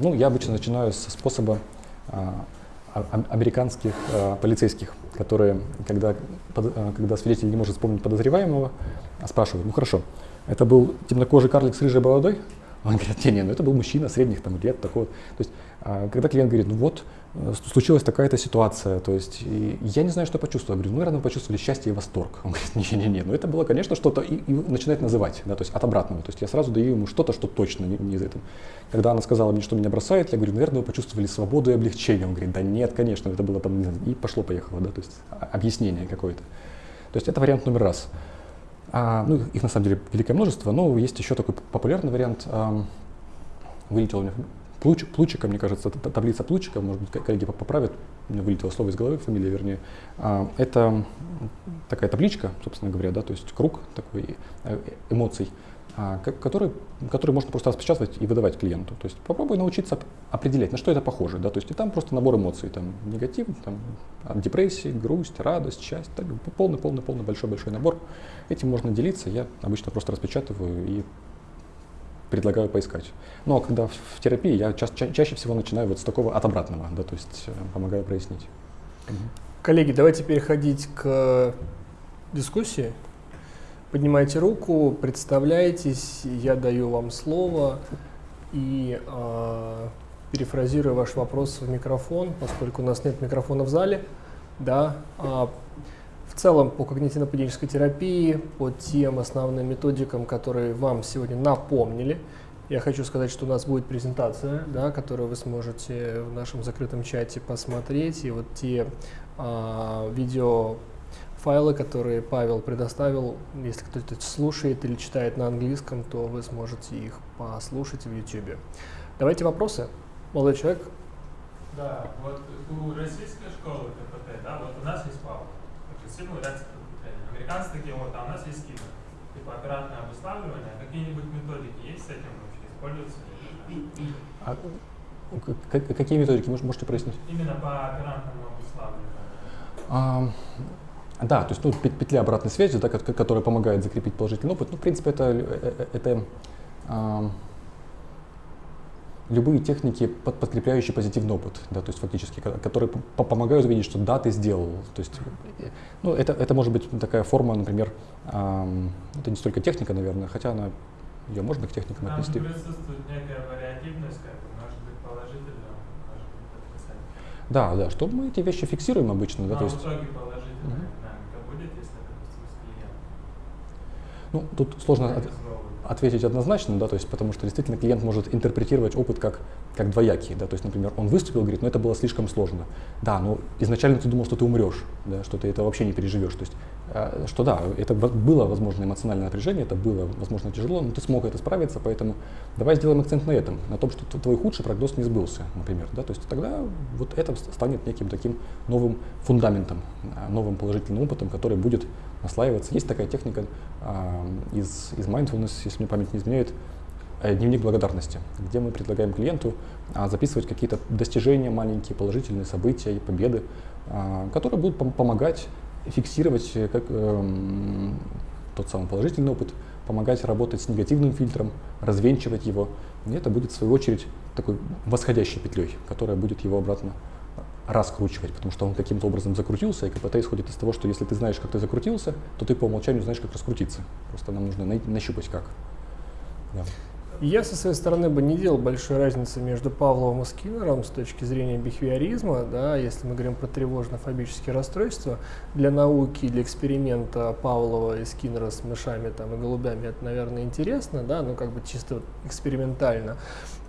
ну, я обычно начинаю со способа а, а- американских а, полицейских, которые, когда, когда свидетель не может вспомнить подозреваемого, спрашивают, ну хорошо, это был темнокожий карлик с рыжей бородой? Он говорит, не, не, ну это был мужчина средних там лет, такой. вот». То есть, когда клиент говорит, ну вот, случилась такая-то ситуация, то есть, я не знаю, что почувствовал. Я говорю, ну, наверное, почувствовали счастье и восторг. Он говорит, не-не-не, ну это было, конечно, что-то, и, и начинает называть, да, то есть от обратного. То есть я сразу даю ему что-то, что точно не, не из этого. Когда она сказала мне, что меня бросает, я говорю, наверное, вы почувствовали свободу и облегчение. Он говорит, да нет, конечно, это было там, и пошло-поехало, да, то есть а- объяснение какое-то. То есть это вариант номер раз. А, ну, их на самом деле великое множество, но есть еще такой популярный вариант. ам, вылетело у меня Плуч, Плучика, мне кажется, таблица Плучика, может быть, ко- коллеги поп- поправят, у меня вылетело слово из головы, фамилия вернее. А, это такая табличка, собственно говоря, да, то есть круг такой э, эмоций, а, ко- который, который можно просто распечатывать и выдавать клиенту. То есть попробуй научиться оп- определять, на что это похоже, да, то есть и там просто набор эмоций, там негатив, там депрессии, грусть, радость, счастье, так, полный, полный, полный, большой, большой набор. Этим можно делиться, я обычно просто распечатываю и предлагаю поискать. Но когда в, в терапии я ча- ча- чаще всего начинаю вот с такого от обратного, да, то есть э, помогаю прояснить. Коллеги, давайте переходить к дискуссии. Поднимайте руку, представляйтесь, я даю вам слово и а, перефразирую ваш вопрос в микрофон, поскольку у нас нет микрофона в зале. Да, а, в целом по когнитивно-поведенческой терапии, по тем основным методикам, которые вам сегодня напомнили, я хочу сказать, что у нас будет презентация, да, которую вы сможете в нашем закрытом чате посмотреть. И вот те а, видеофайлы, которые Павел предоставил, если кто-то слушает или читает на английском, то вы сможете их послушать в YouTube. Давайте вопросы. Молодой человек, Да, вот у российской школы КПТ, да, вот у нас есть ПАУ, прогрессивный рецепт потребления. Американцы такие вот, а у нас есть скидка. Типа оператное обуславливание, какие-нибудь методики есть с этим вообще, используются? А к- к- какие методики Мож- можете прояснить? Именно по оперантному обуславливанию. А, да, то есть ну, пет- петля обратной связи, да, ко- которая помогает закрепить положительный опыт. Ну, в принципе, это, э, э, это а, любые техники, под- подкрепляющие позитивный опыт, да, то есть фактически, ко- которые по- помогают увидеть, что да, ты сделал. То есть, э, ну, это, это может быть такая форма, например, ам, это не столько техника, наверное, хотя она, ее можно к техникам Там отнести. присутствует некая вариативность, как бы, может быть положительно, может быть отрицательно. Да, да, что мы эти вещи фиксируем обычно, да, Но то в есть, итоге положительная Мгм. динамика будет, если, допустим, с клиентом. ну, тут сложно от-. Ответить однозначно, да, то есть потому что действительно клиент может интерпретировать опыт как, как двоякий, да, то есть, например, он выступил, говорит, ну это было слишком сложно. Да, но изначально ты думал, что ты умрешь, да, что ты это вообще не переживешь. То есть, что да, это было, возможно, эмоциональное напряжение, это было, возможно, тяжело, но ты смог это справиться, поэтому давай сделаем акцент на этом, на том, что твой худший прогноз не сбылся, например, да, то есть тогда вот это ст- станет неким таким новым фундаментом, а, новым положительным опытом, который будет наслаиваться. Есть такая техника а, из, из mindfulness, если мне память не изменяет, э, дневник благодарности, где мы предлагаем клиенту записывать какие-то достижения маленькие, положительные события и победы, которые будут пом- помогать фиксировать э, как, эм, тот самый положительный опыт, помогать работать с негативным фильтром, развенчивать его. И это будет, в свою очередь, такой восходящей петлей, которая будет его обратно раскручивать, потому что он каким-то образом закрутился, и КПТ исходит из того, что если ты знаешь, как ты закрутился, то ты по умолчанию знаешь, как раскрутиться. Просто нам нужно нащупать как. Да. Я со своей стороны бы не делал большой разницы между Павловым и Скиннером с точки зрения бихевиоризма, да, если мы говорим про тревожно-фобические расстройства. Для науки, для эксперимента Павлова и Скиннера с мышами там, и голубями это, наверное, интересно, да, ну как бы чисто экспериментально.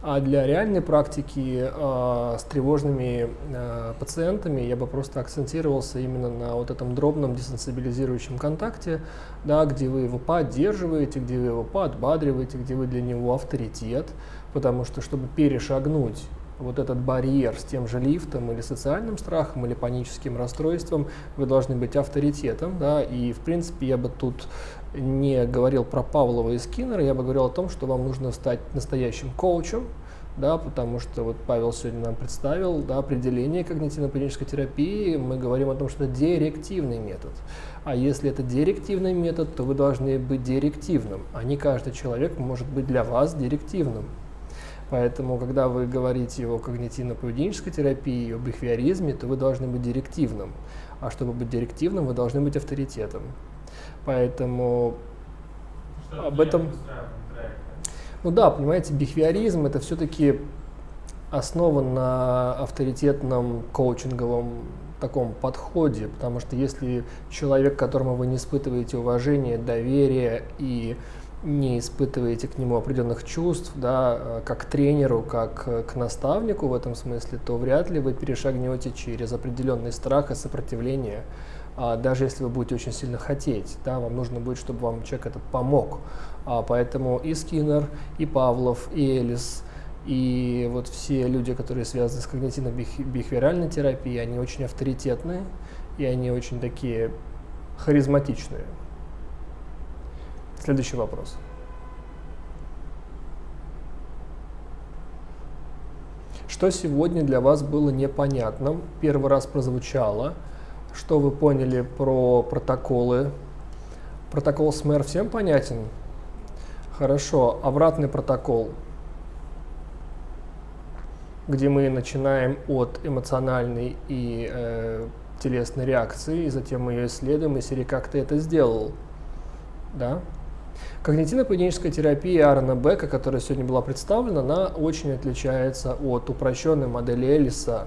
А для реальной практики э, с тревожными э, пациентами я бы просто акцентировался именно на вот этом дробном десенсибилизирующем контакте, да, где вы его поддерживаете, где вы его подбадриваете, где вы для него авторитет, потому что чтобы перешагнуть вот этот барьер с тем же лифтом или социальным страхом или паническим расстройством, вы должны быть авторитетом, да, и в принципе я бы тут не говорил про Павлова и Скиннера, я бы говорил о том, что вам нужно стать настоящим коучем, да, потому что вот Павел сегодня нам представил да, определение когнитивно-поведенческой терапии, мы говорим о том, что это директивный метод. А если это директивный метод, то вы должны быть директивным, а не каждый человек может быть для вас директивным. Поэтому, когда вы говорите о когнитивно-поведенческой терапии, о бихевиоризме, то вы должны быть директивным. А чтобы быть директивным, вы должны быть авторитетом. Поэтому Что Об этом-. Ну да, понимаете, бихевиоризм это все-таки основан на авторитетном коучинговом таком подходе, потому что если человек, к которому вы не испытываете уважение, доверие и не испытываете к нему определенных чувств, да, как к тренеру, как к наставнику в этом смысле, то вряд ли вы перешагнете через определенный страх и сопротивление, даже если вы будете очень сильно хотеть, да, вам нужно будет, чтобы вам человек этот помог. А, поэтому и Скиннер, и Павлов, и Элис, и вот все люди, которые связаны с когнитивно-бихевиоральной терапией, они очень авторитетные, и они очень такие харизматичные. Следующий вопрос. Что сегодня для вас было непонятным? Первый раз прозвучало. Что вы поняли про протоколы? Протокол СМЭР всем понятен? Хорошо. Обратный протокол, где мы начинаем от эмоциональной и э, телесной реакции, и затем мы ее исследуем, и Сири, как ты это сделал? Да? Когнитивно-поведенческая терапия Аарона Бека, которая сегодня была представлена, она очень отличается от упрощенной модели Эллиса, а,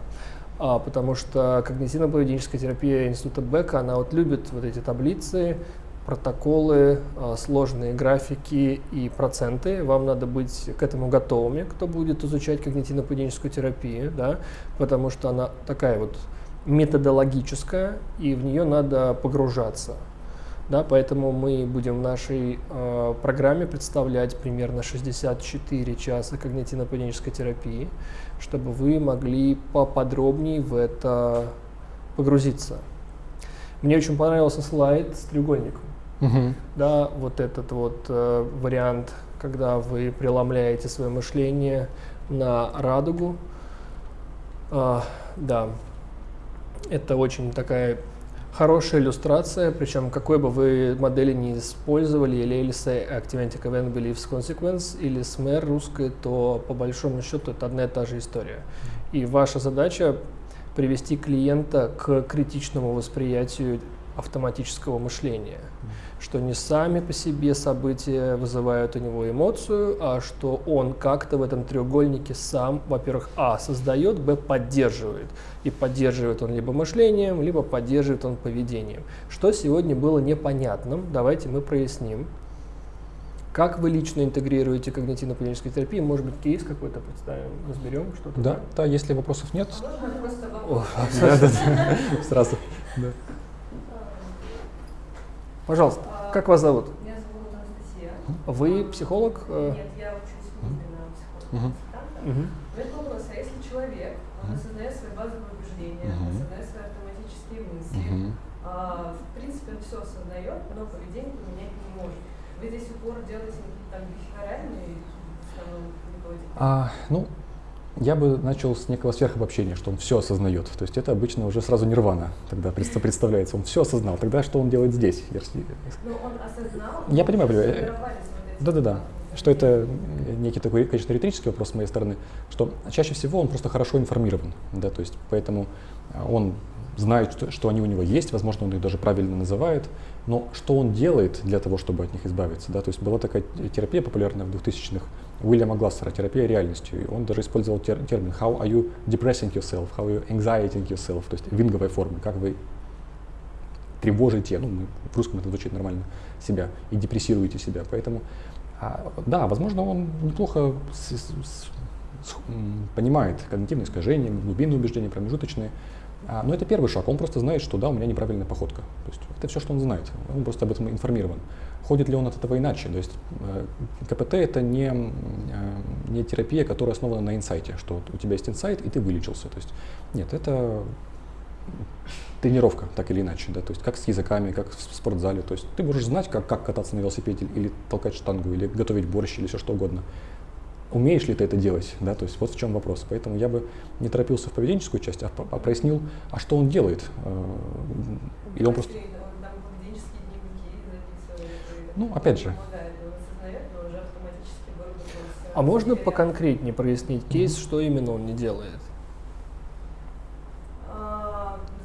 потому что когнитивно-поведенческая терапия Института Бека, она вот любит вот эти таблицы, протоколы, а, сложные графики и проценты. Вам надо быть к этому готовыми, кто будет изучать когнитивно-поведенческую терапию, да, потому что она такая вот методологическая, и в нее надо погружаться. Да, поэтому мы будем в нашей э, программе представлять примерно 64 часа когнитивно-поведенческой терапии, чтобы вы могли поподробнее в это погрузиться. Мне очень понравился слайд с треугольником. Мгм. Да, вот этот вот э, вариант, когда вы преломляете свое мышление на радугу. А, да, это очень такая хорошая иллюстрация, причем какой бы вы модели не использовали, или Элиса Activating Event Beliefs Consequence, или СМЭР русской, то по большому счету это одна и та же история. И ваша задача привести клиента к критичному восприятию автоматического мышления, что не сами по себе события вызывают у него эмоцию, а что он как-то в этом треугольнике сам, во-первых, а, создает, б, поддерживает. И поддерживает он либо мышлением, либо поддерживает он поведением. Что сегодня было непонятным, давайте мы проясним. Как вы лично интегрируете когнитивно-поведенческую терапию? Может быть, кейс какой-то представим, разберем что-то? Да, да, если вопросов нет, Можно просто О, вопрос? да, да, да, сразу. Пожалуйста, как вас зовут? Меня зовут Анастасия. Вы психолог? Э, Нет, я учусь на Мгм. психолога-консультанта. мгм. Возник вопрос, а если человек, он Мгм. осознает свои базовые убеждения, осознает свои автоматические мысли, а, в принципе, он все осознает, но поведение поменять не может. Вы здесь упор делаете на какие-то там бихевиоральные методики? А, ну, я бы начал с некого сверхобобщения, что он все осознает. То есть это обычно уже сразу нирвана тогда предста- представляется. Он все осознал. Тогда что он делает здесь? Если- Ну, он осознал, Я но понимаю, понимаю. Да-да-да. Что это некий такой, конечно, риторический вопрос с моей стороны, что чаще всего он просто хорошо информирован, да, то есть поэтому а, он знает, что, что они у него есть, возможно, он их даже правильно называет, но что он делает для того, чтобы от них избавиться, да, то есть была такая терапия популярная в 2000-х Уильяма Глассера, терапия реальностью, и он даже использовал тер- термин how are you depressing yourself, how are you anxieting yourself, то есть винговой формы, как вы тревожите, ну, в русском это звучит нормально, себя, и депрессируете себя. Поэтому, а, да, возможно, он неплохо с- с- с- понимает когнитивные искажения, глубинные убеждения, промежуточные, но это первый шаг. Он просто знает, что да, у меня неправильная походка. То есть это все, что он знает. Он просто об этом информирован. Ходит ли он от этого иначе? То есть э, КПТ это не, э, не терапия, которая основана на инсайте, что у тебя есть инсайт, и ты вылечился. То есть нет, это тренировка, так или иначе, да, то есть как с языками, как в спортзале, то есть ты можешь знать, как, как кататься на велосипеде, или толкать штангу, или готовить борщ, или все что угодно. Умеешь ли ты это делать, да, то есть вот в чем вопрос. Поэтому я бы не торопился в поведенческую часть, а, а прояснил, а что он делает. Э, Или он просто... И Ну, опять же. А можно поконкретнее прояснить кейс, что именно он не делает?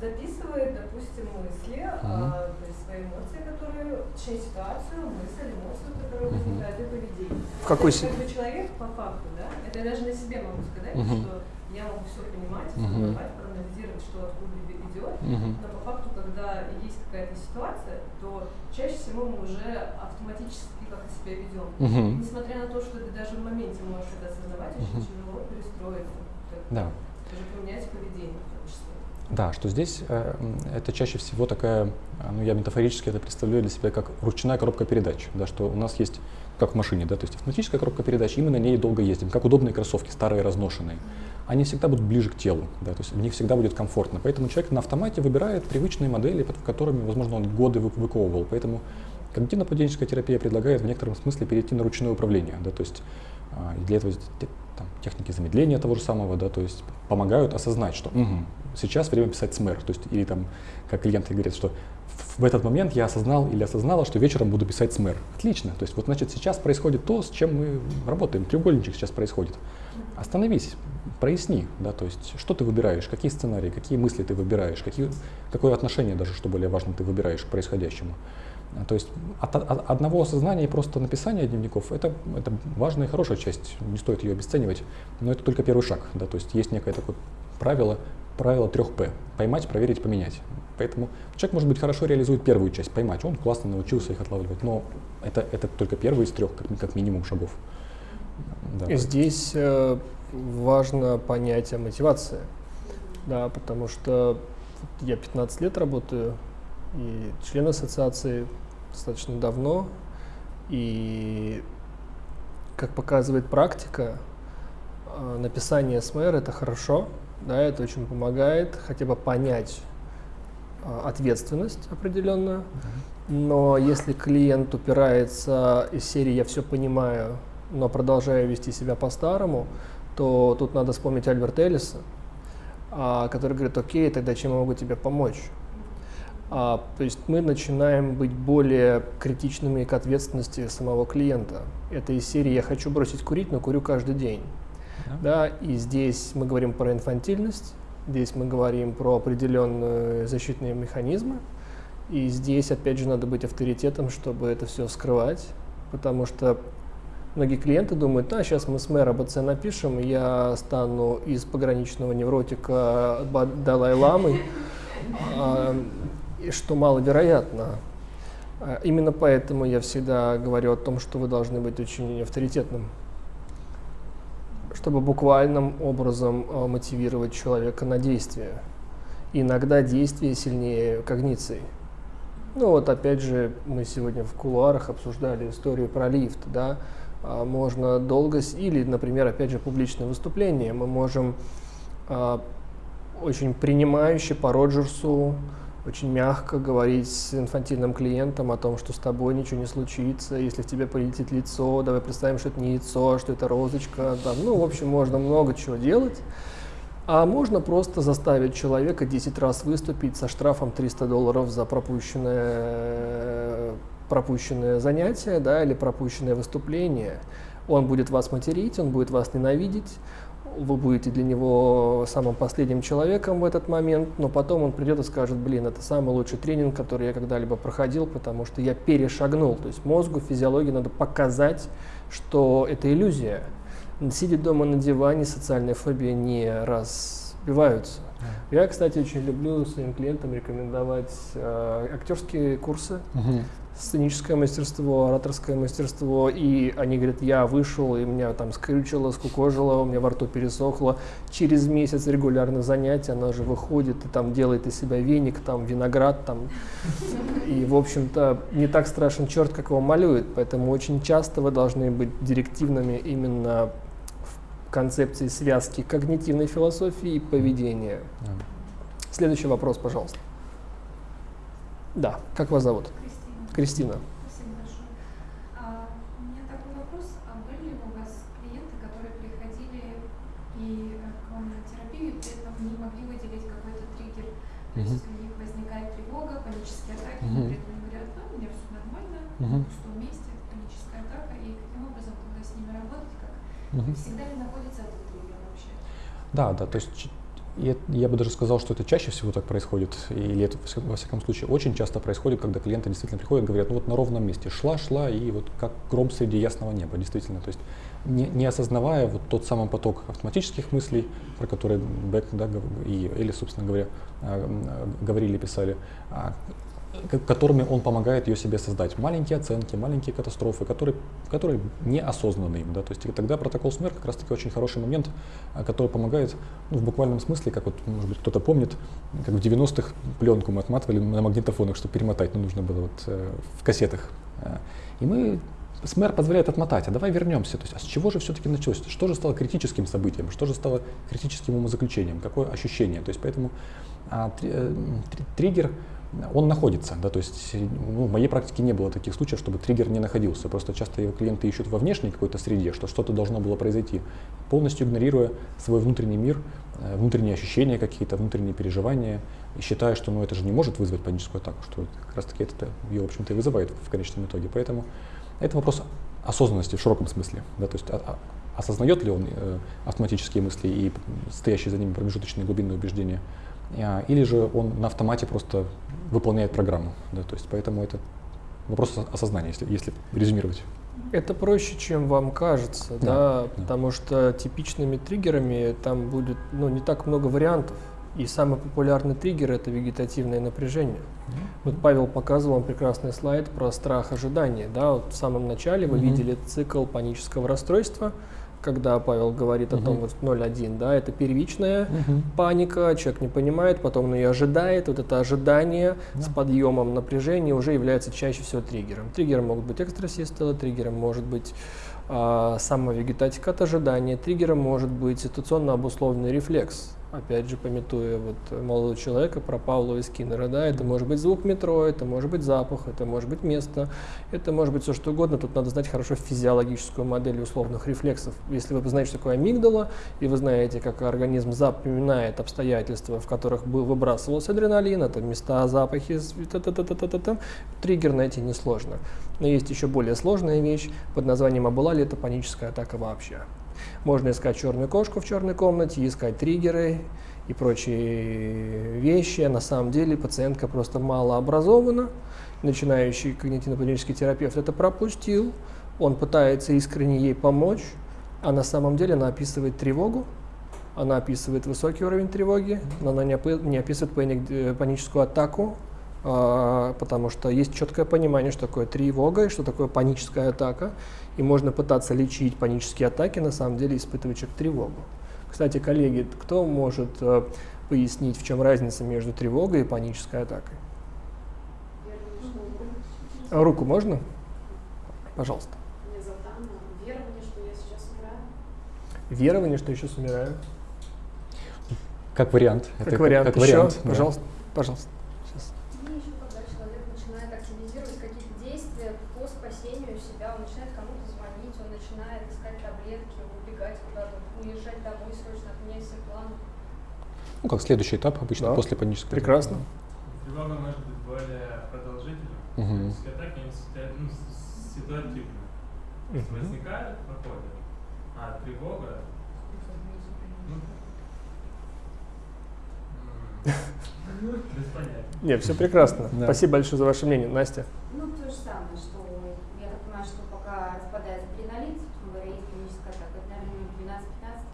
Записывает, допустим, мысли, а, то есть свои эмоции, которые, точнее, ситуацию, мысль, эмоцию, которая Мгм. возникает, и поведение. В какой есть, как бы человек по факту, да, это я даже на себе могу сказать, Мгм. что я могу все понимать, Мгм. осознавать, проанализировать, что откуда иде- идет, но по факту, когда есть какая-то ситуация, то чаще всего мы уже автоматически как-то себя ведем. Несмотря на то, что ты даже в моменте можешь это осознавать, очень тяжело перестроиться. Да. Даже поменять поведение. Да, что здесь э, это чаще всего такая, ну я метафорически это представляю для себя как ручная коробка передач, да, что у нас есть, как в машине, да, то есть автоматическая коробка передач, и мы на ней долго ездим, как удобные кроссовки, старые, разношенные. Они всегда будут ближе к телу, да, то есть в них всегда будет комфортно. Поэтому человек на автомате выбирает привычные модели, под которыми, возможно, он годы вы- выковывал. Поэтому когнитивно-поведенческая терапия предлагает в некотором смысле перейти на ручное управление, да, то есть и для этого там, техники замедления того же самого, да, то есть помогают осознать, что «Мгм, сейчас время писать СМР, то есть или там, как клиенты говорят, что в, этот момент я осознал или осознала, что вечером буду писать СМР. Отлично, то есть вот значит сейчас происходит то, с чем мы работаем, треугольничек сейчас происходит. Остановись, проясни, да, то есть что ты выбираешь, какие сценарии, какие мысли ты выбираешь, какие, какое отношение даже, что более важно, ты выбираешь к происходящему. То есть от, от одного осознания и просто написания дневников это, это важная и хорошая часть, не стоит ее обесценивать, но это только первый шаг. Да? То есть есть некое такое правило, правило 3П – поймать, проверить, поменять. Поэтому человек, может быть, хорошо реализует первую часть, поймать, он классно научился их отлавливать, но это, это только первый из трех, как, как минимум, шагов. Да, здесь э, важно понятие мотивации, да, потому что я 15 лет работаю и член ассоциации достаточно давно, и как показывает практика, э, написание СМР это хорошо, да, это очень помогает хотя бы понять э, ответственность определенную, но если клиент упирается из серии «я все понимаю», но продолжаю вести себя по-старому, то тут надо вспомнить Альберта Эллиса, а, который говорит, окей, тогда чем я могу тебе помочь? А, то есть мы начинаем быть более критичными к ответственности самого клиента. Это из серии «я хочу бросить курить, но курю каждый день». Да, и здесь мы говорим про инфантильность, здесь мы говорим про определенные защитные механизмы, и здесь, опять же, надо быть авторитетом, чтобы это все скрывать, потому что многие клиенты думают, а, сейчас мы с мэра БЦ напишем, я стану из пограничного невротика Далай-ламой, и что маловероятно. А, Именно поэтому я всегда говорю о том, что вы должны быть очень авторитетным, чтобы буквальным образом а, мотивировать человека на действие. Иногда действие сильнее когниции. Ну вот опять же, мы сегодня в кулуарах обсуждали историю про лифт, да, А, можно долго, или, например, опять же, публичное выступление, мы можем очень принимающе по Роджерсу, очень мягко говорить с инфантильным клиентом о том, что с тобой ничего не случится, если в тебе полетит лицо, давай представим, что это не яйцо, а что это розочка, там, ну, в общем, можно много чего делать. А можно просто заставить человека 10 раз выступить со штрафом 300 долларов за пропущенное, пропущенное занятие да, или пропущенное выступление. Он будет вас материть, он будет вас ненавидеть, вы будете для него самым последним человеком в этот момент, но потом он придет и скажет, блин, это самый лучший тренинг, который я когда-либо проходил, потому что я перешагнул. То есть мозгу, физиологии надо показать, что это иллюзия. Сидя дома на диване, социальные фобии не разбиваются. Я, кстати, очень люблю своим клиентам рекомендовать э, актерские курсы, Мгм. Сценическое мастерство, ораторское мастерство, и они говорят, я вышел, и меня там скрючило, скукожило, у меня во рту пересохло. Через месяц регулярных занятий она же выходит и там делает из себя веник, там виноград, там. И, в общем-то, не так страшен черт, как его малюет, поэтому очень часто вы должны быть директивными именно в концепции связки когнитивной философии и поведения. Следующий вопрос, пожалуйста. Да, как вас зовут? Кристина. Кристина. Спасибо большое. У меня такой вопрос. Были ли у вас клиенты, которые приходили и к вам на терапию, и при этом не могли выделить какой-то триггер? То есть у них возникает тревога, панические атаки, но при этом они говорят, ну, у меня все нормально, Мгм. в пустом месте, паническая атака, и каким образом тогда с ними работать, как всегда ли находится этот триггер вообще? Да, да, то есть и я бы даже сказал, что это чаще всего так происходит, или это во вся- во всяком случае очень часто происходит, когда клиенты действительно приходят и говорят, ну вот на ровном месте шла, шла, и вот как гром среди ясного неба, действительно, то есть не, не осознавая вот тот самый поток автоматических мыслей, про которые Бек да, и Элли, собственно говоря, а, а, говорили, писали, а, которыми он помогает ее себе создать. Маленькие оценки, маленькие катастрофы, которые, которые неосознанны им. Да? То есть и тогда протокол СМЕР как раз таки очень хороший момент, а, который помогает ну, в буквальном смысле, как вот, может быть, кто-то помнит, как в 90-х пленку мы отматывали на магнитофонах, чтобы перемотать, но нужно было вот э, в кассетах. А, И мы СМЭР позволяет отмотать, а давай вернемся. То есть, а с чего же все-таки началось? Что же стало критическим событием? Что же стало критическим умозаключением? Какое ощущение? То есть, поэтому а, три- э, три- триггер, он находится. Да? То есть, ну, в моей практике не было таких случаев, чтобы триггер не находился. Просто часто его клиенты ищут во внешней какой-то среде, что что-то должно было произойти, полностью игнорируя свой внутренний мир, э, внутренние ощущения какие-то, внутренние переживания, и считая, что ну, это же не может вызвать паническую атаку, что как раз таки это ее, в общем-то, и вызывает в конечном итоге. Поэтому это вопрос осознанности в широком смысле. Да, то есть а- а- осознает ли он э, автоматические мысли и стоящие за ними промежуточные глубинные убеждения, или же он на автомате просто выполняет программу. Да, то есть поэтому это вопрос ос- осознания, если, если резюмировать. Это проще, чем вам кажется, да, Да, потому что типичными триггерами там будет ну, не так много вариантов. И самый популярный триггер это вегетативное напряжение. Вот Павел показывал вам прекрасный слайд про страх ожидания. Да, вот в самом начале вы Мгм. видели цикл панического расстройства, когда Павел говорит о том, вот 0.1, да, это первичная паника, человек не понимает, потом он ее ожидает, вот это ожидание с подъемом напряжения уже является чаще всего триггером. Триггером могут быть экстрасистолы, триггером может быть а, самовегетатика от ожидания, триггером может быть ситуационно обусловленный рефлекс. Опять же, пометуя вот молодого человека про Павлова и Скиннера, да, это может быть звук метро, это может быть запах, это может быть место, это может быть все что угодно. Тут надо знать хорошо физиологическую модель условных рефлексов. Если вы знаете, что такое амигдала, и вы знаете, как организм запоминает обстоятельства, в которых был выбрасывался адреналин, это места, запахи, с- та-та-та-та-та-та, триггер найти несложно. Но есть еще более сложная вещь под названием «А была ли это паническая атака вообще?». Можно искать черную кошку в черной комнате, искать триггеры и прочие вещи. На самом деле пациентка просто мало образована. Начинающий когнитивно-поведенческий терапевт это пропустил. Он пытается искренне ей помочь, а на самом деле она описывает тревогу, она описывает высокий уровень тревоги, но она не, описывает э, паническую атаку, потому что есть четкое понимание, что такое тревога и что такое паническая атака. И можно пытаться лечить панические атаки, на самом деле испытывая человек тревогу. Кстати, коллеги, кто может э, пояснить, в чем разница между тревогой и панической атакой? А Руку можно? Пожалуйста. Верование, что я сейчас умираю. Верование, что еще умираю. Как вариант. Как Это вариант. как еще, вариант, да. пожалуйста, пожалуйста. Сейчас. Мне еще когда человек начинает активизировать какие-то действия по спасению себя, он начинает кому-то звонить, он начинает искать таблетки, убегать куда-то, уезжать домой срочно, отменять все планы. Ну, как следующий этап обычно Да. после панической атаки. Прекрасно. Тревога может быть более продолжительной. Атаки ну, с- ситуативны. То есть Мгм. возникают, проходят. А тревога, ну, м, без понятия. Нет, все прекрасно. Да. Спасибо большое за ваше мнение. Настя. Ну, то же самое, что я так понимаю, что пока распадается адреналин, собственно говоря, есть паническая атака. Это, наверное, минут 12-15.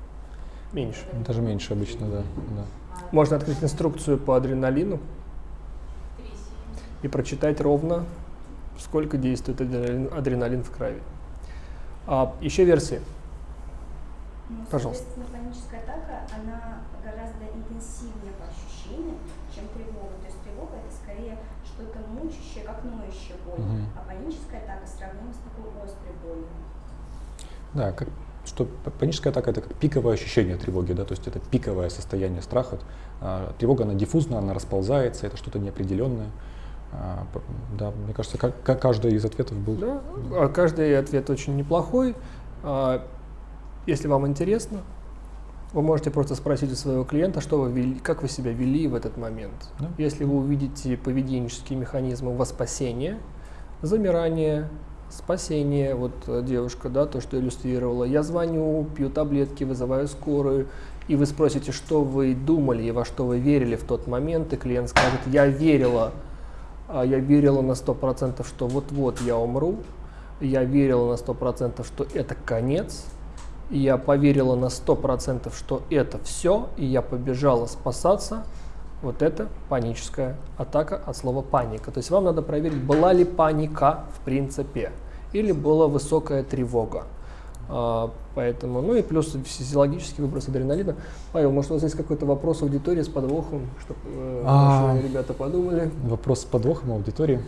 Меньше. Даже меньше обычно, да. да. Можно открыть инструкцию по адреналину и прочитать ровно сколько действует адреналин, адреналин в крови. А, еще версии. Ну, Пожалуйста. Соответственно, паническая атака, она гораздо интенсивнее по ощущениям, чем тревога. То есть тревога это скорее что-то мучащее, как ноющая боль. Мгм. А паническая атака сравнима с такой острой болью. Да, как, что паническая атака это как пиковое ощущение тревоги, да, то есть это пиковое состояние страха. Тревога, она диффузна, она расползается, это что-то неопределенное. А, да, мне кажется, ка- ка- каждый из ответов был. Да, а каждый ответ очень неплохой. А, Если вам интересно, вы можете просто спросить у своего клиента, что вы вели, как вы себя вели в этот момент. Да. Если вы увидите поведенческие механизмы во спасение, замирание, спасение, вот э, девушка, да, то, что иллюстрировала, я звоню, пью таблетки, вызываю скорую, и вы спросите, что вы думали и во что вы верили в тот момент, и клиент скажет, я верила, а я верила на 100%, что вот-вот я умру, я верила на 100%, что это конец, я поверила на 100%, что это все, и я побежала спасаться, вот это паническая атака от слова паника. То есть вам надо проверить, была ли паника в принципе, или была высокая тревога. А, поэтому, ну и плюс физиологический выброс адреналина. Павел, может у вас есть какой-то вопрос аудитории с подвохом, чтобы А. наши ребята подумали? Вопрос с подвохом аудитории.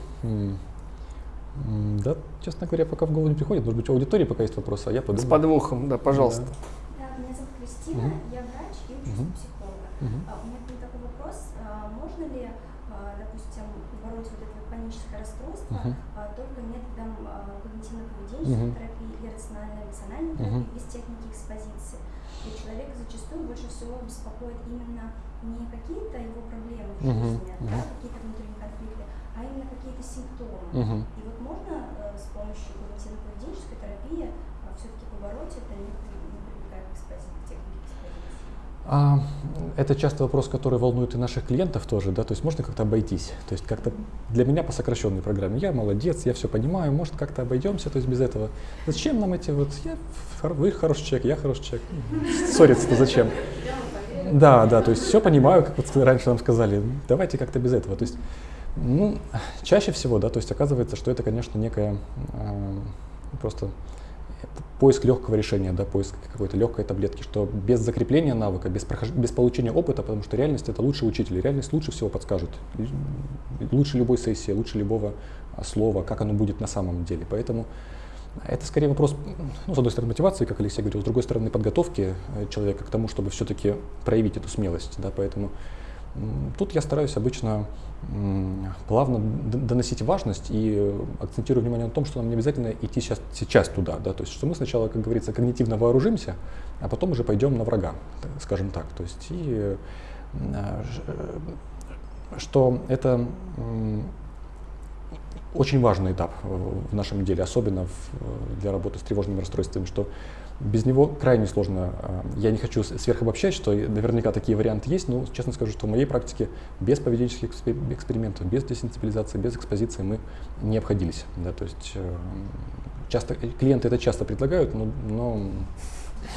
Да, честно говоря, пока в голову не приходит. Может быть, у аудитории пока есть вопросы, а я подумаю. С подвохом, да, пожалуйста. Да, меня зовут Кристина, я врач и учусь психолога. Мгм. А, у меня к вам такой вопрос. А, можно ли, а, допустим, побороть вот это паническое расстройство Мгм. а, только методом а, Мгм. терапии или рационально-эмоциональной терапии без техники экспозиции? И человека зачастую больше всего беспокоит именно не какие-то его проблемы в жизни, Мгм. да, какие-то внутренние конфликты, а именно какие-то симптомы. Мгм. И вот можно э, с помощью когнитивно-поведенческой терапии все-таки побороть это, не, не прибегая к экспози- технике экспозиции? А, это часто вопрос, который волнует и наших клиентов тоже, да, то есть можно как-то обойтись, то есть как-то для меня по сокращенной программе, я молодец, я все понимаю, может как-то обойдемся, то есть без этого. Зачем нам эти вот, я, вы хороший человек, я хороший человек, ссориться-то зачем? Да, да, то есть все понимаю, как вот раньше нам сказали, давайте как-то без этого, то есть, ну, чаще всего, да, то есть оказывается, что это, конечно, некая э, просто поиск легкого решения, да, поиск какой-то легкой таблетки, что без закрепления навыка, без, прохож- без получения опыта, потому что реальность это лучший учитель, реальность лучше всего подскажет, лучше любой сессии, лучше любого а, слова, как оно будет на самом деле. Поэтому это скорее вопрос, ну, с одной стороны, мотивации, как Алексей говорил, с другой стороны, подготовки э, человека к тому, чтобы все-таки проявить эту смелость. Да, поэтому тут я стараюсь обычно плавно доносить важность и э, акцентирую внимание на том, что нам не обязательно идти сейчас, сейчас туда. Да, то есть, что мы сначала, как говорится, когнитивно вооружимся, а потом уже пойдем на врага, скажем так. То есть, и, э, э, э, что это очень важный этап в нашем деле, особенно в- для работы с тревожными расстройствами, что без него крайне сложно. а, Я не хочу сверхобобщать, что наверняка такие варианты есть, но честно скажу, что в моей практике без поведенческих экспе- экспериментов, без десенсибилизации, без экспозиции мы не обходились. Да, то есть э, часто клиенты это часто предлагают, но, но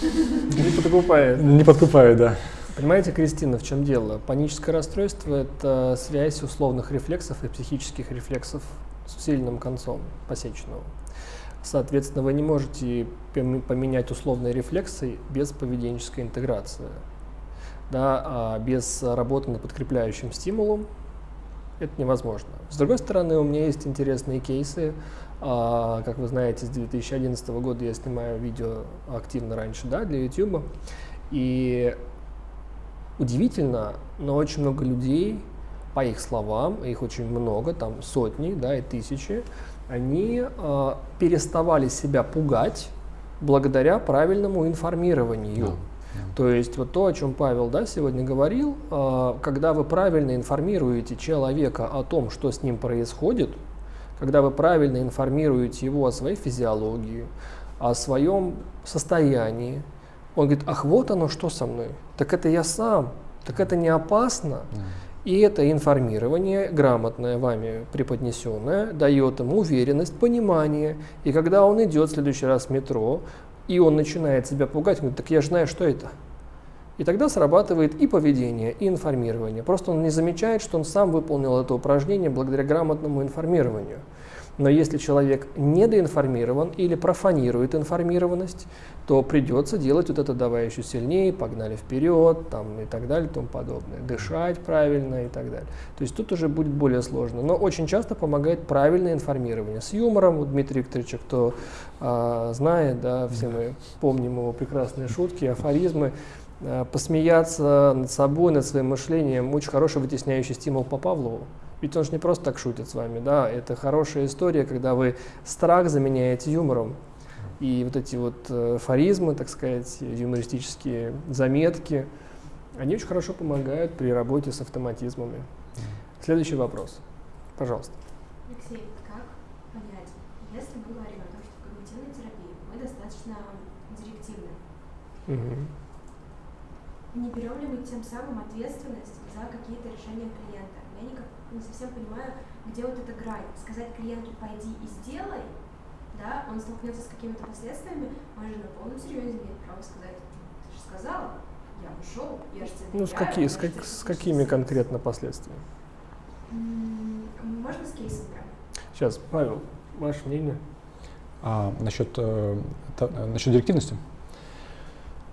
Не подкупает. не подкупают, да. Понимаете, Кристина, в чем дело? Паническое расстройство – это связь условных рефлексов и психических рефлексов с усиленным концом посеченного. Соответственно, вы не можете пом- поменять условные рефлексы без поведенческой интеграции. Да, а без работы над подкрепляющим стимулом это невозможно. С другой стороны, у меня есть интересные кейсы. А, Как вы знаете, с 2011 года я снимаю видео активно раньше да, для YouTube. И удивительно, но очень много людей, по их словам, их очень много, там сотни, да, и тысячи, они э, переставали себя пугать благодаря правильному информированию. Да. То есть вот то, о чем Павел да, сегодня говорил, э, когда вы правильно информируете человека о том, что с ним происходит, когда вы правильно информируете его о своей физиологии, о своем состоянии, он говорит, ах, вот оно что со мной, так это я сам, так это не опасно. Да. И это информирование, грамотное вами преподнесенное, дает ему уверенность, понимание. И когда он идет в следующий раз в метро, и он начинает себя пугать, он говорит, так я же знаю, что это. И тогда срабатывает и поведение, и информирование. Просто он не замечает, что он сам выполнил это упражнение благодаря грамотному информированию. Но если человек недоинформирован или профанирует информированность, то придется делать вот это «давай еще сильнее», «погнали вперед» там, и так далее и тому подобное, дышать правильно и так далее. То есть тут уже будет более сложно. Но очень часто помогает правильное информирование. С юмором, у Дмитрия Викторовича, кто а, знает, да, все мы помним его прекрасные шутки, афоризмы, а, посмеяться над собой, над своим мышлением, очень хороший вытесняющий стимул по Павлову. Ведь он же не просто так шутит с вами, да, это хорошая история, когда вы страх заменяете юмором. И вот эти вот э, форизмы, так сказать, юмористические заметки, они очень хорошо помогают при работе с автоматизмами. Следующий вопрос. Пожалуйста. Алексей, как понять, если мы говорим о том, что в когнитивной терапии мы достаточно директивны, Мгм. не берем ли мы тем самым ответственность за какие-то решения клиента? Я не совсем понимаю, где вот эта грань. Сказать клиенту «пойди и сделай», да, он столкнется с какими-то последствиями, он же на полном серьезе имеет право сказать «ты же сказала, я ушел, я же тебе Ну, с, какие, с, как- с какими делать». конкретно последствиями? Можно с кейсом прям? Сейчас, Павел, ваше мнение? А насчет, э, та- э, насчет директивности?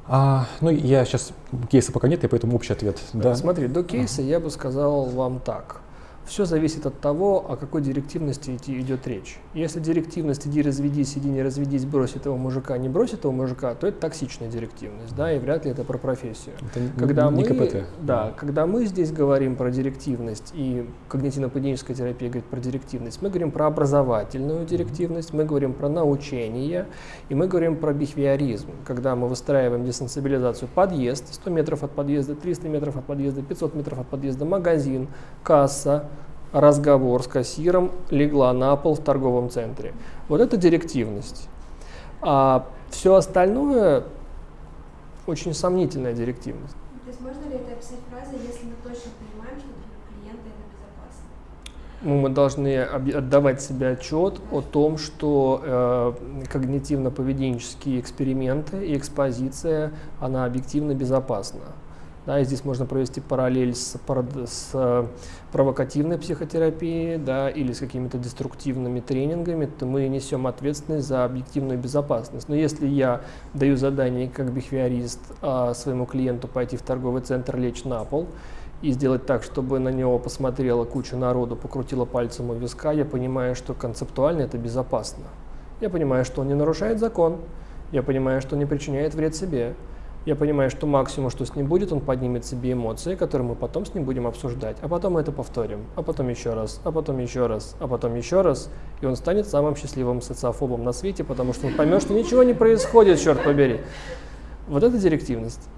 А, ну, я сейчас кейса пока нет, и поэтому общий ответ. Да. Смотри, до кейса я бы сказал вам так. Все зависит от того, о какой директивности идет речь. Если директивность «иди разведись, иди не разведись, брось этого мужика, не брось этого мужика», то это токсичная директивность, да, и вряд ли это про профессию. Это Когда не мы, КПТ. Да, когда мы здесь говорим про директивность, и когнитивно-поведенческая терапия говорит про директивность, мы говорим про образовательную директивность, мы говорим про научение, и мы говорим про бихевиоризм, когда мы выстраиваем десенсибилизацию подъезд, 100 метров от подъезда, 300 метров от подъезда, 500 метров от подъезда, магазин, касса, разговор с кассиром, легла на пол в торговом центре. Вот это директивность. А все остальное очень сомнительная директивность. То есть можно ли это описать фразой, если мы точно понимаем, что для клиента это безопасно? Ну, мы должны отдавать себе отчет о том, что э, когнитивно-поведенческие эксперименты и экспозиция, она объективно безопасна. Да, и здесь можно провести параллель с, с э, провокативной психотерапией да, или с какими-то деструктивными тренингами, то мы несем ответственность за объективную безопасность. Но если я даю задание как бихевиорист а, своему клиенту пойти в торговый центр, лечь на пол, и сделать так, чтобы на него посмотрела куча народу, покрутила пальцем у виска, я понимаю, что концептуально это безопасно. Я понимаю, что он не нарушает закон, я понимаю, что он не причиняет вред себе, я понимаю, что максимум, что с ним будет, он поднимет себе эмоции, которые мы потом с ним будем обсуждать, а потом мы это повторим, а потом еще раз, а потом еще раз, а потом еще раз, и он станет самым счастливым социофобом на свете, потому что он поймет, что ничего не происходит, черт побери. Вот это директивность.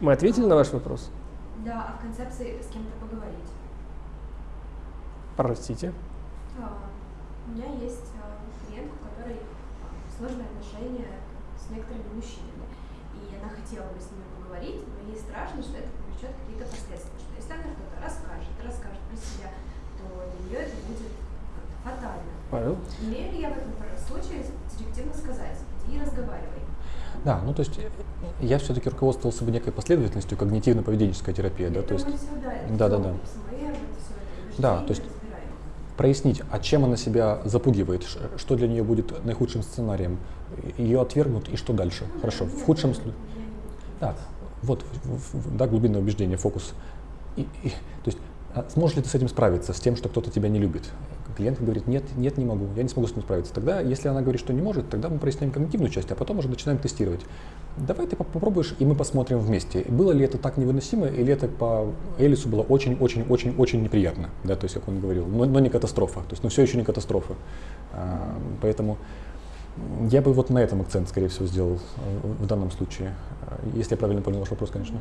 Мы ответили на ваш вопрос? Да, а в концепции с кем-то поговорить. Простите. А, У меня есть а, клиент, у которой а, сложные отношения с некоторыми мужчинами. И она хотела бы с ними поговорить, но ей страшно, что это повлечет какие-то последствия. Что если она что-то расскажет, расскажет про себя, то для нее это будет фатально. Павел? Имею ли я в этом случае директивно сказать, иди и разговаривай? Да, ну то есть э, я все-таки руководствовался бы некой последовательностью когнитивно-поведенческая терапия, да, то есть да, да, да. Да, то есть прояснить, а чем она себя запугивает, что для нее будет наихудшим сценарием, ее отвергнут и что дальше. Хорошо, в худшем случае. Да, вот, да, глубинное убеждение, фокус. И, и- то есть, а сможешь ли ты с этим справиться, с тем, что кто-то тебя не любит? Клиент говорит, нет, нет, не могу, я не смогу с этим справиться. Тогда, если она говорит, что не может, тогда мы проясняем когнитивную часть, а потом уже начинаем тестировать. Давай ты поп- попробуешь, и мы посмотрим вместе, было ли это так невыносимо, или это по Элису было очень-очень-очень-очень неприятно, да, то есть, как он говорил, но, но не катастрофа, то есть, но все еще не катастрофа. А, поэтому я бы вот на этом акцент, скорее всего, сделал в данном случае, если я правильно понял ваш вопрос, конечно.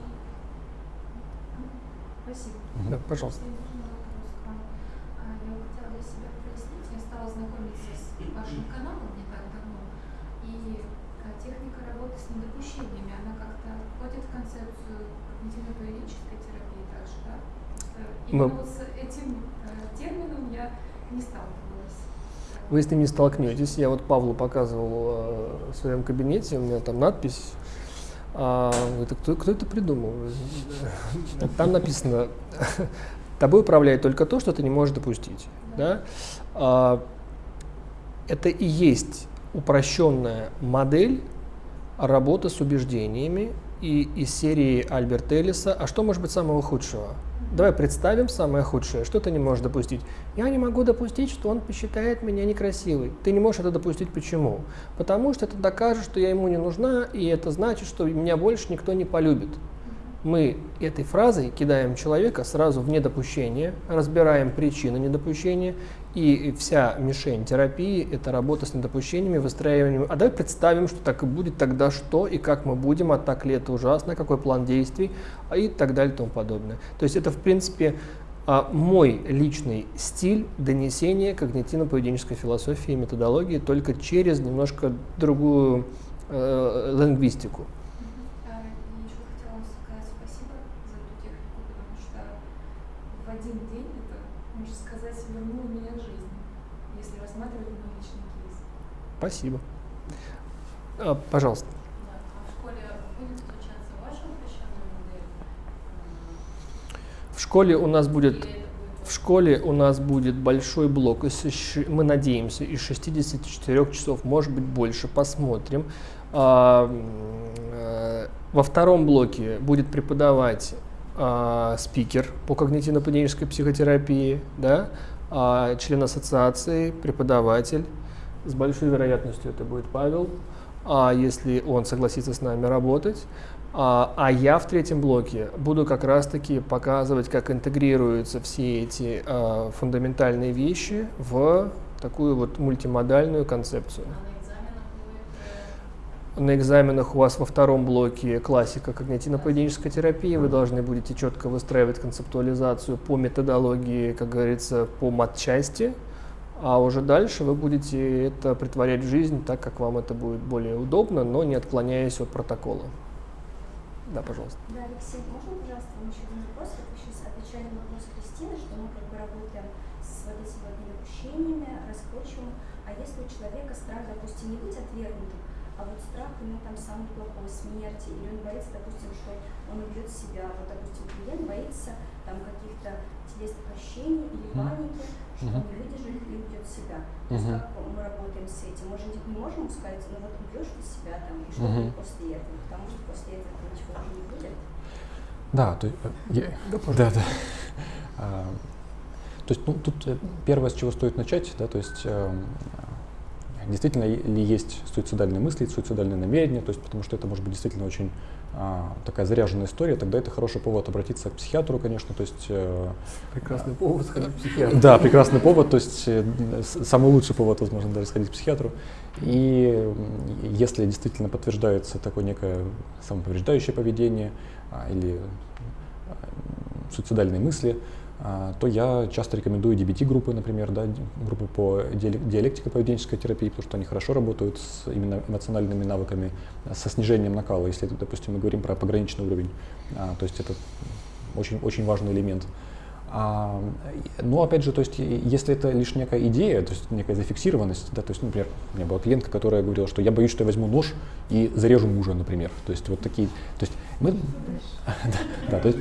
Спасибо. Да, пожалуйста. Можно вопрос к вам? А, Я хотела для себя прояснить, я стала знакомиться с вашим каналом не так давно, и а, техника работы с недопущениями, она как-то входит в концепцию когнитивно-поведенческой терапии также, да? Э, Именно вот с этим э, термином я не сталкивалась. Вы с ним не столкнетесь. Я вот Павлу показывал э, в своем кабинете, у меня там надпись. А, это кто, кто это придумал? Там написано, тобой управляет только то, что ты не можешь допустить. Да? А, это и есть упрощенная модель работы с убеждениями и из серии Альберта Эллиса «А что может быть самого худшего?» Давай представим самое худшее. Что ты не можешь допустить? Я не могу допустить, что он посчитает меня некрасивой. Ты не можешь это допустить. Почему? Потому что это докажет, что я ему не нужна, и это значит, что меня больше никто не полюбит мы этой фразой кидаем человека сразу в недопущение, разбираем причины недопущения, и вся мишень терапии – это работа с недопущениями, выстраиванием. А давай представим, что так и будет, тогда что и как мы будем, а так ли это ужасно, какой план действий а и так далее и тому подобное. То есть это, в принципе, а, мой личный стиль донесения когнитивно-поведенческой философии и методологии только через немножко другую э, лингвистику. Спасибо. А, пожалуйста. В школе у нас будет в школе у нас будет большой блок, мы надеемся, из 64 часов, может быть больше, посмотрим. А, э, во втором блоке будет преподавать а, спикер по когнитивно-поведенческой психотерапии, да, член ассоциации, преподаватель, с большой вероятностью это будет Павел, а если он согласится с нами работать. А, а я в третьем блоке буду как раз-таки показывать, как интегрируются все эти а, фундаментальные вещи в такую вот мультимодальную концепцию. На экзаменах у вас во втором блоке классика когнитивно-поведенческой терапии. Вы должны будете четко выстраивать концептуализацию по методологии, как говорится, по матчасти. А уже дальше вы будете это притворять в жизнь так, как вам это будет более удобно, но не отклоняясь от протокола. Да, пожалуйста. Да, Алексей, можно, пожалуйста, вам еще один вопрос? Вы сейчас отвечали на вопрос Кристины, что мы как бы работаем с вот этими вот недопущениями, раскручиваем. А если у человека страх, допустим, не быть отвергнутым, а вот страх у него там самый плохой, смерти, или он боится, допустим, что он убьет себя, вот, допустим, клиент боится там каких-то телесных ощущений или паники, что он не выдержит и уйдет в себя. То есть как мы работаем с этим? Мы же не можем сказать, ну вот убьешь ты себя там, и что будет после этого, потому что после этого ничего уже не будет. Да, то, я, да, да. А, то есть, ну, тут э, первое, с чего стоит начать, да, то есть э, действительно ли есть суицидальные мысли, суицидальные намерения, то есть, потому что это может быть действительно очень такая заряженная история, тогда это хороший повод обратиться к психиатру, конечно, то есть... Э, прекрасный повод сходить к психиатру. Да, прекрасный повод, то есть э, самый лучший повод, возможно, даже сходить к психиатру. И если действительно подтверждается такое некое самоповреждающее поведение а, или а, суицидальные мысли, а, то я часто рекомендую DBT-группы, например, да, группы по диалектико-поведенческой терапии, потому что они хорошо работают с именно эмоциональными навыками, со снижением накала, если, допустим, мы говорим про пограничный уровень. А, то есть это очень, очень важный элемент. А, но опять же, то есть, если это лишь некая идея, то есть некая зафиксированность, да, то есть, например, у меня была клиентка, которая говорила, что я боюсь, что я возьму нож и зарежу мужа, например. То есть вот такие, то есть мы, да, то есть,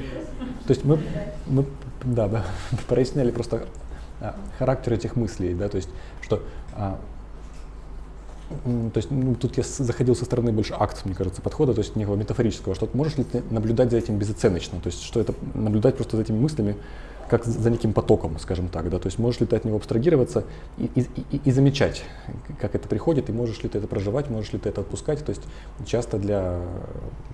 то есть мы, мы да, да, проясняли просто а, характер этих мыслей, да, то есть, что а, то есть ну, тут я заходил со стороны больше акт, мне кажется, подхода, то есть некого метафорического, что можешь ли ты наблюдать за этим безоценочно, то есть что это наблюдать просто за этими мыслями, как за неким потоком, скажем так, да, то есть можешь ли ты от него абстрагироваться и, и, и, и замечать, как это приходит, и можешь ли ты это проживать, можешь ли ты это отпускать, то есть часто для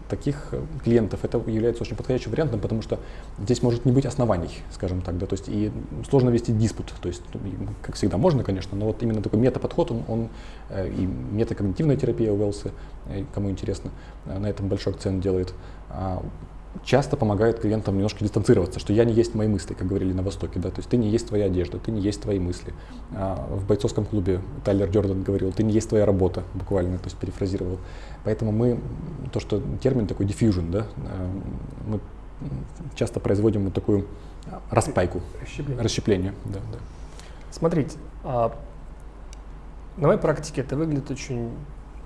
таких клиентов это является очень подходящим вариантом, потому что здесь может не быть оснований, скажем так, да, то есть и сложно вести диспут, то есть, как всегда, можно, конечно, но вот именно такой метаподход, он, он э, и метакогнитивная терапия Уэллса, э, кому интересно, э, на этом большой акцент делает, а, часто помогает клиентам немножко дистанцироваться, что я не есть мои мысли, как говорили на Востоке, да, то есть ты не есть твоя одежда, ты не есть твои мысли. А в бойцовском клубе Тайлер Джордан говорил, ты не есть твоя работа, буквально, то есть перефразировал. Поэтому мы, то, что термин такой diffusion, да, а, мы часто производим вот такую распайку, расщепление. расщепление да, да. Смотрите, а, на моей практике это выглядит очень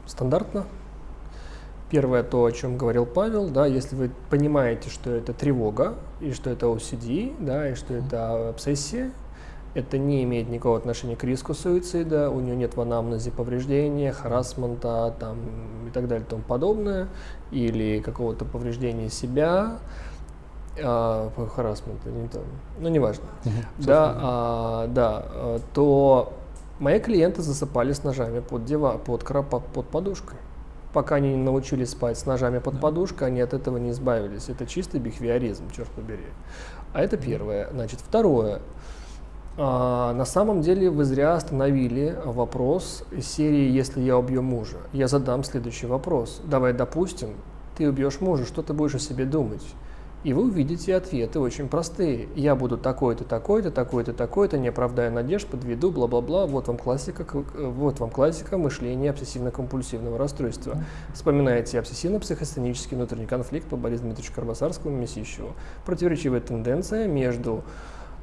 стандартно, Первое, то, о чем говорил Павел, да, если вы понимаете, что это тревога, и что это OCD, да, и что это обсессия, Это не имеет никакого отношения к риску суицида, у нее нет в анамнезе повреждения, харасмента там, и так далее и тому подобное, или какого-то повреждения себя, а, харасмента, не там, ну неважно, да, а, да, а, то мои клиенты засыпали с ножами под, дива, под, под, под подушкой. Пока они не научились спать с ножами под подушкой, они от этого не избавились. Это чистый бихевиоризм, черт побери. А это первое. Значит, второе. А, на самом деле вы зря остановили вопрос из серии «Если я убью мужа». Я задам следующий вопрос. Давай допустим, ты убьешь мужа, что ты будешь о себе думать? И вы увидите ответы очень простые. Я буду такой-то, такой-то, такой-то, такой-то, не оправдая надежд, подведу, бла-бла-бла. Вот вам классика, вот вам классика мышления обсессивно-компульсивного расстройства. Вспоминайте обсессивно-психостенический внутренний конфликт по Борису Дмитриевичу Карбасарскому и Месищеву. Противоречивая тенденция между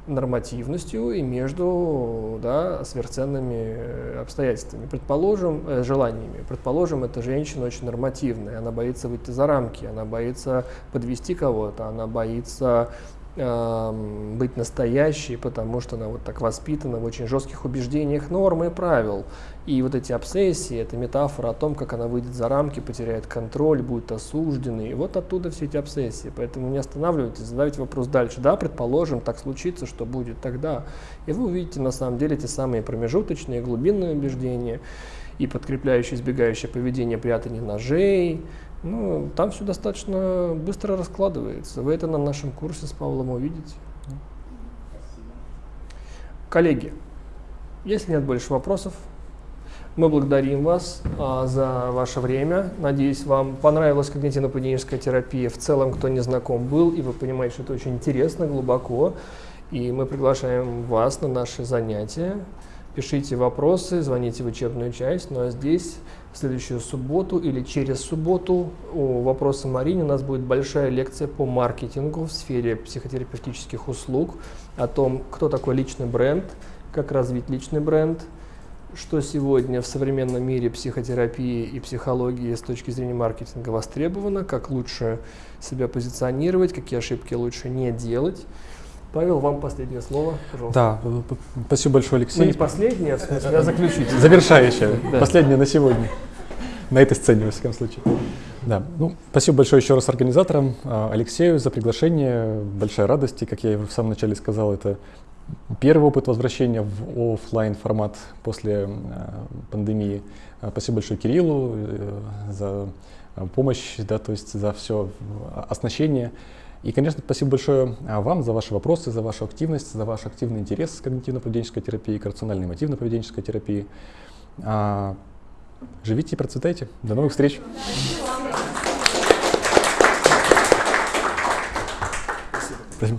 нормативностью и между да, сверхценными э, обстоятельствами. Предположим, э, желаниями. Предположим, эта женщина очень нормативная, она боится выйти за рамки, она боится подвести кого-то, она боится быть настоящей, потому что она вот так воспитана в очень жестких убеждениях норм и правил. И вот эти обсессии, это метафора о том, как она выйдет за рамки, потеряет контроль, будет осужденной. И вот оттуда все эти обсессии. Поэтому не останавливайтесь, задавайте вопрос дальше. Да, предположим, так случится, что будет тогда. И вы увидите на самом деле те самые промежуточные, глубинные убеждения и подкрепляющие, избегающее поведение прятание ножей. Ну, там все достаточно быстро раскладывается. Вы это на нашем курсе с Павлом увидите. Коллеги, если нет больше вопросов, мы благодарим вас а, за ваше время. Надеюсь, вам понравилась когнитивно-поведенческая терапия. В целом, кто не знаком был, и вы понимаете, что это очень интересно, глубоко. И мы приглашаем вас на наши занятия. Пишите вопросы, звоните в учебную часть. Ну а здесь в следующую субботу или через субботу у вопроса Марине у нас будет большая лекция по маркетингу в сфере психотерапевтических услуг, о том, кто такой личный бренд, как развить личный бренд – что сегодня в современном мире психотерапии и психологии с точки зрения маркетинга востребовано, как лучше себя позиционировать, какие ошибки лучше не делать. Павел, вам последнее слово, пожалуйста. Да, спасибо большое, Алексей. Ну не последнее, а в смысле, а заключительное. Завершающее, да. последнее на сегодня. На этой сцене, во всяком случае. Да, ну, спасибо большое еще раз организаторам, а, Алексею за приглашение. Большая радость, и, как я в самом начале сказал, это Первый опыт возвращения в офлайн формат после э, пандемии. Э, спасибо большое Кириллу э, за помощь, да, то есть за все оснащение. И, конечно, спасибо большое вам за ваши вопросы, за вашу активность, за ваш активный интерес к когнитивно-поведенческой терапии, к рациональной мотивно-поведенческой терапии. А, живите и процветайте. До новых встреч. Спасибо.